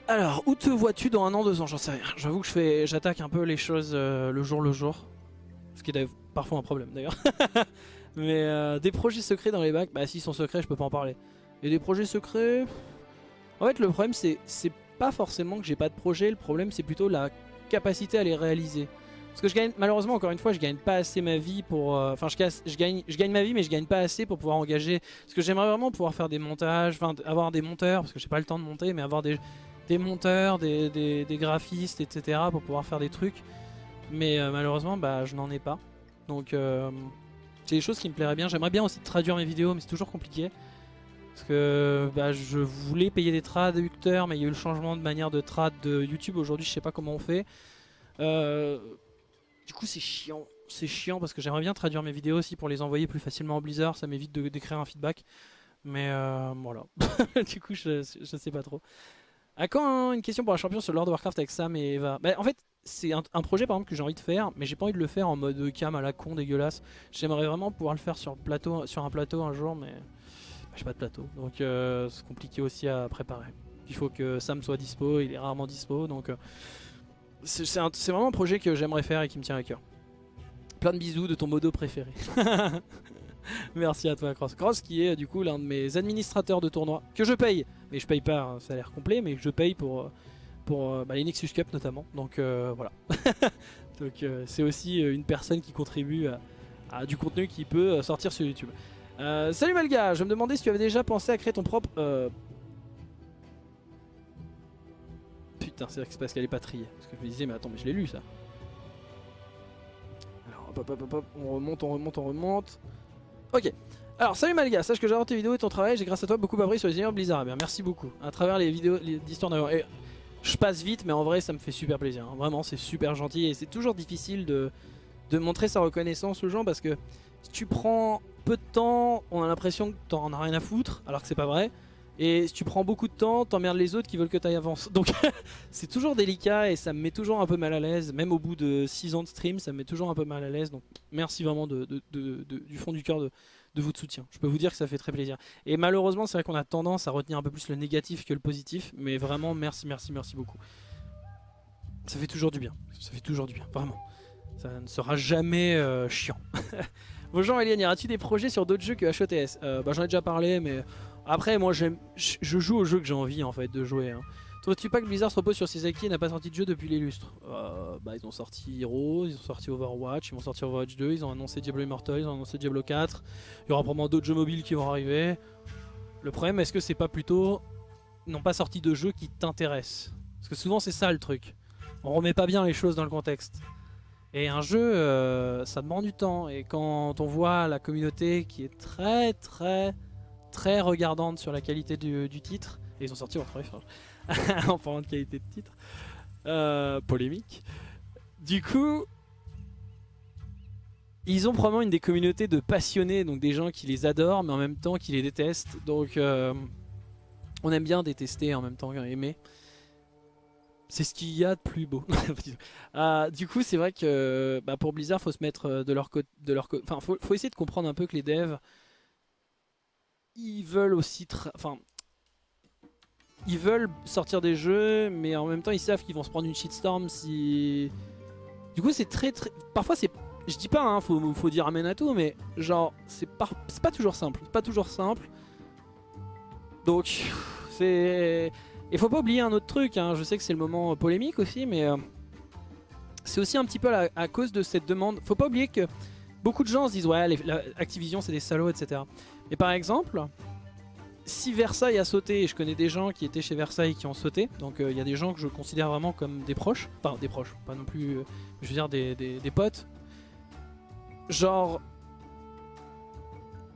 A: Alors, où te vois-tu dans un an, deux ans? J'en sais rien. J'avoue que je fais, j'attaque un peu les choses euh, le jour le jour. Ce qui est parfois un problème d'ailleurs. Mais euh, des projets secrets dans les bacs, bah s'ils sont secrets, je peux pas en parler. Et des projets secrets... En fait, le problème, c'est pas forcément que j'ai pas de projet. Le problème, c'est plutôt la capacité à les réaliser. Parce que je gagne, malheureusement, encore une fois, je gagne pas assez ma vie pour... euh, Enfin, je, je, gagne, ma vie, mais je gagne pas assez pour pouvoir engager... Parce que j'aimerais vraiment pouvoir faire des montages, enfin, avoir des monteurs, parce que j'ai pas le temps de monter, mais avoir des, monteurs, des graphistes, etc. pour pouvoir faire des trucs. Mais euh, malheureusement, bah, je n'en ai pas. Donc, euh, c'est des choses qui me plairaient bien. J'aimerais bien aussi traduire mes vidéos, mais c'est toujours compliqué. Parce que bah, je voulais payer des traducteurs, mais il y a eu le changement de manière de trad de YouTube. Aujourd'hui, je sais pas comment on fait. Euh, du coup, c'est chiant. C'est chiant parce que j'aimerais bien traduire mes vidéos aussi pour les envoyer plus facilement en Blizzard. Ça m'évite d'écrire un feedback. Mais euh, voilà. du coup, je, sais pas trop. À quand hein, une question pour un champion sur Lord of Warcraft avec Sam et Eva? Bah, En fait, c'est un, projet par exemple que j'ai envie de faire, mais j'ai pas envie de le faire en mode cam à la con dégueulasse. J'aimerais vraiment pouvoir le faire sur, plateau, sur un plateau un jour, mais bah, j'ai pas de plateau. Donc euh, c'est compliqué aussi à préparer. Il faut que Sam soit dispo, il est rarement dispo, donc euh, c'est vraiment un projet que j'aimerais faire et qui me tient à cœur. Plein de bisous de ton modo préféré. Merci à toi Cross. Cross qui est du coup l'un de mes administrateurs de tournoi que je paye, mais je paye pas un salaire complet, mais je paye pour, euh, pour euh, bah, les Nexus Cup notamment. Donc euh, voilà. Donc euh, c'est aussi euh, une personne qui contribue à, du contenu qui peut euh, sortir sur YouTube. Euh, salut Malga, je me demandais si tu avais déjà pensé à créer ton propre... Putain, c'est vrai que c'est parce qu'elle est pas triée. Parce que je me disais, mais attends, mais je l'ai lu ça. Alors, hop, hop, hop, hop, on remonte, on remonte, on remonte. Ok. Alors, salut Malga, sache que j'adore tes vidéos et ton travail. J'ai grâce à toi beaucoup appris sur les univers Blizzard. Eh merci beaucoup. À travers les vidéos d'histoire d'avion. Et je passe vite, mais en vrai, ça me fait super plaisir. hein. Vraiment, c'est super gentil. Et c'est toujours difficile de, de montrer sa reconnaissance aux gens parce que si tu prends peu de temps, on a l'impression que t'en as rien à foutre, alors que c'est pas vrai. Et si tu prends beaucoup de temps, t'emmerdes les autres qui veulent que t'ailles avance. Donc c'est toujours délicat et ça me met toujours un peu mal à l'aise. Même au bout de 6 ans de stream, ça me met toujours un peu mal à l'aise. Donc merci vraiment du fond du cœur de, de votre soutien. Je peux vous dire que ça fait très plaisir. Et malheureusement, c'est vrai qu'on a tendance à retenir un peu plus le négatif que le positif. Mais vraiment, merci, merci, merci beaucoup. Ça fait toujours du bien. Ça fait toujours du bien, vraiment. Ça ne sera jamais euh, chiant. Bonjour Eliane, y aura-t-il des projets sur d'autres jeux que HOTS Euh, bah, J'en ai déjà parlé, mais après, moi, j'aime, je joue aux jeux que j'ai envie en fait de jouer. Hein. Trouves-tu pas que Blizzard se repose sur ses acquis et n'a pas sorti de jeu depuis les lustres Euh, Bah, ils ont sorti Heroes, ils ont sorti Overwatch, ils vont sortir Overwatch 2, ils ont annoncé Diablo Immortal, ils ont annoncé Diablo 4. Il y aura probablement d'autres jeux mobiles qui vont arriver. Le problème, est-ce que c'est pas plutôt. N'ont pas sorti de jeux qui t'intéressent? Parce que souvent, c'est ça le truc. On remet pas bien les choses dans le contexte. Et un jeu, euh, ça demande du temps. Et quand on voit la communauté qui est très, très, très regardante sur la qualité du, titre, et ils ont sorti en parlant de qualité de titre, euh, polémique. Du coup, ils ont probablement une des communautés de passionnés, donc des gens qui les adorent, mais en même temps qui les détestent. Donc, euh, on aime bien détester en même temps aimer. C'est ce qu'il y a de plus beau. Euh, du coup, c'est vrai que bah, pour Blizzard, faut se mettre de leur côté. Enfin, faut essayer de comprendre un peu que les devs, ils veulent aussi, enfin, ils veulent sortir des jeux, mais en même temps, ils savent qu'ils vont se prendre une shitstorm si. Du coup, c'est très, très. Parfois, c'est. Je dis pas, hein, faut, faut dire amen à tout, mais genre, c'est pas, pas toujours simple. C'est pas toujours simple. Donc, c'est. Et faut pas oublier un autre truc, hein, je sais que c'est le moment polémique aussi, mais euh, c'est aussi un petit peu à, à cause de cette demande. Faut pas oublier que beaucoup de gens se disent ouais, les- Activision c'est des salauds, etc. Mais par exemple, si Versailles a sauté, et je connais des gens qui étaient chez Versailles qui ont sauté, donc euh, il y a des gens que je considère vraiment comme des proches, enfin des proches, pas non plus, euh, je veux dire des, des- des potes. Genre,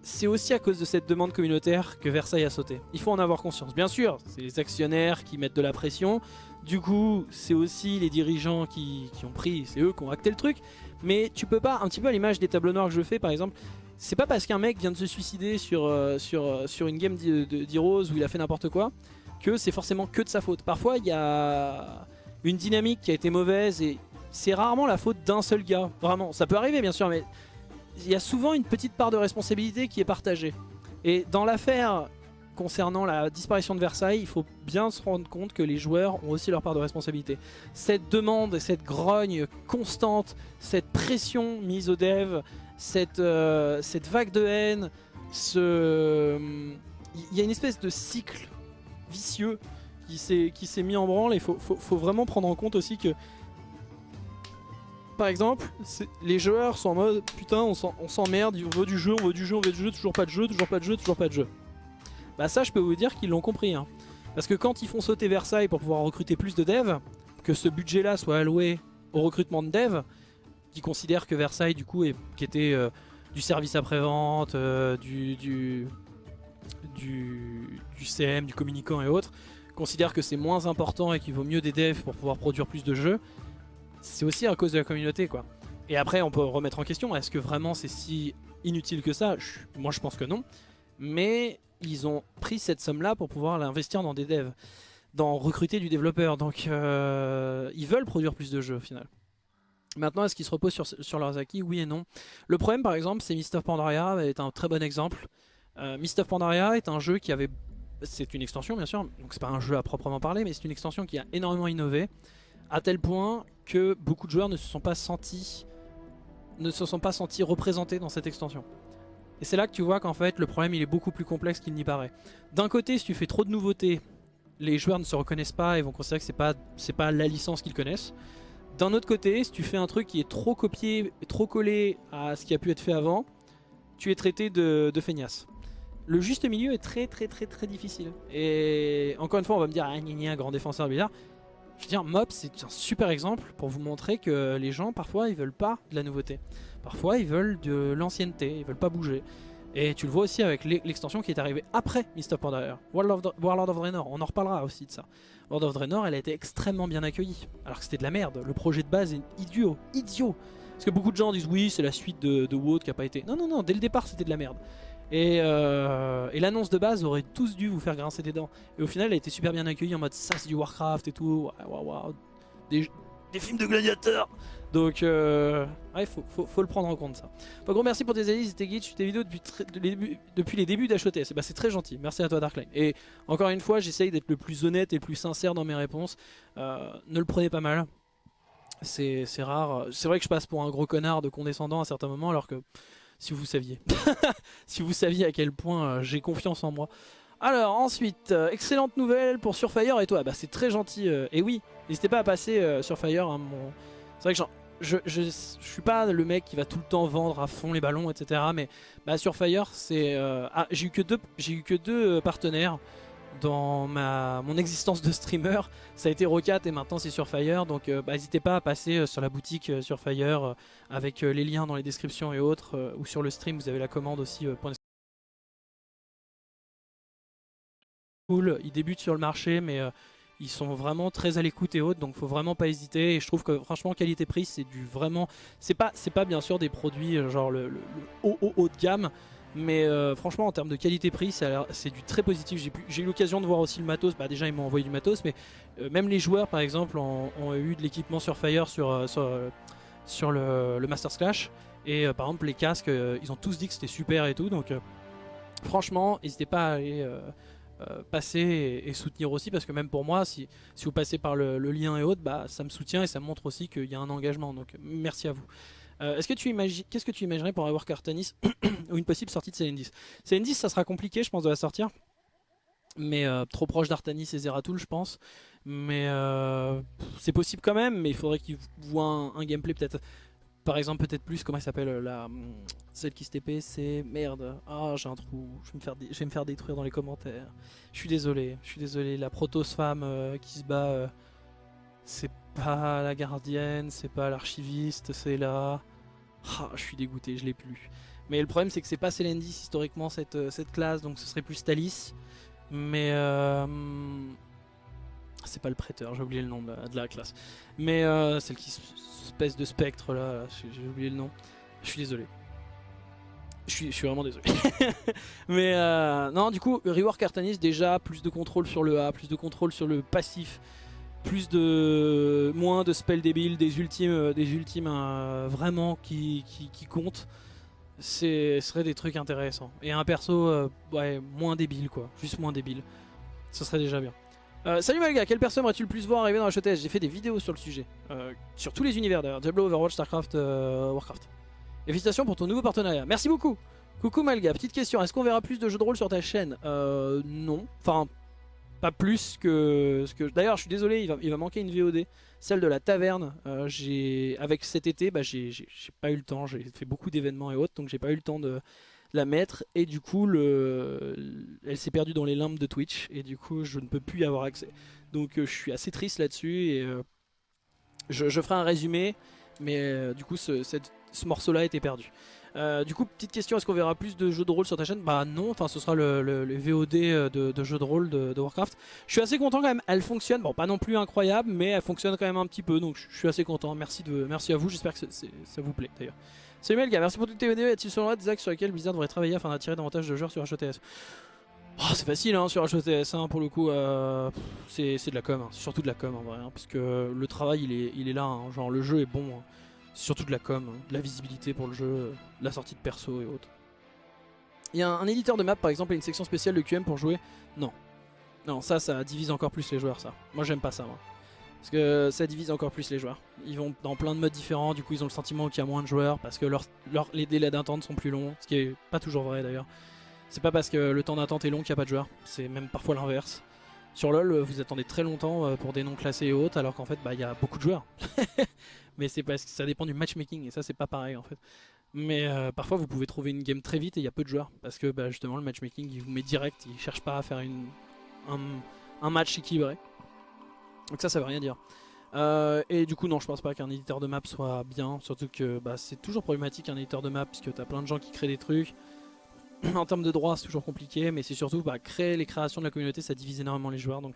A: c'est aussi à cause de cette demande communautaire que Versailles a sauté. Il faut en avoir conscience. Bien sûr, c'est les actionnaires qui mettent de la pression. Du coup, c'est aussi les dirigeants qui, qui ont pris, c'est eux qui ont acté le truc. Mais tu peux pas, un petit peu à l'image des tableaux noirs que je fais par exemple, c'est pas parce qu'un mec vient de se suicider sur, euh, sur, euh, sur une game d'Heroes où il a fait n'importe quoi, que c'est forcément que de sa faute. Parfois, il y a une dynamique qui a été mauvaise et c'est rarement la faute d'un seul gars. Vraiment, ça peut arriver bien sûr, mais il y a souvent une petite part de responsabilité qui est partagée. Et dans l'affaire concernant la disparition de Versailles, il faut bien se rendre compte que les joueurs ont aussi leur part de responsabilité. Cette demande, cette grogne constante, cette pression mise aux devs, cette, euh, cette vague de haine, ce... il y a une espèce de cycle vicieux qui s'est mis en branle et il faut, faut, vraiment prendre en compte aussi que par exemple, les joueurs sont en mode putain on s'emmerde, on veut du jeu, on veut du jeu, on veut du jeu, toujours pas de jeu, toujours pas de jeu, toujours pas de jeu. Bah ça je peux vous dire qu'ils l'ont compris. Hein. Parce que quand ils font sauter Versailles pour pouvoir recruter plus de devs, que ce budget là soit alloué au recrutement de devs, qui considèrent que Versailles du coup qui était euh, du service après-vente, euh, du, du, du, CM, du communicant et autres, considèrent que c'est moins important et qu'il vaut mieux des devs pour pouvoir produire plus de jeux, c'est aussi à cause de la communauté quoi. Et après on peut remettre en question, est-ce que vraiment c'est si inutile que ça? Moi je pense que non. Mais ils ont pris cette somme-là pour pouvoir l'investir dans des devs, dans recruter du développeur. Donc euh, ils veulent produire plus de jeux au final. Maintenant, est-ce qu'ils se reposent sur, leurs acquis? Oui et non. Le problème, par exemple, c'est Mist of Pandaria est un très bon exemple. Euh, Mist of Pandaria est un jeu qui avait... C'est une extension, bien sûr, donc c'est pas un jeu à proprement parler, mais c'est une extension qui a énormément innové, à tel point que beaucoup de joueurs ne se sont pas sentis ne se sont pas sentis représentés dans cette extension. Et c'est là que tu vois qu'en fait le problème il est beaucoup plus complexe qu'il n'y paraît. D'un côté si tu fais trop de nouveautés, les joueurs ne se reconnaissent pas et vont considérer que c'est pas, pas la licence qu'ils connaissent. D'un autre côté, si tu fais un truc qui est trop copié, trop collé à ce qui a pu être fait avant, tu es traité de, de feignasse. Le juste milieu est très très très très difficile. Et encore une fois on va me dire ah gna gna grand défenseur bizarre. Je veux dire Mob c'est un super exemple pour vous montrer que les gens parfois ils veulent pas de la nouveauté. Parfois, ils veulent de l'ancienneté, ils veulent pas bouger. Et tu le vois aussi avec l'extension qui est arrivée après Mist of Pandaria, Warlord of Draenor, on en reparlera aussi de ça. World of Draenor, elle a été extrêmement bien accueillie, alors que c'était de la merde. Le projet de base est idiot, idiot. Parce que beaucoup de gens disent oui, c'est la suite de, de qui a pas été. Non, non, non, dès le départ, c'était de la merde. Et, euh, et l'annonce de base aurait tous dû vous faire grincer des dents. Et au final, elle a été super bien accueillie en mode ça, c'est du Warcraft et tout. Des, des films de gladiateurs donc, euh, ouais, faut, le prendre en compte ça. Bon, gros merci pour tes analyses tes guides, tes vidéos depuis, depuis les débuts d'HOTS. Bah, c'est très gentil, merci à toi Darkline. Et encore une fois, j'essaye d'être le plus honnête et le plus sincère dans mes réponses. Euh, ne le prenez pas mal. C'est rare. C'est vrai que je passe pour un gros connard de condescendant à certains moments, alors que si vous saviez, si vous saviez à quel point euh, j'ai confiance en moi. Alors ensuite, euh, excellente nouvelle pour Surfire et toi, bah c'est très gentil. et oui, n'hésitez pas à passer sur Fire, hein, mon c'est vrai que je, je, suis pas le mec qui va tout le temps vendre à fond les ballons, etc. Mais bah, sur Fire, c'est euh, ah, j'ai eu que deux, j'ai eu que deux euh, partenaires dans ma mon existence de streamer. Ça a été Rocat et maintenant c'est sur Fire. Donc euh, bah, n'hésitez pas à passer sur la boutique sur Fire avec les liens dans les descriptions et autres ou sur le stream. Vous avez la commande aussi. cool. Il débute sur le marché, mais ils sont vraiment très à l'écoute et autres, donc faut vraiment pas hésiter. Et je trouve que franchement qualité-prix c'est du vraiment, c'est pas c'est pas bien sûr des produits euh, genre le, haut, haut, haut de gamme, mais euh, franchement en termes de qualité-prix c'est du très positif. J'ai eu l'occasion de voir aussi le matos, bah déjà ils m'ont envoyé du matos, mais euh, même les joueurs par exemple ont, eu de l'équipement sur Fire sur, sur, le, le Masters Clash. Et par exemple les casques, ils ont tous dit que c'était super et tout, donc franchement n'hésitez pas à aller euh, passer et, soutenir aussi parce que même pour moi si, si vous passez par le, lien et autres bah, ça me soutient et ça montre aussi qu'il y a un engagement. Donc merci à vous. Euh, est-ce que tu imagines qu'est-ce que tu imaginerais pour avoir Cartanis ou une possible sortie de CN10 CN10 ça sera compliqué je pense de la sortir. Mais euh, trop proche d'Artanis et Zeratul je pense. Mais c'est possible quand même mais il faudrait qu'ils voient un gameplay peut-être par exemple peut-être plus comment elle s'appelle euh, la celle qui se TP c'est merde ah j'ai un trou je vais me faire détruire dans les commentaires. Je suis désolé je suis désolé la protos femme euh, qui se bat euh, c'est pas la gardienne c'est pas l'archiviste c'est la ah je suis dégoûté je l'ai plus. Mais le problème c'est que c'est pas Selendis historiquement cette, classe donc ce serait plus Talis mais c'est pas le prêteur, j'ai oublié le nom de la, classe. Mais euh, celle qui espèce de spectre là, j'ai oublié le nom. Je suis désolé. Je suis, vraiment désolé. Mais euh, non, du coup, Rework Artanis, déjà, plus de contrôle sur le A, plus de contrôle sur le passif, plus de. moins de spells débiles, des ultimes, des ultimes euh, vraiment qui, qui, qui comptent. ce serait des trucs intéressants. Et un perso euh, moins débile quoi, juste moins débile. Ce serait déjà bien. Euh, salut Malga, quel perso aimerais-tu le plus voir arriver dans la HTS J'ai fait des vidéos sur le sujet, euh, sur tous les univers d'ailleurs, Diablo, Overwatch, Starcraft, Warcraft. Et félicitations pour ton nouveau partenariat, merci beaucoup. Coucou Malga, petite question, est-ce qu'on verra plus de jeux de rôle sur ta chaîne? Euh, non, enfin, pas plus que ce que... D'ailleurs, je suis désolé, il va, il va, manquer une VOD, celle de la taverne. Euh, j'ai Avec cet été, bah, j'ai pas eu le temps, j'ai fait beaucoup d'événements et autres, donc j'ai pas eu le temps de la mettre. Et du coup, le... elle s'est perdue dans les limbes de Twitch, et du coup, je ne peux plus y avoir accès. Donc euh, je suis assez triste là-dessus, et euh, je, ferai un résumé, mais euh, du coup, ce, ce morceau-là été perdu. Du coup, petite question, est-ce qu'on verra plus de jeux de rôle sur ta chaîne? Bah non, enfin ce sera le, VOD de, de, jeux de rôle de, de, Warcraft. Je suis assez content quand même, elle fonctionne, bon pas non plus incroyable, mais elle fonctionne quand même un petit peu, donc je suis assez content. Merci, de, merci à vous, j'espère que ça vous plaît d'ailleurs. Salut Melga, merci pour toutes tes vidéos. Est-il selon des axes sur lesquels Blizzard devrait travailler afin d'attirer davantage de joueurs sur HOTS oh, C'est facile hein, sur HOTS, hein, pour le coup, euh, c'est de la com, hein. c'est surtout de la com en vrai, hein, parce que le travail il est, il est là, hein. genre le jeu est bon. Hein surtout de la com, de la visibilité pour le jeu, la sortie de perso et autres. Il y a un, un, éditeur de map par exemple et une section spéciale de QM pour jouer? Non. Non, ça, ça divise encore plus les joueurs, ça. Moi, j'aime pas ça, moi. Parce que ça divise encore plus les joueurs. Ils vont dans plein de modes différents, du coup, ils ont le sentiment qu'il y a moins de joueurs parce que les délais d'attente sont plus longs, ce qui est pas toujours vrai d'ailleurs. C'est pas parce que le temps d'attente est long qu'il n'y a pas de joueurs, c'est même parfois l'inverse. Sur LoL, vous attendez très longtemps euh, pour des noms classés et autres, alors qu'en fait, bah, il y a beaucoup de joueurs. mais c'est parce que ça dépend du matchmaking et ça c'est pas pareil en fait. Mais euh, parfois vous pouvez trouver une game très vite et il y a peu de joueurs parce que bah, justement le matchmaking il vous met direct, il cherche pas à faire un, match équilibré. Donc ça ça veut rien dire. Euh, et du coup non je pense pas qu'un éditeur de map soit bien, surtout que bah, c'est toujours problématique un éditeur de map puisque tu as plein de gens qui créent des trucs. en termes de droits c'est toujours compliqué mais c'est surtout bah, créer les créations de la communauté ça divise énormément les joueurs donc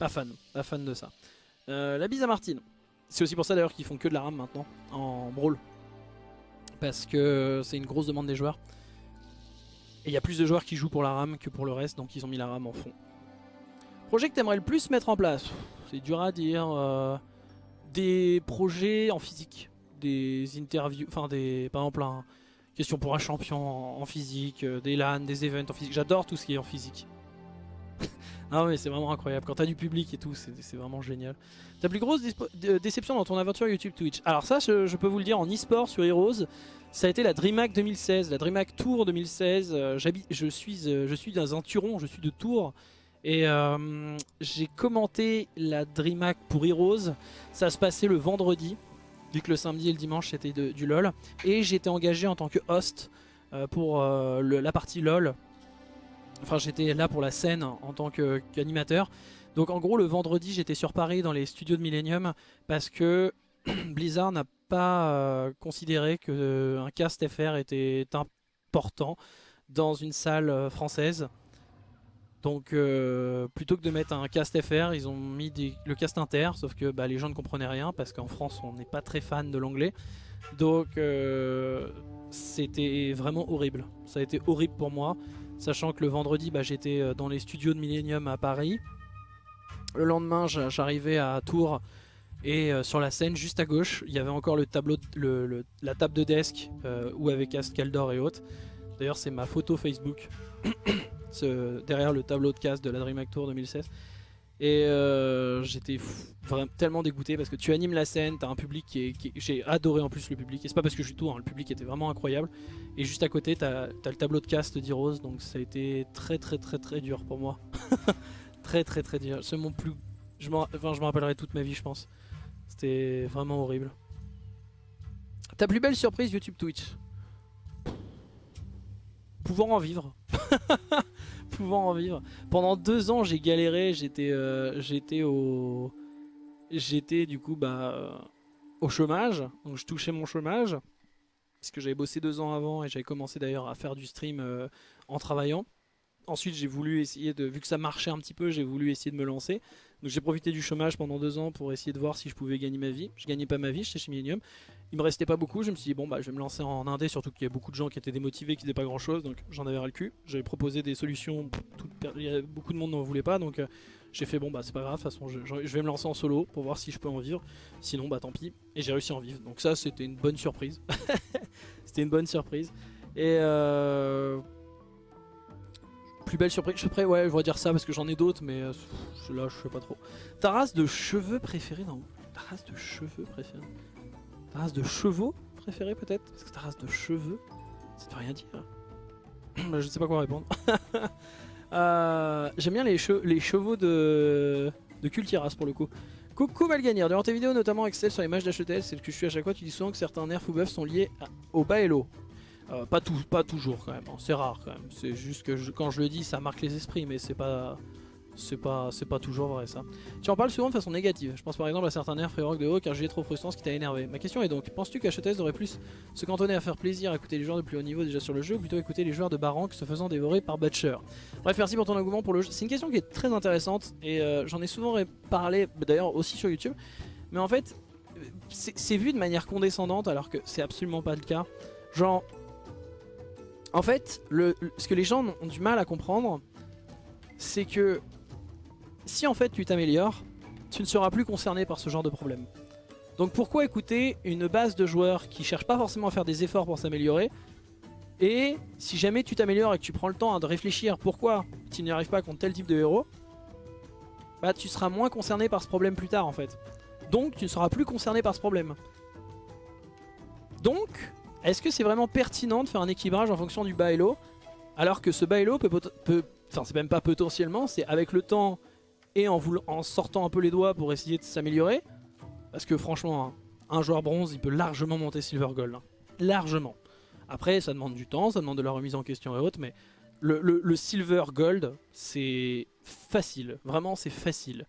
A: pas fan, pas fan de ça. Euh, la bise à Martine. C'est aussi pour ça d'ailleurs qu'ils font que de la rame maintenant en brawl. Parce que c'est une grosse demande des joueurs. Et il y a plus de joueurs qui jouent pour la rame que pour le reste, donc ils ont mis la rame en fond. Projet que t'aimerais le plus mettre en place C'est dur à dire. Euh, des projets en physique. Des interviews, enfin des, par exemple, un, question pour un champion en, physique, euh, des LAN, des events en physique. J'adore tout ce qui est en physique. Ah mais c'est vraiment incroyable. Quand t'as du public et tout, c'est vraiment génial. Ta plus grosse déception dans ton aventure YouTube Twitch Alors ça, je, je peux vous le dire, en e-sport sur Heroes, ça a été la DreamHack 2016, la DreamHack Tour 2016. Euh, je, suis, euh, je suis dans un Turon, je suis de Tours. Et euh, j'ai commenté la DreamHack pour Heroes. Ça se passait le vendredi, vu que le samedi et le dimanche c'était du LoL. Et j'étais engagé en tant que host euh, pour euh, la partie LoL Enfin, j'étais là pour la scène en tant qu'animateur. Donc en gros, le vendredi, j'étais sur Paris dans les studios de Millennium parce que Blizzard n'a pas considéré qu'un cast FR était important dans une salle française. Donc euh, plutôt que de mettre un cast FR, ils ont mis le cast inter, sauf que bah, les gens ne comprenaient rien parce qu'en France on n'est pas très fan de l'anglais. Donc euh, c'était vraiment horrible. Ça a été horrible pour moi. Sachant que le vendredi, bah, j'étais euh, dans les studios de Millennium à Paris. Le lendemain, j'arrivais à Tours et sur la scène, juste à gauche, il y avait encore la table de desk où avait Cast Caldor et autres. D'ailleurs, c'est ma photo Facebook derrière le tableau de cast de la DreamHack Tour 2016. Et euh, j'étais tellement dégoûté parce que tu animes la scène, t'as un public qui est... J'ai adoré en plus le public, et c'est pas parce que je suis tout, hein, le public était vraiment incroyable. Et juste à côté, t'as as le tableau de cast d'Heroes, donc ça a été très très très très dur pour moi. très très très dur. C'est mon plus... Je m'en enfin, rappellerai toute ma vie, je pense. C'était vraiment horrible. Ta plus belle surprise YouTube Twitch? Pouvoir en vivre. en vivre. Pendant deux ans, j'ai galéré. J'étais, euh, j'étais au, j'étais du coup bah euh, au chômage. Donc je touchais mon chômage parce que j'avais bossé deux ans avant et j'avais commencé d'ailleurs à faire du stream euh, en travaillant. Ensuite, j'ai voulu essayer de, vu que ça marchait un petit peu, j'ai voulu essayer de me lancer. Donc j'ai profité du chômage pendant deux ans pour essayer de voir si je pouvais gagner ma vie. Je gagnais pas ma vie, j'étais chez Millennium. Il me restait pas beaucoup, je me suis dit bon bah je vais me lancer en indé, surtout qu'il y a beaucoup de gens qui étaient démotivés, qui faisaient pas grand chose, donc j'en avais ras le cul. J'avais proposé des solutions, beaucoup de monde n'en voulait pas, donc euh, j'ai fait bon bah c'est pas grave, de toute façon je, vais me lancer en solo pour voir si je peux en vivre. Sinon bah tant pis. Et j'ai réussi à en vivre, donc ça c'était une bonne surprise. c'était une bonne surprise. Et euh, plus belle surprise, je prêt, ouais, je vais dire ça parce que j'en ai d'autres, mais euh, là je sais pas trop. Ta race de cheveux préférée, non? Ta race de cheveux préférée Ta race de chevaux préférée peut-être? Parce que ta race de cheveux, ça ne veut rien dire. je sais pas quoi répondre. Euh, J'aime bien les, che les chevaux de, de Cultiras pour le coup. Coucou Malganir, durant tes vidéos notamment Excel sur les matchs d'HETS, c'est ce que je suis à chaque fois, tu dis souvent que certains nerfs ou buffs sont liés au Baello. Euh, pas, tout, pas toujours quand même, hein. c'est rare quand même. C'est juste que quand je le dis, ça marque les esprits, mais c'est pas, c'est pas, pas toujours vrai ça. Tu en parles souvent de façon négative. Je pense par exemple à certains nerfs Free Rock de haut car j'ai trop frustrant ce qui t'a énervé. Ma question est donc, penses-tu qu'HETS devrait plus se cantonner à faire plaisir, à écouter les joueurs de plus haut niveau déjà sur le jeu, ou plutôt écouter les joueurs de Barank se faisant dévorer par Butcher? Bref, merci pour ton engouement pour le jeu. C'est une question qui est très intéressante et euh, j'en ai souvent parlé, d'ailleurs aussi sur YouTube. Mais en fait, c'est vu de manière condescendante alors que c'est absolument pas le cas. Genre, en fait, le- ce que les gens ont du mal à comprendre, c'est que si en fait tu t'améliores, tu ne seras plus concerné par ce genre de problème. Donc pourquoi écouter une base de joueurs qui cherchent pas forcément à faire des efforts pour s'améliorer et si jamais tu t'améliores et que tu prends le temps hein, de réfléchir pourquoi tu n'y arrives pas contre tel type de héros, bah tu seras moins concerné par ce problème plus tard en fait. Donc tu ne seras plus concerné par ce problème. Donc, est-ce que c'est vraiment pertinent de faire un équilibrage en fonction du bas elo alors que ce bas pot- peut enfin c'est même pas potentiellement, c'est avec le temps et en, sortant un peu les doigts pour essayer de s'améliorer. Parce que franchement, hein, un joueur bronze, il peut largement monter silver gold. hein. Largement. Après, ça demande du temps, ça demande de la remise en question et autres, mais le, silver gold, c'est facile. Vraiment, c'est facile.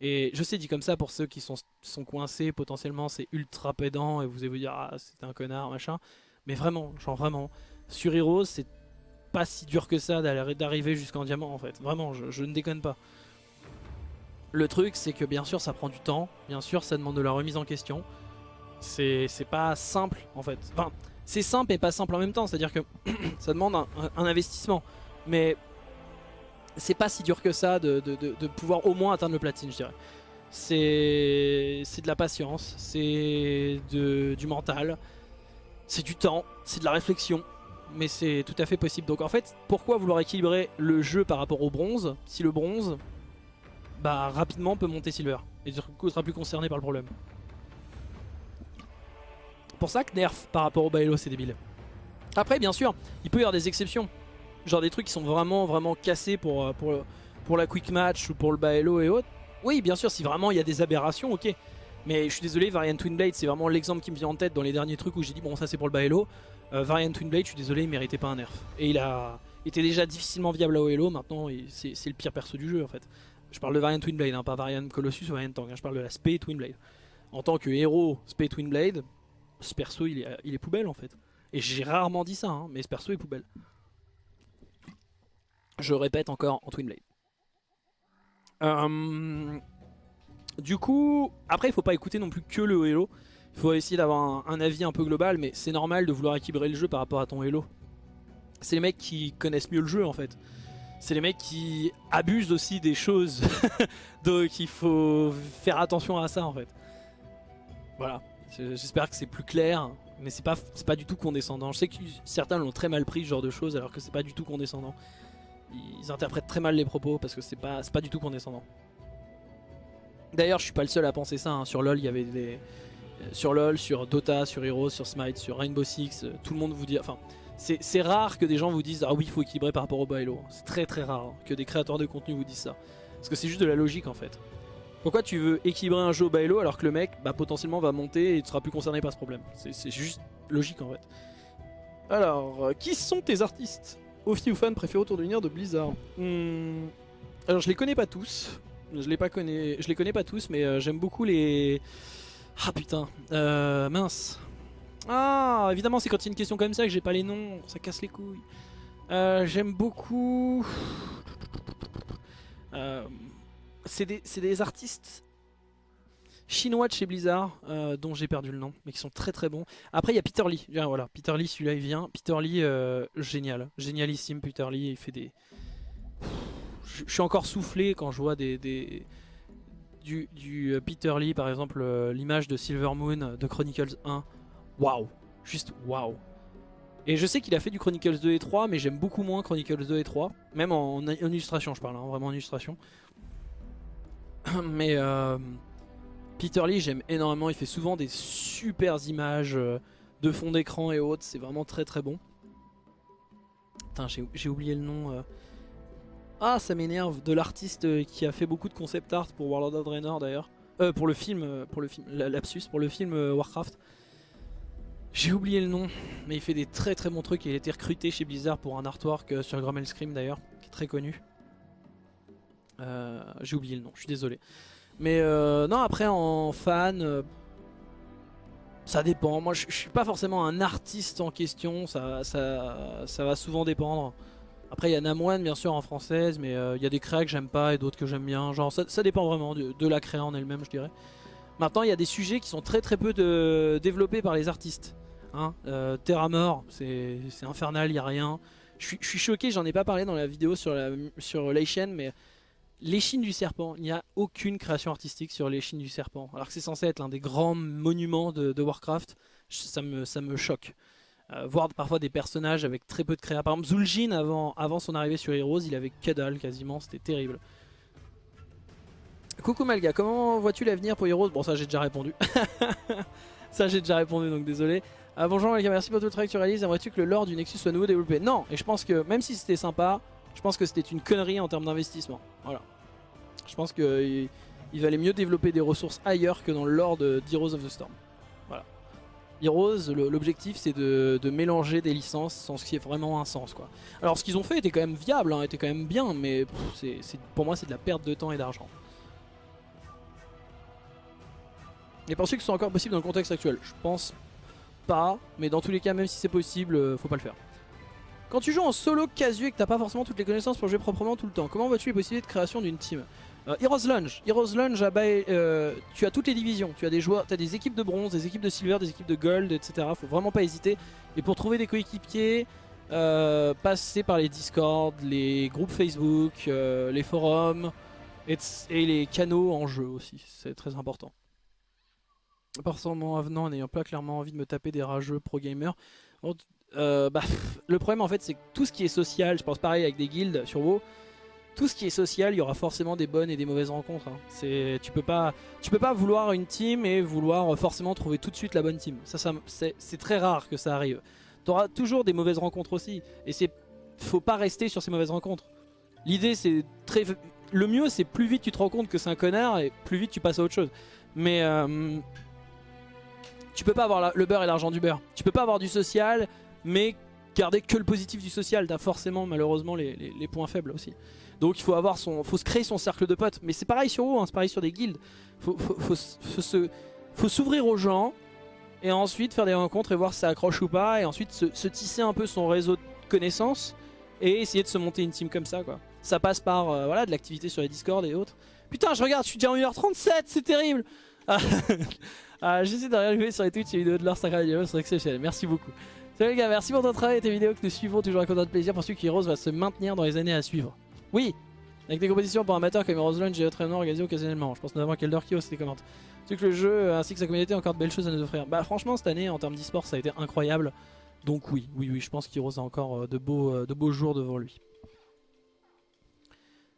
A: Et je sais, dit comme ça, pour ceux qui sont, coincés, potentiellement, c'est ultra pédant et vous allez vous dire, ah, c'est un connard, machin. Mais vraiment, genre vraiment, sur Heroes, c'est pas si dur que ça d'arriver jusqu'en diamant en fait. Vraiment, je ne déconne pas. Le truc, c'est que bien sûr, ça prend du temps. Bien sûr, ça demande de la remise en question. C'est pas simple en fait. Enfin, c'est simple et pas simple en même temps. C'est-à-dire que ça demande un, investissement. Mais c'est pas si dur que ça de, de- pouvoir au moins atteindre le platine, je dirais. C'est de la patience, c'est du mental, c'est du temps, c'est de la réflexion. Mais c'est tout à fait possible. Donc en fait, pourquoi vouloir équilibrer le jeu par rapport au bronze? Si le bronze, bah rapidement peut monter silver et du coup sera plus concerné par le problème. Pour ça que nerf par rapport au Baelo c'est débile. Après bien sûr, il peut y avoir des exceptions. Genre des trucs qui sont vraiment vraiment cassés pour, euh, pour, pour la quick match ou pour le Baelo et autres. Oui bien sûr si vraiment il y a des aberrations ok. Mais je suis désolé Variant Twin Blade c'est vraiment l'exemple qui me vient en tête dans les derniers trucs où j'ai dit bon ça c'est pour le Baelo. Euh, Variant Twin Blade je suis désolé il méritait pas un nerf. Et il a était déjà difficilement viable à OLO maintenant c'est le pire perso du jeu en fait. Je parle de Variant Twin Blade, hein, pas Variant Colossus ou Variant Tank. hein, je parle de la Spé Twin Blade. En tant que héros Spé Twin Blade, ce perso il est, il est poubelle en fait. Et j'ai rarement dit ça, hein, mais ce perso est poubelle. Je répète encore en Twin Blade. Euh, du coup, après il faut pas écouter non plus que le Hello. Il faut essayer d'avoir un, un avis un peu global, mais c'est normal de vouloir équilibrer le jeu par rapport à ton Hello. C'est les mecs qui connaissent mieux le jeu en fait c'est les mecs qui abusent aussi des choses. Donc il faut faire attention à ça en fait. Voilà. J'espère que c'est plus clair. Mais c'est pas, pas du tout condescendant. Je sais que certains l'ont très mal pris ce genre de choses alors que c'est pas du tout condescendant. Ils interprètent très mal les propos parce que c'est pas, pas du tout condescendant. D'ailleurs je suis pas le seul à penser ça. hein. Sur LoL il y avait des... Sur LoL, sur Dota, sur Heroes, sur Smite, sur Rainbow Six, euh, tout le monde vous dit... Enfin, c'est rare que des gens vous disent ah oui il faut équilibrer par rapport au bailo. C'est très très rare hein, que des créateurs de contenu vous disent ça. Parce que c'est juste de la logique en fait. Pourquoi tu veux équilibrer un jeu au bailo alors que le mec bah, potentiellement va monter et tu seras plus concerné par ce problème? C'est juste logique en fait. Alors, euh, qui sont tes artistes Offi ou fans préférés autour de l'univers de Blizzard? Hmm, Alors je les connais pas tous. Je les, pas connais, je les connais pas tous mais euh, j'aime beaucoup les... Ah putain, euh, mince. Ah, évidemment, c'est quand il y a une question comme ça que j'ai pas les noms, ça casse les couilles. Euh, J'aime beaucoup. Euh, c'est des, c'est artistes chinois de chez Blizzard, euh, dont j'ai perdu le nom, mais qui sont très très bons. Après, il y a Peter Lee. Voilà, Peter Lee, celui-là, il vient. Peter Lee, génial, génialissime. Peter Lee, il fait des. Je suis encore soufflé quand je vois des, du, du Peter Lee, par exemple, l'image de Silver Moon de Chronicles 1. Waouh, juste waouh. Et je sais qu'il a fait du Chronicles 2 et 3, mais j'aime beaucoup moins Chronicles 2 et 3. Même en, illustration, je parle, hein, vraiment en illustration. mais euh, Peter Lee, j'aime énormément. Il fait souvent des super images euh, de fond d'écran et autres. C'est vraiment très très bon. Putain, j'ai oublié le nom. Euh. Ah, ça m'énerve. De l'artiste qui a fait beaucoup de concept art pour World of Draenor d'ailleurs. pour le film, pour le film, lapsus, pour le film Warcraft. J'ai oublié le nom, mais il fait des très très bons trucs. Il a été recruté chez Blizzard pour un artwork euh, sur Grummel Scream d'ailleurs, qui est très connu. Euh, j'ai oublié le nom, je suis désolé. Mais euh, non, après en fan, ça dépend. Moi je, suis pas forcément un artiste en question, ça, ça, ça va souvent dépendre. Après il y a Namoine bien sûr en française, mais il y a des créas que j'aime pas et d'autres que j'aime bien. Genre ça, dépend vraiment de, la créa en elle-même je dirais. Maintenant il y a des sujets qui sont très très peu développés par les artistes. Hein. Euh, Terra mort, c'est infernal, il a rien. Je suis, choqué, j'en ai pas parlé dans la vidéo sur, la, sur mais l'échine du serpent, il n'y a aucune création artistique sur l'échine du serpent. Alors que c'est censé être l'un des grands monuments de, Warcraft, ça me, ça me choque. Euh, voir parfois des personnages avec très peu de créa. Par exemple, Zul'jin, avant, avant son arrivée sur Heroes, il avait que dalle quasiment, c'était terrible. Coucou Malga, comment vois-tu l'avenir pour Heroes? Bon ça j'ai déjà répondu. ça j'ai déjà répondu donc désolé. Ah, bonjour les gars, merci pour tout le travail que tu réalises. Aimerais-tu que le lore du Nexus soit nouveau développé? Non, et je pense que même si c'était sympa, je pense que c'était une connerie en termes d'investissement. Voilà. Je pense qu'il il valait mieux développer des ressources ailleurs que dans le lore de Heroes of the Storm. Voilà. Heroes, l'objectif c'est de, mélanger des licences sans ce qui est vraiment un sens. quoi. Alors ce qu'ils ont fait était quand même viable, hein, était quand même bien, mais pour moi c'est de la perte de temps et d'argent. Et pensez que ce soit encore possible dans le contexte actuel? Je pense pas, mais dans tous les cas, même si c'est possible, euh, faut pas le faire. Quand tu joues en solo casu et que t'as pas forcément toutes les connaissances pour jouer proprement tout le temps, comment vois-tu les possibilités de création d'une team? Euh, Heroes Lunge, Heroes Lunge euh, tu as toutes les divisions, tu as des joueurs, as des équipes de bronze, des équipes de silver, des équipes de gold, etc. Faut vraiment pas hésiter. Et pour trouver des coéquipiers, euh, passer par les Discord, les groupes Facebook, les forums et, les canaux en jeu aussi, c'est très important mon avenant en n'ayant pas clairement envie de me taper des rageux pro gamers. Euh, bah, le problème en fait c'est que tout ce qui est social, je pense pareil avec des guildes sur WoW, tout ce qui est social, il y aura forcément des bonnes et des mauvaises rencontres. Hein. Tu peux pas, peux pas vouloir une team et vouloir forcément trouver tout de suite la bonne team. Ça, ça c'est très rare que ça arrive. Tu auras toujours des mauvaises rencontres aussi, et c'est, faut pas rester sur ces mauvaises rencontres. L'idée c'est très, le mieux c'est plus vite tu te rends compte que c'est un connard et plus vite tu passes à autre chose. Mais euh, tu peux pas avoir le beurre et l'argent du beurre. Tu peux pas avoir du social, mais garder que le positif du social. T'as forcément malheureusement les, points faibles aussi. Donc il faut avoir son, faut se créer son cercle de potes. Mais c'est pareil sur vous, hein, c'est pareil sur des guildes. Faut, faut, s'ouvrir aux gens et ensuite faire des rencontres et voir si ça accroche ou pas. Et ensuite se, tisser un peu son réseau de connaissances et essayer de se monter une team comme ça. Ça passe par euh, voilà, de l'activité sur les Discord et autres. Putain je regarde, je suis déjà en 1h37, c'est terrible Ah, j'essaie de regarder sur les Twitch les vidéos de leur Sacred c'est exceptionnel. Merci beaucoup. Salut les gars, merci pour ton travail et tes vidéos que nous suivons toujours avec autant de plaisir. Pour ceux qui Heroes va se maintenir dans les années à suivre. Oui, avec des compétitions pour amateurs comme Heroes Lunge et autres événements organisés occasionnellement. Je pense notamment Kelder qui aussi commente. C'est que le jeu ainsi que sa communauté ont encore de belles choses à nous offrir. Bah franchement cette année en termes d'e-sport ça a été incroyable. Donc oui, oui, oui, je pense qu'Heroes a encore euh, de beaux, euh, de beaux jours devant lui.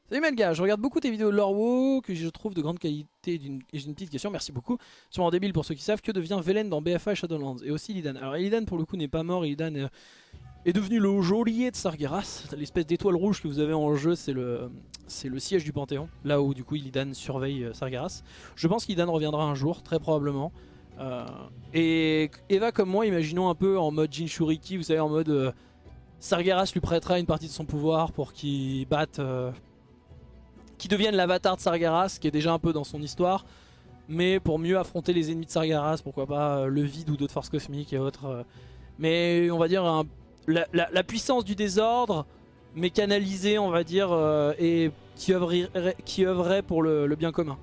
A: Salut Melga, je regarde beaucoup tes vidéos Lorwo que je trouve de grande qualité et j'ai une petite question, merci beaucoup. Sûrement débile pour ceux qui savent, que devient Velen dans BFA Shadowlands et aussi Illidan Alors Illidan pour le coup n'est pas mort, Illidan est, devenu le geôlier de Sargeras, l'espèce d'étoile rouge que vous avez en jeu c'est le, le siège du Panthéon, là où du coup Illidan surveille euh, Sargeras. Je pense qu'Illidan reviendra un jour, très probablement. Euh, et Eva comme moi, imaginons un peu en mode Jinchuriki, vous savez en mode... Euh, Sargeras lui prêtera une partie de son pouvoir pour qu'il batte qui devienne l'avatar de Sargeras, qui est déjà un peu dans son histoire, mais pour mieux affronter les ennemis de Sargeras, pourquoi pas euh, le vide ou d'autres forces cosmiques et autres. Euh. mais on va dire la, puissance du désordre, mais canalisée on va dire, euh, et qui œuvrerait, qui pour le, bien commun.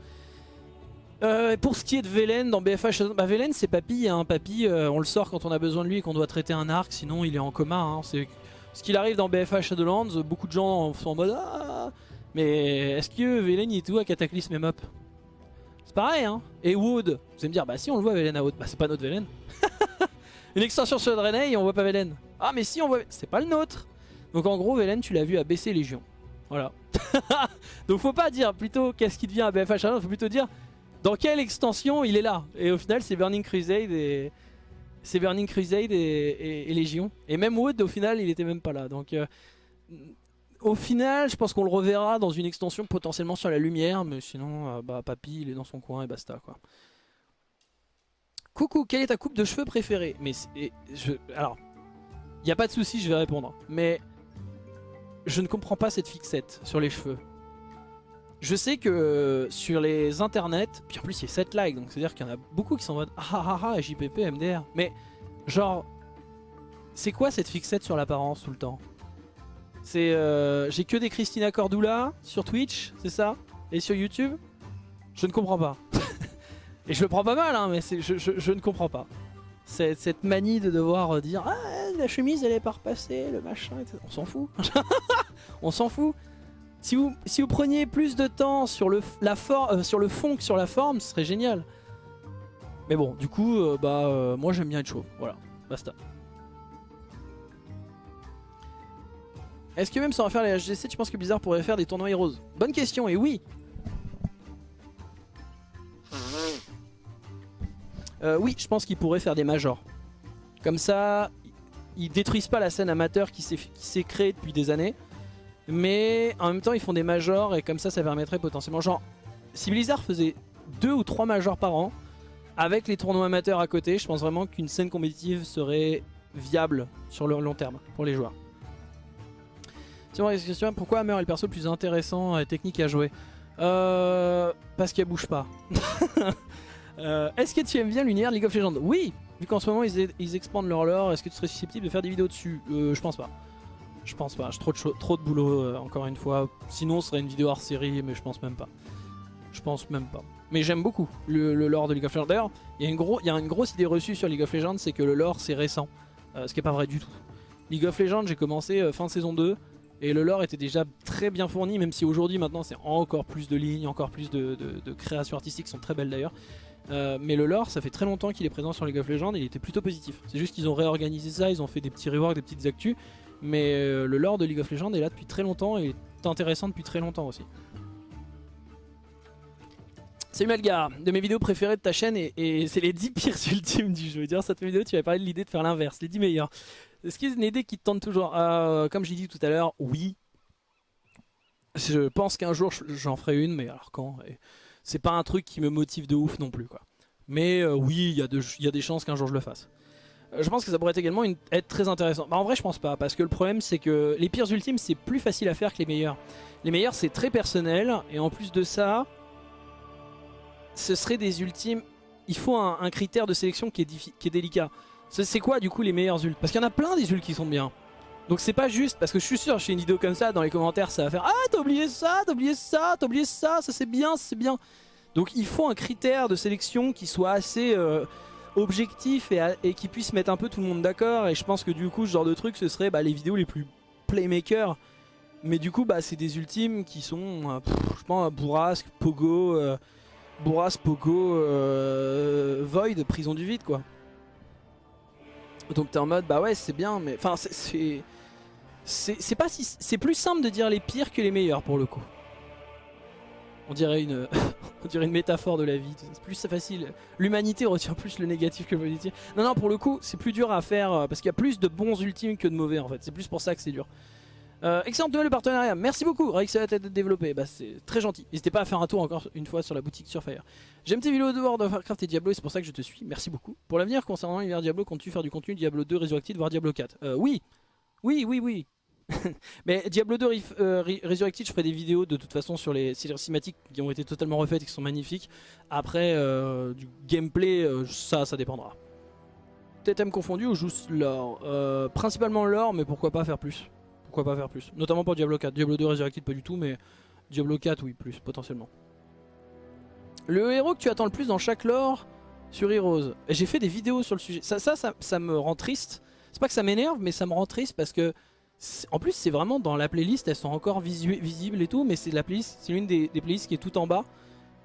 A: pour ce qui est de Velen dans BFH, bah Velen c'est Papy, hein. Papy on le sort quand on a besoin de lui et qu'on doit traiter un arc, sinon il est en coma. Hein. C'est ce qu'il arrive dans BFH Shadowlands, beaucoup de gens sont en mode ah, mais est-ce que Velen est tout à Cataclysme et Mop C'est pareil hein Et Wood Vous allez me dire bah si on le voit Velen à Wood Bah c'est pas notre Velen Une extension sur Draenei et on voit pas Velen. Ah mais si on voit... C'est pas le nôtre Donc en gros Velen tu l'as vu à baisser Légion. Voilà. Donc faut pas dire plutôt qu'est-ce qui devient à BFH Challenge, faut plutôt dire dans quelle extension il est là. Et au final c'est Burning Crusade et... C'est Burning Crusade et, Légion. Et même Wood au final il était même pas là. Donc euh, au final je pense qu'on le reverra dans une extension potentiellement sur la lumière. Mais sinon euh, bah Papy il est dans son coin et basta quoi. Coucou, quelle est ta coupe de cheveux préférée? Mais je, alors, il n'y a pas de souci, je vais répondre. Mais je ne comprends pas cette fixette sur les cheveux. Je sais que euh, sur les internets, puis en plus il y a 7 likes, donc c'est à dire qu'il y en a beaucoup qui sont en mode ah ah ah, ah JPP, MDR. Mais genre, c'est quoi cette fixette sur l'apparence tout le temps? C'est euh, j'ai que des Christina Cordula sur Twitch, c'est ça? Et sur YouTube? Je ne comprends pas. Et je le prends pas mal, hein, mais je, ne comprends pas. Cette manie de devoir dire Ah, la chemise elle est pas repassée, le machin, etc. On s'en fout. On s'en fout. Si vous, preniez plus de temps sur le, la euh, sur le fond que sur la forme, ce serait génial. Mais bon, du coup, euh, bah, euh, moi j'aime bien être chaud. Voilà, basta. Est-ce que même sans faire les HGC, tu penses que Blizzard pourrait faire des tournois Heroes Bonne question, et oui Euh, oui, je pense qu'ils pourraient faire des majors. Comme ça, ils détruisent pas la scène amateur qui s'est créée depuis des années. Mais en même temps, ils font des majors et comme ça, ça permettrait potentiellement... Genre, si Blizzard faisait deux ou trois majors par an, avec les tournois amateurs à côté, je pense vraiment qu'une scène compétitive serait viable sur le long terme pour les joueurs. Question, pourquoi Hammer est le perso le plus intéressant et technique à jouer euh, Parce qu'elle bouge pas. Euh, est-ce que tu aimes bien l'univers de League of Legends? Oui Vu qu'en ce moment ils, expandent leur lore, est-ce que tu serais susceptible de faire des vidéos dessus? Euh, Je pense pas. Je pense pas, j'ai trop trop de boulot euh, encore une fois. Sinon ce serait une vidéo hors série, mais je pense même pas. Je pense même pas. Mais j'aime beaucoup le, lore de League of Legends. D'ailleurs, il y, a une grosse idée reçue sur League of Legends, c'est que le lore c'est récent. ce qui est pas vrai du tout. League of Legends, j'ai commencé fin saison 2. Et le lore était déjà très bien fourni, même si aujourd'hui maintenant c'est encore plus de lignes, encore plus de, créations artistiques qui sont très belles d'ailleurs. Euh, mais le lore, ça fait très longtemps qu'il est présent sur League of Legends il était plutôt positif. C'est juste qu'ils ont réorganisé ça, ils ont fait des petits reworks, des petites actus. Mais euh, le lore de League of Legends est là depuis très longtemps et est intéressant depuis très longtemps aussi. Salut Malgar, de mes vidéos préférées de ta chaîne et, c'est les 10 pires ultimes du jeu. Dire cette vidéo, tu vas parler de l'idée de faire l'inverse, les 10 meilleurs. Est-ce qu'il y a une idée qui te tente toujours? Euh, Comme j'ai dit tout à l'heure, oui. Je pense qu'un jour j'en ferai une, mais alors quand? C'est pas un truc qui me motive de ouf non plus quoi. Mais euh, oui, il y, a des chances qu'un jour je le fasse. Euh, je pense que ça pourrait également être très intéressant. Bah, en vrai je pense pas, parce que le problème c'est que les pires ultimes c'est plus facile à faire que les meilleurs. Les meilleurs c'est très personnel, et en plus de ça, ce serait des ultimes... Il faut un, critère de sélection qui est délicat. C'est quoi du coup les meilleurs ults? Parce qu'il y en a plein des ults qui sont bien. Donc c'est pas juste, parce que je suis sûr, fais une vidéo comme ça, dans les commentaires ça va faire « Ah t'as oublié ça, t'as oublié ça, t'as oublié ça, ça c'est bien, c'est bien ». Donc il faut un critère de sélection qui soit assez euh, objectif et, qui puisse mettre un peu tout le monde d'accord. Et je pense que du coup ce genre de truc ce serait bah, les vidéos les plus playmakers. Mais du coup bah, c'est des ultimes qui sont, euh, je pense, Bourrasque, Pogo, euh, Bourrasque, Pogo, Void, Prison du Vide quoi. Donc t'es en mode bah ouais c'est bien mais enfin c'est c'est pas si c'est plus simple de dire les pires que les meilleurs pour le coup. On dirait une on dirait une métaphore de la vie, c'est plus facile. L'humanité retient plus le négatif que le positif. Non non pour le coup c'est plus dur à faire euh, parce qu'il y a plus de bons ultimes que de mauvais en fait. C'est plus pour ça que c'est dur. Euh, excellent le partenariat, merci beaucoup Rex a été développé, bah, c'est très gentil. N'hésitez pas à faire un tour encore une fois sur la boutique Surfire. J'aime tes vidéos de World of Warcraft et Diablo et c'est pour ça que je te suis, merci beaucoup. Pour l'avenir concernant l'univers Diablo, comptes-tu faire du contenu Diablo 2 Resurrected voire Diablo 4 euh, Oui, oui, oui, oui. Mais Diablo 2 euh, Resurrected, je ferai des vidéos de toute façon sur les, cinématiques qui ont été totalement refaites et qui sont magnifiques. Après, euh, du gameplay, ça, ça dépendra. TTM confondu ou juste l'or Principalement l'or, mais pourquoi pas faire plus pourquoi pas faire plus Notamment pour Diablo 4. Diablo 2 Resurrected pas du tout, mais Diablo 4 oui, plus potentiellement. Le héros que tu attends le plus dans chaque lore sur Heroes. J'ai fait des vidéos sur le sujet. Ça, ça, ça, me rend triste. C'est pas que ça m'énerve, mais ça me rend triste parce que... En plus, c'est vraiment dans la playlist, elles sont encore visibles et tout, mais c'est la playlist, c'est l'une des, playlists qui est tout en bas,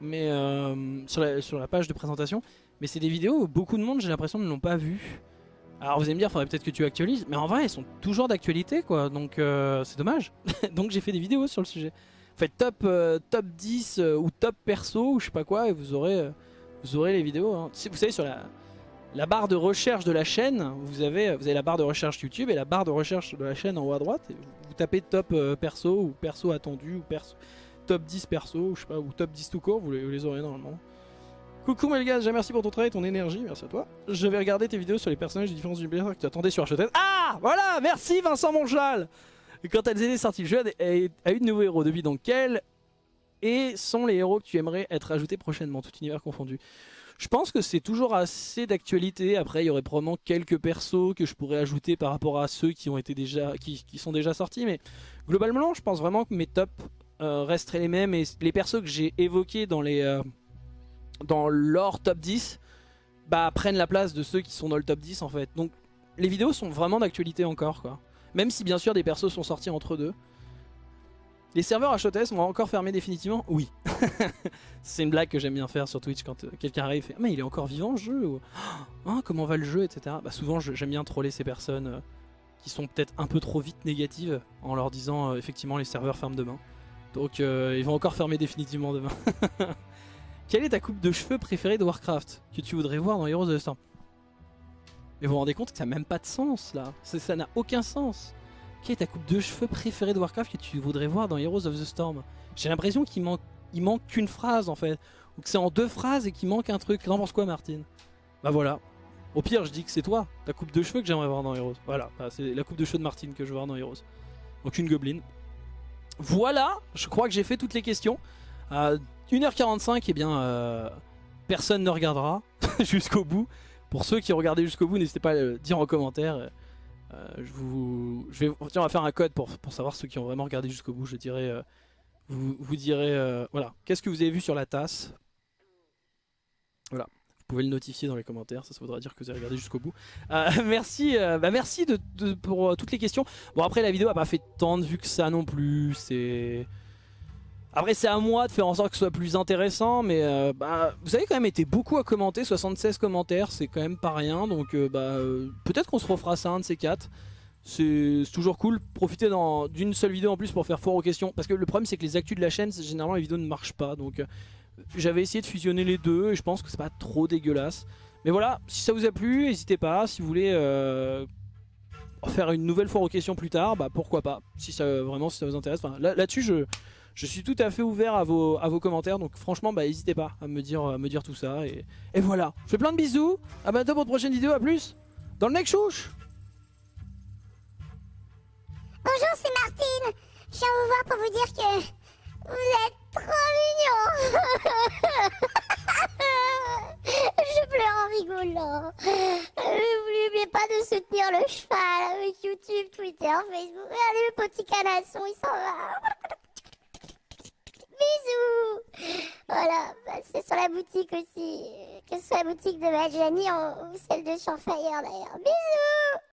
A: mais euh, sur, la, sur, la, page de présentation. Mais c'est des vidéos où beaucoup de monde, j'ai l'impression, ne l'ont pas vu. Alors vous allez me dire, faudrait peut-être que tu actualises, mais en vrai, elles sont toujours d'actualité, quoi. Donc euh, c'est dommage. Donc j'ai fait des vidéos sur le sujet. Faites top, euh, top 10 euh, ou top perso, ou je sais pas quoi, et vous aurez, euh, vous aurez les vidéos. hein. Vous savez, sur la, barre de recherche de la chaîne, vous avez, vous avez la barre de recherche YouTube et la barre de recherche de la chaîne en haut à droite. Et vous, tapez top euh, perso ou perso attendu ou perso, top 10 perso, ou je sais pas, ou top 10 tout court, vous les aurez normalement. Coucou Melgaz, déjà merci pour ton travail ton énergie, merci à toi. Je vais regarder tes vidéos sur les personnages de différents univers que tu attendais sur H.O.T. Ah Voilà Merci Vincent Monchal Quand Alzhd est sorti, le jeu a, eu de nouveaux héros. Depuis, donc quels et sont les héros que tu aimerais être ajoutés prochainement, tout univers confondu. Je pense que c'est toujours assez d'actualité, après il y aurait probablement quelques persos que je pourrais ajouter par rapport à ceux qui, ont été déjà, qui, qui sont déjà sortis, mais globalement je pense vraiment que mes tops euh, resteraient les mêmes et les persos que j'ai évoqués dans les... euh, dans leur top 10 bah, prennent la place de ceux qui sont dans le top 10 en fait. Donc les vidéos sont vraiment d'actualité encore quoi. Même si bien sûr des persos sont sortis entre deux. Les serveurs HOTS vont encore fermer définitivement? Oui. c'est une blague que j'aime bien faire sur Twitch quand euh, quelqu'un arrive et fait ah, mais il est encore vivant le jeu ou Ah, comment va le jeu etc. Bah souvent j'aime bien troller ces personnes euh, qui sont peut-être un peu trop vite négatives en leur disant euh, effectivement les serveurs ferment demain. Donc ils vont encore fermer définitivement demain. Quelle est ta coupe de cheveux préférée de Warcraft que tu voudrais voir dans Heroes of the Storm? Mais vous vous rendez compte que ça n'a même pas de sens là. Ça n'a aucun sens. Quelle est ta coupe de cheveux préférée de Warcraft que tu voudrais voir dans Heroes of the Storm? J'ai l'impression qu'il manque, qu'une phrase en fait. Ou que c'est en deux phrases et qu'il manque un truc. T'en penses quoi Martine? Bah voilà. Au pire je dis que c'est toi, ta coupe de cheveux que j'aimerais voir dans Heroes. Voilà, Bah, c'est la coupe de cheveux de Martine que je veux voir dans Heroes. Donc une gobeline. Voilà, je crois que j'ai fait toutes les questions. Euh, 1h45, et bien, euh, personne ne regardera jusqu'au bout. Pour ceux qui ont jusqu'au bout, n'hésitez pas à le dire en commentaire. Euh, je, vais, tiens, on va faire un code pour, savoir ceux qui ont vraiment regardé jusqu'au bout. Je dirais, euh, vous, direz, voilà, qu'est-ce que vous avez vu sur la tasse? Voilà, vous pouvez le notifier dans les commentaires, ça, ça voudra dire que vous avez regardé jusqu'au bout. Merci, bah merci pour toutes les questions. Bon après la vidéo a pas fait tant de vues que ça non plus, c'est... Après c'est à moi de faire en sorte que ce soit plus intéressant, mais euh, bah, vous avez quand même été beaucoup à commenter, 76 commentaires, c'est quand même pas rien, donc euh, bah, euh, peut-être qu'on se refera ça un de ces quatre. C'est toujours cool, profiter dans- d'une seule vidéo en plus pour faire foire aux questions, parce que le problème c'est que les actus de la chaîne, généralement les vidéos ne marchent pas, donc j'avais essayé de fusionner les deux et je pense que c'est pas trop dégueulasse. Mais voilà, si ça vous a plu, n'hésitez pas, si vous voulez faire une nouvelle foire aux questions plus tard, bah pourquoi pas, si ça, vraiment si ça vous intéresse. Là-dessus, je, je suis tout à fait ouvert à vos, à vos commentaires, donc franchement, bah n'hésitez pas à me dire, à me dire tout ça. Et, et voilà, je fais plein de bisous, à bientôt pour une prochaine vidéo, à plus dans le next chouche
B: Bonjour, c'est Martine. Je viens vous voir pour vous dire que vous êtes trop mignons. Je pleure en rigolant. N'oubliez pas de soutenir le cheval avec YouTube, Twitter, Facebook. Regardez le petit canasson, il s'en va. Bisous. Voilà, bah, c'est sur la boutique aussi. Que ce soit la boutique de Majani ou celle de Champfire d'ailleurs. Bisous.